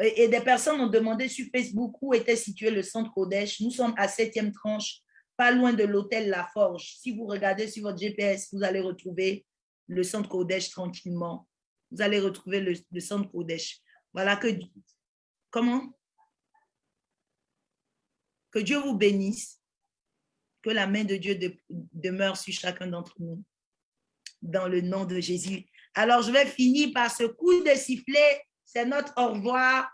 Et, des personnes ont demandé sur Facebook où était situé le centre Kodesh. Nous sommes à septième tranche, pas loin de l'hôtel La Forge. Si vous regardez sur votre GPS, vous allez retrouver le centre Kodesh tranquillement. Vous allez retrouver le, le centre Kodesh. Voilà que Comment? Que Dieu vous bénisse, que la main de Dieu demeure sur chacun d'entre nous, dans le nom de Jésus. Alors, je vais finir par ce coup de sifflet. C'est notre au revoir.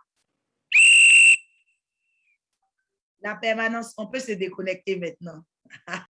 La permanence, on peut se déconnecter maintenant.